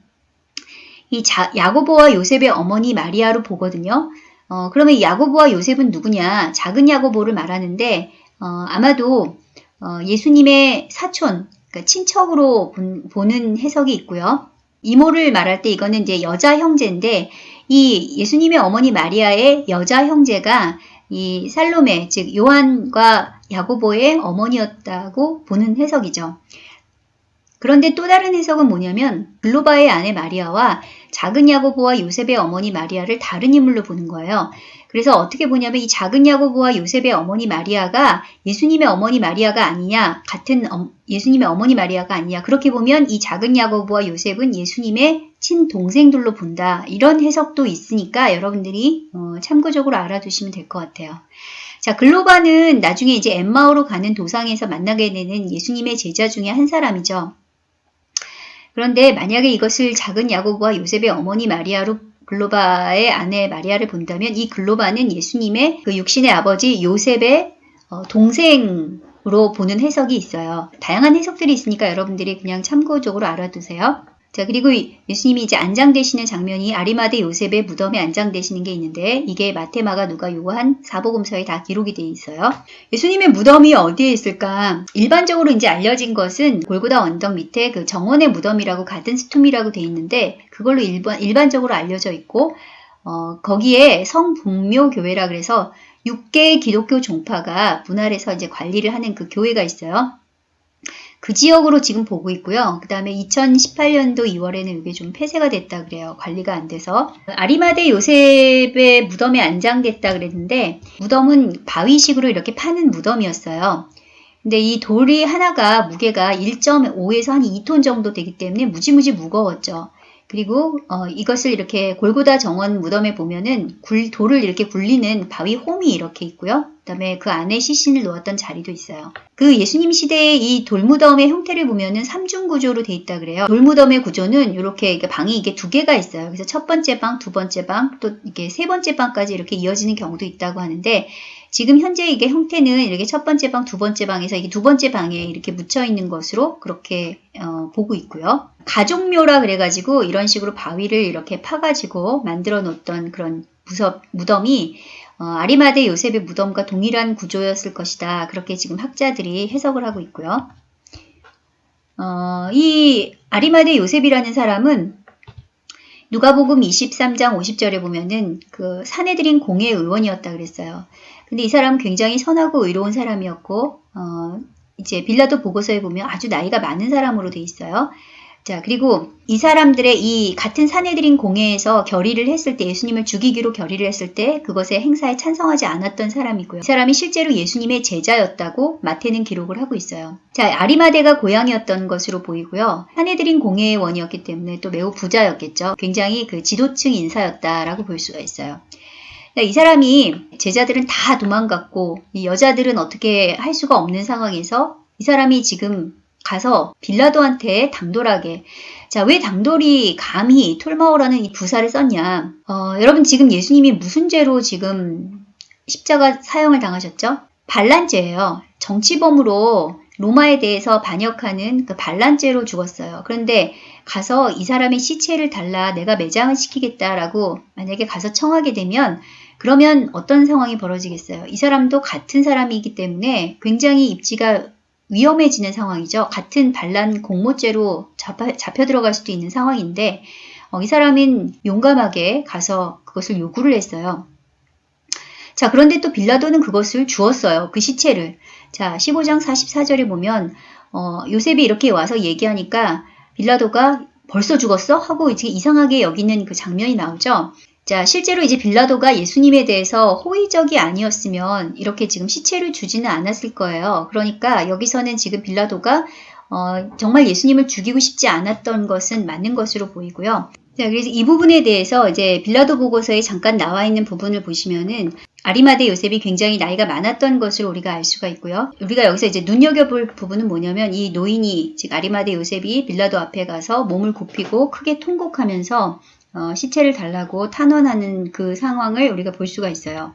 S1: 이 자, 야고보와 요셉의 어머니 마리아로 보거든요. 어, 그러면 야고보와 요셉은 누구냐? 작은 야고보를 말하는데 어, 아마도 어, 예수님의 사촌, 그러니까 친척으로 본, 보는 해석이 있고요. 이모를 말할 때 이거는 이제 여자 형제인데 이 예수님의 어머니 마리아의 여자 형제가 이 살로메, 즉 요한과 야고보의 어머니였다고 보는 해석이죠. 그런데 또 다른 해석은 뭐냐면 글로바의 아내 마리아와 작은 야고보와 요셉의 어머니 마리아를 다른 인물로 보는 거예요. 그래서 어떻게 보냐면 이 작은 야고보와 요셉의 어머니 마리아가 예수님의 어머니 마리아가 아니냐, 같은 예수님의 어머니 마리아가 아니냐. 그렇게 보면 이 작은 야고보와 요셉은 예수님의 친동생들로 본다. 이런 해석도 있으니까 여러분들이 어, 참고적으로 알아두시면 될 것 같아요. 자, 글로바는 나중에 이제 엠마오로 가는 도상에서 만나게 되는 예수님의 제자 중에 한 사람이죠. 그런데 만약에 이것을 작은 야고보와 요셉의 어머니 마리아로 글로바의 아내 마리아를 본다면 이 글로바는 예수님의 그 육신의 아버지 요셉의 어, 동생으로 보는 해석이 있어요. 다양한 해석들이 있으니까 여러분들이 그냥 참고적으로 알아두세요. 자, 그리고 예수님이 이제 안장되시는 장면이 아리마대 요셉의 무덤에 안장되시는 게 있는데 이게 마테마가 누가 요한 사복음서에 다 기록이 되어 있어요. 예수님의 무덤이 어디에 있을까? 일반적으로 이제 알려진 것은 골고다 언덕 밑에 그 정원의 무덤이라고 가든 스툼이라고 되어 있는데 그걸로 일반, 일반적으로 알려져 있고 어, 거기에 성북묘 교회라 그래서 6개의 기독교 종파가 분할해서 이제 관리를 하는 그 교회가 있어요. 그 지역으로 지금 보고 있고요. 그 다음에 2018년도 2월에는 이게 좀 폐쇄가 됐다 그래요. 관리가 안 돼서. 아리마대 요셉의 무덤에 안장됐다 그랬는데 무덤은 바위식으로 이렇게 파는 무덤이었어요. 근데 이 돌이 하나가 무게가 1.5에서 한 2톤 정도 되기 때문에 무지무지 무거웠죠. 그리고 어, 이것을 이렇게 골고다 정원 무덤에 보면은 굴, 돌을 이렇게 굴리는 바위 홈이 이렇게 있고요. 그 다음에 그 안에 시신을 놓았던 자리도 있어요. 그 예수님 시대의 이 돌무덤의 형태를 보면은 삼중 구조로 돼 있다 그래요. 돌무덤의 구조는 이렇게 방이 이게 두 개가 있어요. 그래서 첫 번째 방, 두 번째 방, 또 이게 세 번째 방까지 이렇게 이어지는 경우도 있다고 하는데 지금 현재 이게 형태는 이렇게 첫 번째 방, 두 번째 방에서 이게 두 번째 방에 이렇게 묻혀 있는 것으로 그렇게 어, 보고 있고요. 가족묘라 그래가지고 이런 식으로 바위를 이렇게 파가지고 만들어 놓던 그런 무섭, 무덤이 어, 아리마대 요셉의 무덤과 동일한 구조였을 것이다. 그렇게 지금 학자들이 해석을 하고 있고요. 어, 이 아리마대 요셉이라는 사람은 누가복음 23장 50절에 보면은 그 사내들인 공회 의원이었다 그랬어요. 근데 이 사람은 굉장히 선하고 의로운 사람이었고 어, 이제 빌라도 보고서에 보면 아주 나이가 많은 사람으로 돼 있어요. 자, 그리고 이 사람들의 이 같은 사내들인 공회에서 결의를 했을 때 예수님을 죽이기로 결의를 했을 때 그것의 행사에 찬성하지 않았던 사람이고요. 이 사람이 실제로 예수님의 제자였다고 마태는 기록을 하고 있어요. 자, 아리마대가 고향이었던 것으로 보이고요. 사내들인 공회의 원이었기 때문에 또 매우 부자였겠죠. 굉장히 그 지도층 인사였다라고 볼 수가 있어요. 이 사람이 제자들은 다 도망갔고 여자들은 어떻게 할 수가 없는 상황에서 이 사람이 지금 가서 빌라도한테 당돌하게 자, 왜 당돌이 감히 톨마오라는 이 부사를 썼냐? 어, 여러분 지금 예수님이 무슨 죄로 지금 십자가 사형을 당하셨죠? 반란죄예요. 정치범으로 로마에 대해서 반역하는 그 반란죄로 죽었어요. 그런데 가서 이 사람의 시체를 달라 내가 매장을 시키겠다라고 만약에 가서 청하게 되면 그러면 어떤 상황이 벌어지겠어요? 이 사람도 같은 사람이기 때문에 굉장히 입지가 위험해지는 상황이죠. 같은 반란 공모죄로 잡아, 잡혀 들어갈 수도 있는 상황인데 어, 이 사람은 용감하게 가서 그것을 요구를 했어요. 자, 그런데 또 빌라도는 그것을 주었어요. 그 시체를. 자, 15장 44절에 보면 어, 요셉이 이렇게 와서 얘기하니까 빌라도가 벌써 죽었어? 하고 이제 이상하게 여기는 그 장면이 나오죠. 자, 실제로 이제 빌라도가 예수님에 대해서 호의적이 아니었으면 이렇게 지금 시체를 주지는 않았을 거예요. 그러니까 여기서는 지금 빌라도가 어, 정말 예수님을 죽이고 싶지 않았던 것은 맞는 것으로 보이고요. 자, 그래서 이 부분에 대해서 이제 빌라도 보고서에 잠깐 나와 있는 부분을 보시면은 아리마대 요셉이 굉장히 나이가 많았던 것을 우리가 알 수가 있고요. 우리가 여기서 이제 눈여겨볼 부분은 뭐냐면 이 노인이 즉 아리마대 요셉이 빌라도 앞에 가서 몸을 굽히고 크게 통곡하면서 어, 시체를 달라고 탄원하는 그 상황을 우리가 볼 수가 있어요.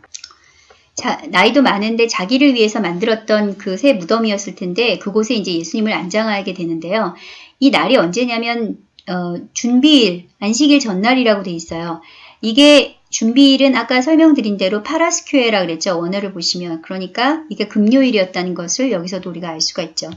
S1: 자, 나이도 많은데 자기를 위해서 만들었던 그 새 무덤이었을 텐데 그곳에 이제 예수님을 안장하게 되는데요. 이 날이 언제냐면 어, 준비일, 안식일 전날이라고 돼 있어요. 이게 준비일은 아까 설명드린 대로 파라스큐에라 그랬죠. 원어를 보시면. 그러니까 이게 금요일이었다는 것을 여기서도 우리가 알 수가 있죠.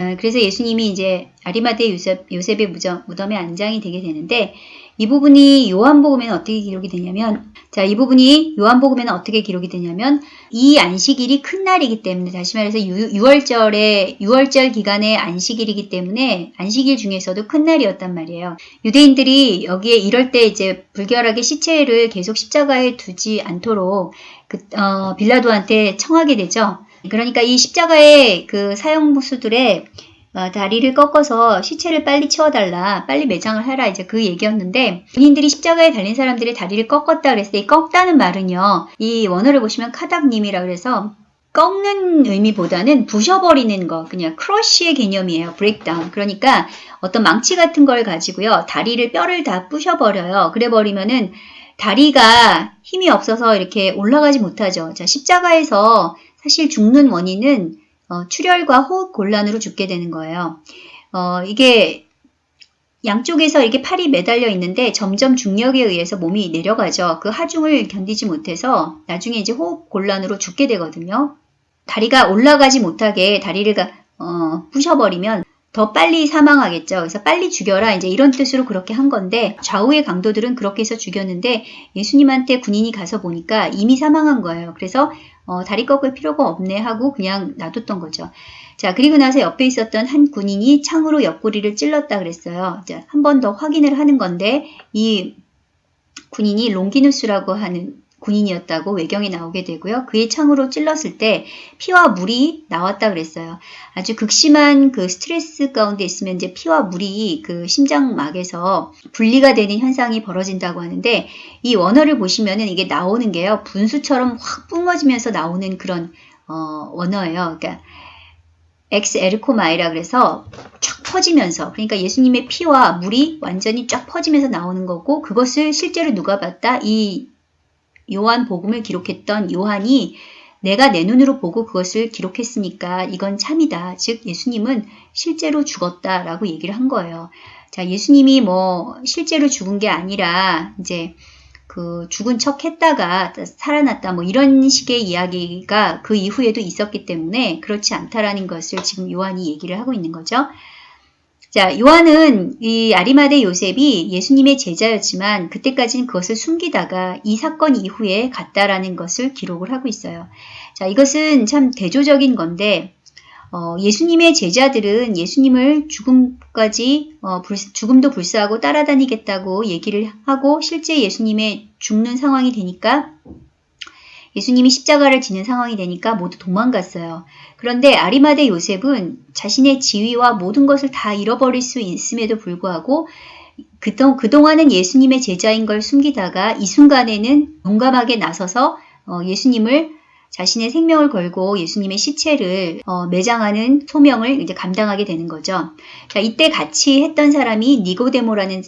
S1: 어, 그래서 예수님이 이제 아리마대 요셉, 요셉의 무덤, 무덤에 안장이 되게 되는데 이 부분이 요한복음에는 어떻게 기록이 되냐면 자, 이 부분이 요한복음에는 어떻게 기록이 되냐면 이 안식일이 큰 날이기 때문에 다시 말해서 6, 월절에 6월절 기간의 안식일이기 때문에 안식일 중에서도 큰 날이었단 말이에요. 유대인들이 여기에 이럴 때 이제 불결하게 시체를 계속 십자가에 두지 않도록 그, 어, 빌라도한테 청하게 되죠. 그러니까 이 십자가의 그 사형무수들의 어, 다리를 꺾어서 시체를 빨리 치워달라, 빨리 매장을 하라 이제 그 얘기였는데 본인들이 십자가에 달린 사람들의 다리를 꺾었다 그랬을 때이 꺾다는 말은요. 이 원어를 보시면 카닥님이라 그래서 꺾는 의미보다는 부셔버리는 거, 그냥 crush의 개념이에요. break down. 그러니까 어떤 망치 같은 걸 가지고요. 다리를 뼈를 다 부셔버려요. 그래버리면은 다리가 힘이 없어서 이렇게 올라가지 못하죠. 자, 십자가에서 사실 죽는 원인은 어, 출혈과 호흡 곤란으로 죽게 되는 거예요. 어, 이게 양쪽에서 이렇게 팔이 매달려 있는데 점점 중력에 의해서 몸이 내려가죠. 그 하중을 견디지 못해서 나중에 이제 호흡 곤란으로 죽게 되거든요. 다리가 올라가지 못하게 다리를 어, 부셔버리면 더 빨리 사망하겠죠. 그래서 빨리 죽여라. 이제 이런 뜻으로 그렇게 한 건데 좌우의 강도들은 그렇게 해서 죽였는데 예수님한테 군인이 가서 보니까 이미 사망한 거예요. 그래서 어, 다리 꺾을 필요가 없네 하고 그냥 놔뒀던 거죠. 자, 그리고 나서 옆에 있었던 한 군인이 창으로 옆구리를 찔렀다 그랬어요. 한번 더 확인을 하는 건데 이 군인이 롱기누스라고 하는 군인이었다고 외경에 나오게 되고요. 그의 창으로 찔렀을 때 피와 물이 나왔다 그랬어요. 아주 극심한 그 스트레스 가운데 있으면 이제 피와 물이 그 심장막에서 분리가 되는 현상이 벌어진다고 하는데 이 원어를 보시면은 이게 나오는 게요. 분수처럼 확 뿜어지면서 나오는 그런 어, 원어예요. 그러니까 ἐξέρχομαι라 그래서 쫙 퍼지면서 그러니까 예수님의 피와 물이 완전히 쫙 퍼지면서 나오는 거고 그것을 실제로 누가 봤다? 이 요한 복음을 기록했던 요한이 내가 내 눈으로 보고 그것을 기록했으니까 이건 참이다. 즉 예수님은 실제로 죽었다라고 얘기를 한 거예요. 자, 예수님이 뭐 실제로 죽은 게 아니라 이제 그 죽은 척 했다가 살아났다 뭐 이런 식의 이야기가 그 이후에도 있었기 때문에 그렇지 않다라는 것을 지금 요한이 얘기를 하고 있는 거죠. 자, 요한은 이 아리마대 요셉이 예수님의 제자였지만 그때까지는 그것을 숨기다가 이 사건 이후에 갔다라는 것을 기록을 하고 있어요. 자, 이것은 참 대조적인 건데 어, 예수님의 제자들은 예수님을 죽음까지 어, 불, 죽음도 불사하고 따라다니겠다고 얘기를 하고 실제 예수님의 죽는 상황이 되니까 예수님이 십자가를 지는 상황이 되니까 모두 도망갔어요. 그런데 아리마대 요셉은 자신의 지위와 모든 것을 다 잃어버릴 수 있음에도 불구하고 그동안은 예수님의 제자인 걸 숨기다가 이 순간에는 용감하게 나서서 어, 예수님을 자신의 생명을 걸고 예수님의 시체를 어, 매장하는 소명을 이제 감당하게 되는 거죠. 자, 이때 같이 했던 사람이 니고데모라는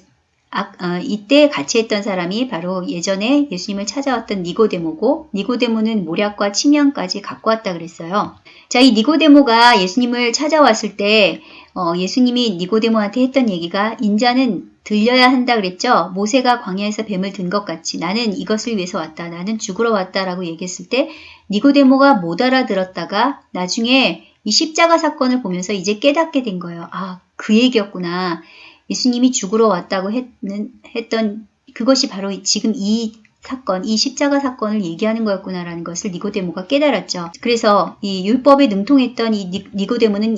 S1: 아, 어, 이때 같이 했던 사람이 바로 예전에 예수님을 찾아왔던 니고데모고 니고데모는 모략과 치명까지 갖고 왔다 그랬어요. 자, 이 니고데모가 예수님을 찾아왔을 때 어, 예수님이 니고데모한테 했던 얘기가 인자는 들려야 한다 그랬죠. 모세가 광야에서 뱀을 든 것 같이 나는 이것을 위해서 왔다. 나는 죽으러 왔다라고 얘기했을 때 니고데모가 못 알아들었다가 나중에 이 십자가 사건을 보면서 이제 깨닫게 된 거예요. 아, 그 얘기였구나. 예수님이 죽으러 왔다고 했는, 했던 그것이 바로 지금 이 사건, 이 십자가 사건을 얘기하는 거였구나라는 것을 니고데모가 깨달았죠. 그래서 이 율법에 능통했던 이 니 고데모는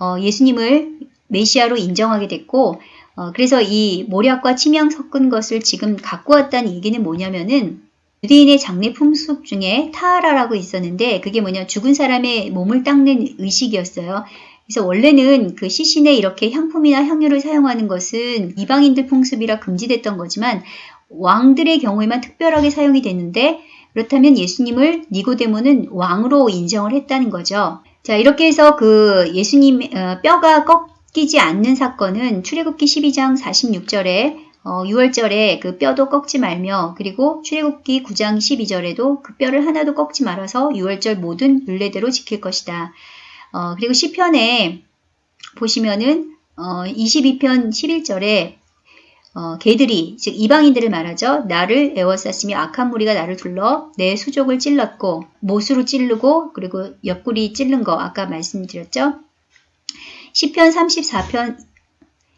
S1: 어, 예수님을 메시아로 인정하게 됐고, 어, 그래서 이 모략과 치명 섞은 것을 지금 갖고 왔다는 얘기는 뭐냐면은 유대인의 장례 풍습 중에 타하라라고 있었는데 그게 뭐냐 죽은 사람의 몸을 닦는 의식이었어요. 그래서 원래는 그 시신에 이렇게 향품이나 향유를 사용하는 것은 이방인들 풍습이라 금지됐던 거지만 왕들의 경우에만 특별하게 사용이 됐는데 그렇다면 예수님을 니고데모는 왕으로 인정을 했다는 거죠. 자 이렇게 해서 그 예수님 어, 뼈가 꺾이지 않는 사건은 출애굽기 12장 46절에 어, 6월절에 그 뼈도 꺾지 말며 그리고 출애굽기 9장 12절에도 그 뼈를 하나도 꺾지 말아서 6월절 모든 율례대로 지킬 것이다. 어, 그리고 시편에 보시면은 어, 22편 11절에 어, 개들이 즉 이방인들을 말하죠. 나를 애워쌌으며 악한 무리가 나를 둘러 내 수족을 찔렀고 못으로 찌르고 그리고 옆구리 찔른 거 아까 말씀드렸죠. 시편 34편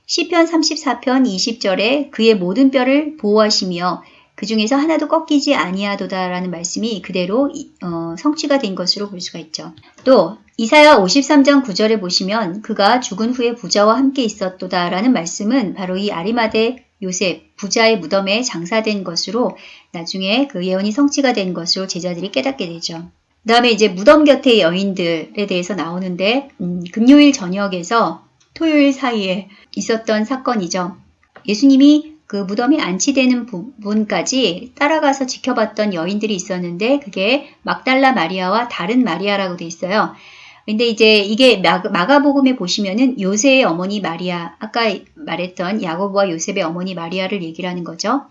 S1: 시편 34편 20절에 그의 모든 뼈를 보호하시며 그 중에서 하나도 꺾이지 아니하도다라는 말씀이 그대로 어, 성취가 된 것으로 볼 수가 있죠. 또 이사야 53장 9절에 보시면 그가 죽은 후에 부자와 함께 있었도다라는 말씀은 바로 이 아리마대 요셉 부자의 무덤에 장사된 것으로 나중에 그 예언이 성취가 된 것으로 제자들이 깨닫게 되죠. 그 다음에 이제 무덤 곁의 여인들에 대해서 나오는데 음, 금요일 저녁에서 토요일 사이에 있었던 사건이죠. 예수님이 그 무덤이 안치되는 부분까지 따라가서 지켜봤던 여인들이 있었는데 그게 막달라 마리아와 다른 마리아라고 돼 있어요. 근데 이제 이게 마가복음에 보시면은 요새의 어머니 마리아, 아까 말했던 야고보와 요셉의 어머니 마리아를 얘기를 하는 거죠.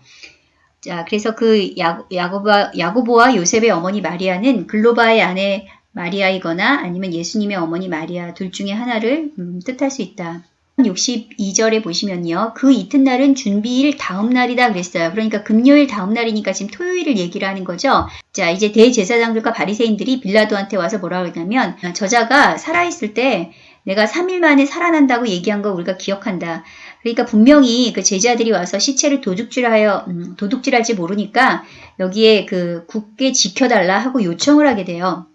S1: 자, 그래서 그 야, 야고보와, 야고보와 요셉의 어머니 마리아는 글로바의 아내 마리아이거나 아니면 예수님의 어머니 마리아 둘 중에 하나를 음, 뜻할 수 있다. 62절에 보시면요. 그 이튿날은 준비일 다음 날이다 그랬어요. 그러니까 금요일 다음 날이니까 지금 토요일을 얘기를 하는 거죠. 자, 이제 대제사장들과 바리새인들이 빌라도한테 와서 뭐라 그러냐면 저자가 살아있을 때 내가 3일 만에 살아난다고 얘기한 거 우리가 기억한다. 그러니까 분명히 그 제자들이 와서 시체를 도둑질하여 음, 도둑질할지 모르니까 여기에 그 굳게 지켜달라 하고 요청을 하게 돼요.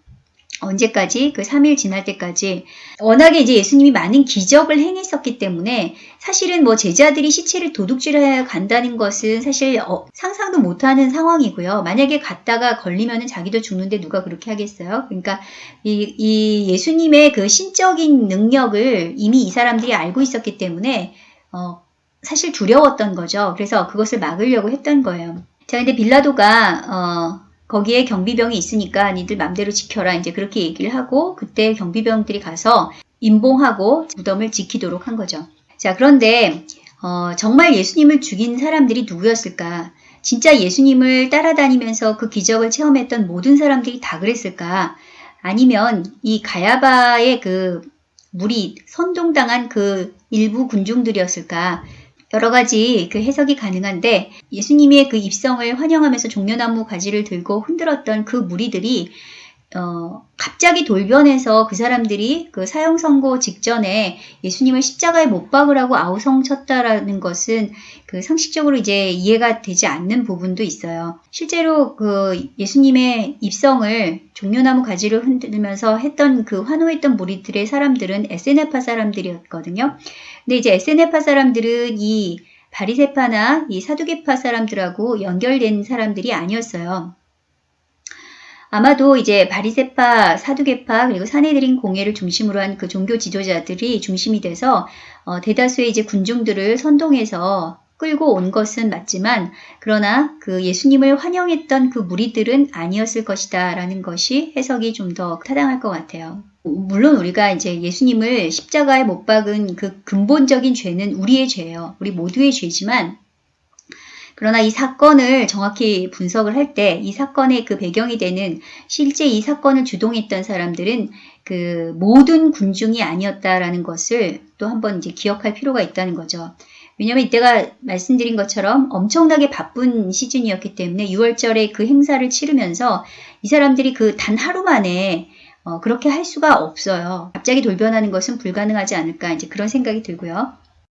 S1: 언제까지? 그 3일 지날 때까지. 워낙에 이제 예수님이 많은 기적을 행했었기 때문에 사실은 뭐 제자들이 시체를 도둑질해 간다는 것은 사실 어, 상상도 못하는 상황이고요. 만약에 갔다가 걸리면은 자기도 죽는데 누가 그렇게 하겠어요? 그러니까 이, 이 예수님의 그 신적인 능력을 이미 이 사람들이 알고 있었기 때문에 어, 사실 두려웠던 거죠. 그래서 그것을 막으려고 했던 거예요. 자, 근데 빌라도가 어, 거기에 경비병이 있으니까 니들 맘대로 지켜라 이제 그렇게 얘기를 하고 그때 경비병들이 가서 임봉하고 무덤을 지키도록 한 거죠. 자 그런데 어, 정말 예수님을 죽인 사람들이 누구였을까? 진짜 예수님을 따라다니면서 그 기적을 체험했던 모든 사람들이 다 그랬을까? 아니면 이 가야바의 그 물이 선동당한 그 일부 군중들이었을까? 여러 가지 그 해석이 가능한데 예수님의 그 입성을 환영하면서 종려나무 가지를 들고 흔들었던 그 무리들이 어, 갑자기 돌변해서 그 사람들이 그 사형 선고 직전에 예수님을 십자가에 못 박으라고 아우성 쳤다라는 것은 그 상식적으로 이제 이해가 되지 않는 부분도 있어요. 실제로 그 예수님의 입성을 종려나무 가지를 흔들면서 했던 그 환호했던 무리들의 사람들은 에세네파 사람들이었거든요. 근데 이제 에세네파 사람들은 이 바리세파나 이 사두개파 사람들하고 연결된 사람들이 아니었어요. 아마도 이제 바리세파, 사두개파 그리고 사내들인 공예를 중심으로 한 그 종교 지도자들이 중심이 돼서 어, 대다수의 이제 군중들을 선동해서 끌고 온 것은 맞지만 그러나 그 예수님을 환영했던 그 무리들은 아니었을 것이다 라는 것이 해석이 좀 더 타당할 것 같아요. 물론 우리가 이제 예수님을 십자가에 못 박은 그 근본적인 죄는 우리의 죄예요. 우리 모두의 죄지만 그러나 이 사건을 정확히 분석을 할 때 이 사건의 그 배경이 되는 실제 이 사건을 주동했던 사람들은 그 모든 군중이 아니었다라는 것을 또 한번 이제 기억할 필요가 있다는 거죠. 왜냐하면 이때가 말씀드린 것처럼 엄청나게 바쁜 시즌이었기 때문에 6월절에 그 행사를 치르면서 이 사람들이 그 단 하루 만에 어, 그렇게 할 수가 없어요. 갑자기 돌변하는 것은 불가능하지 않을까 이제 그런 생각이 들고요.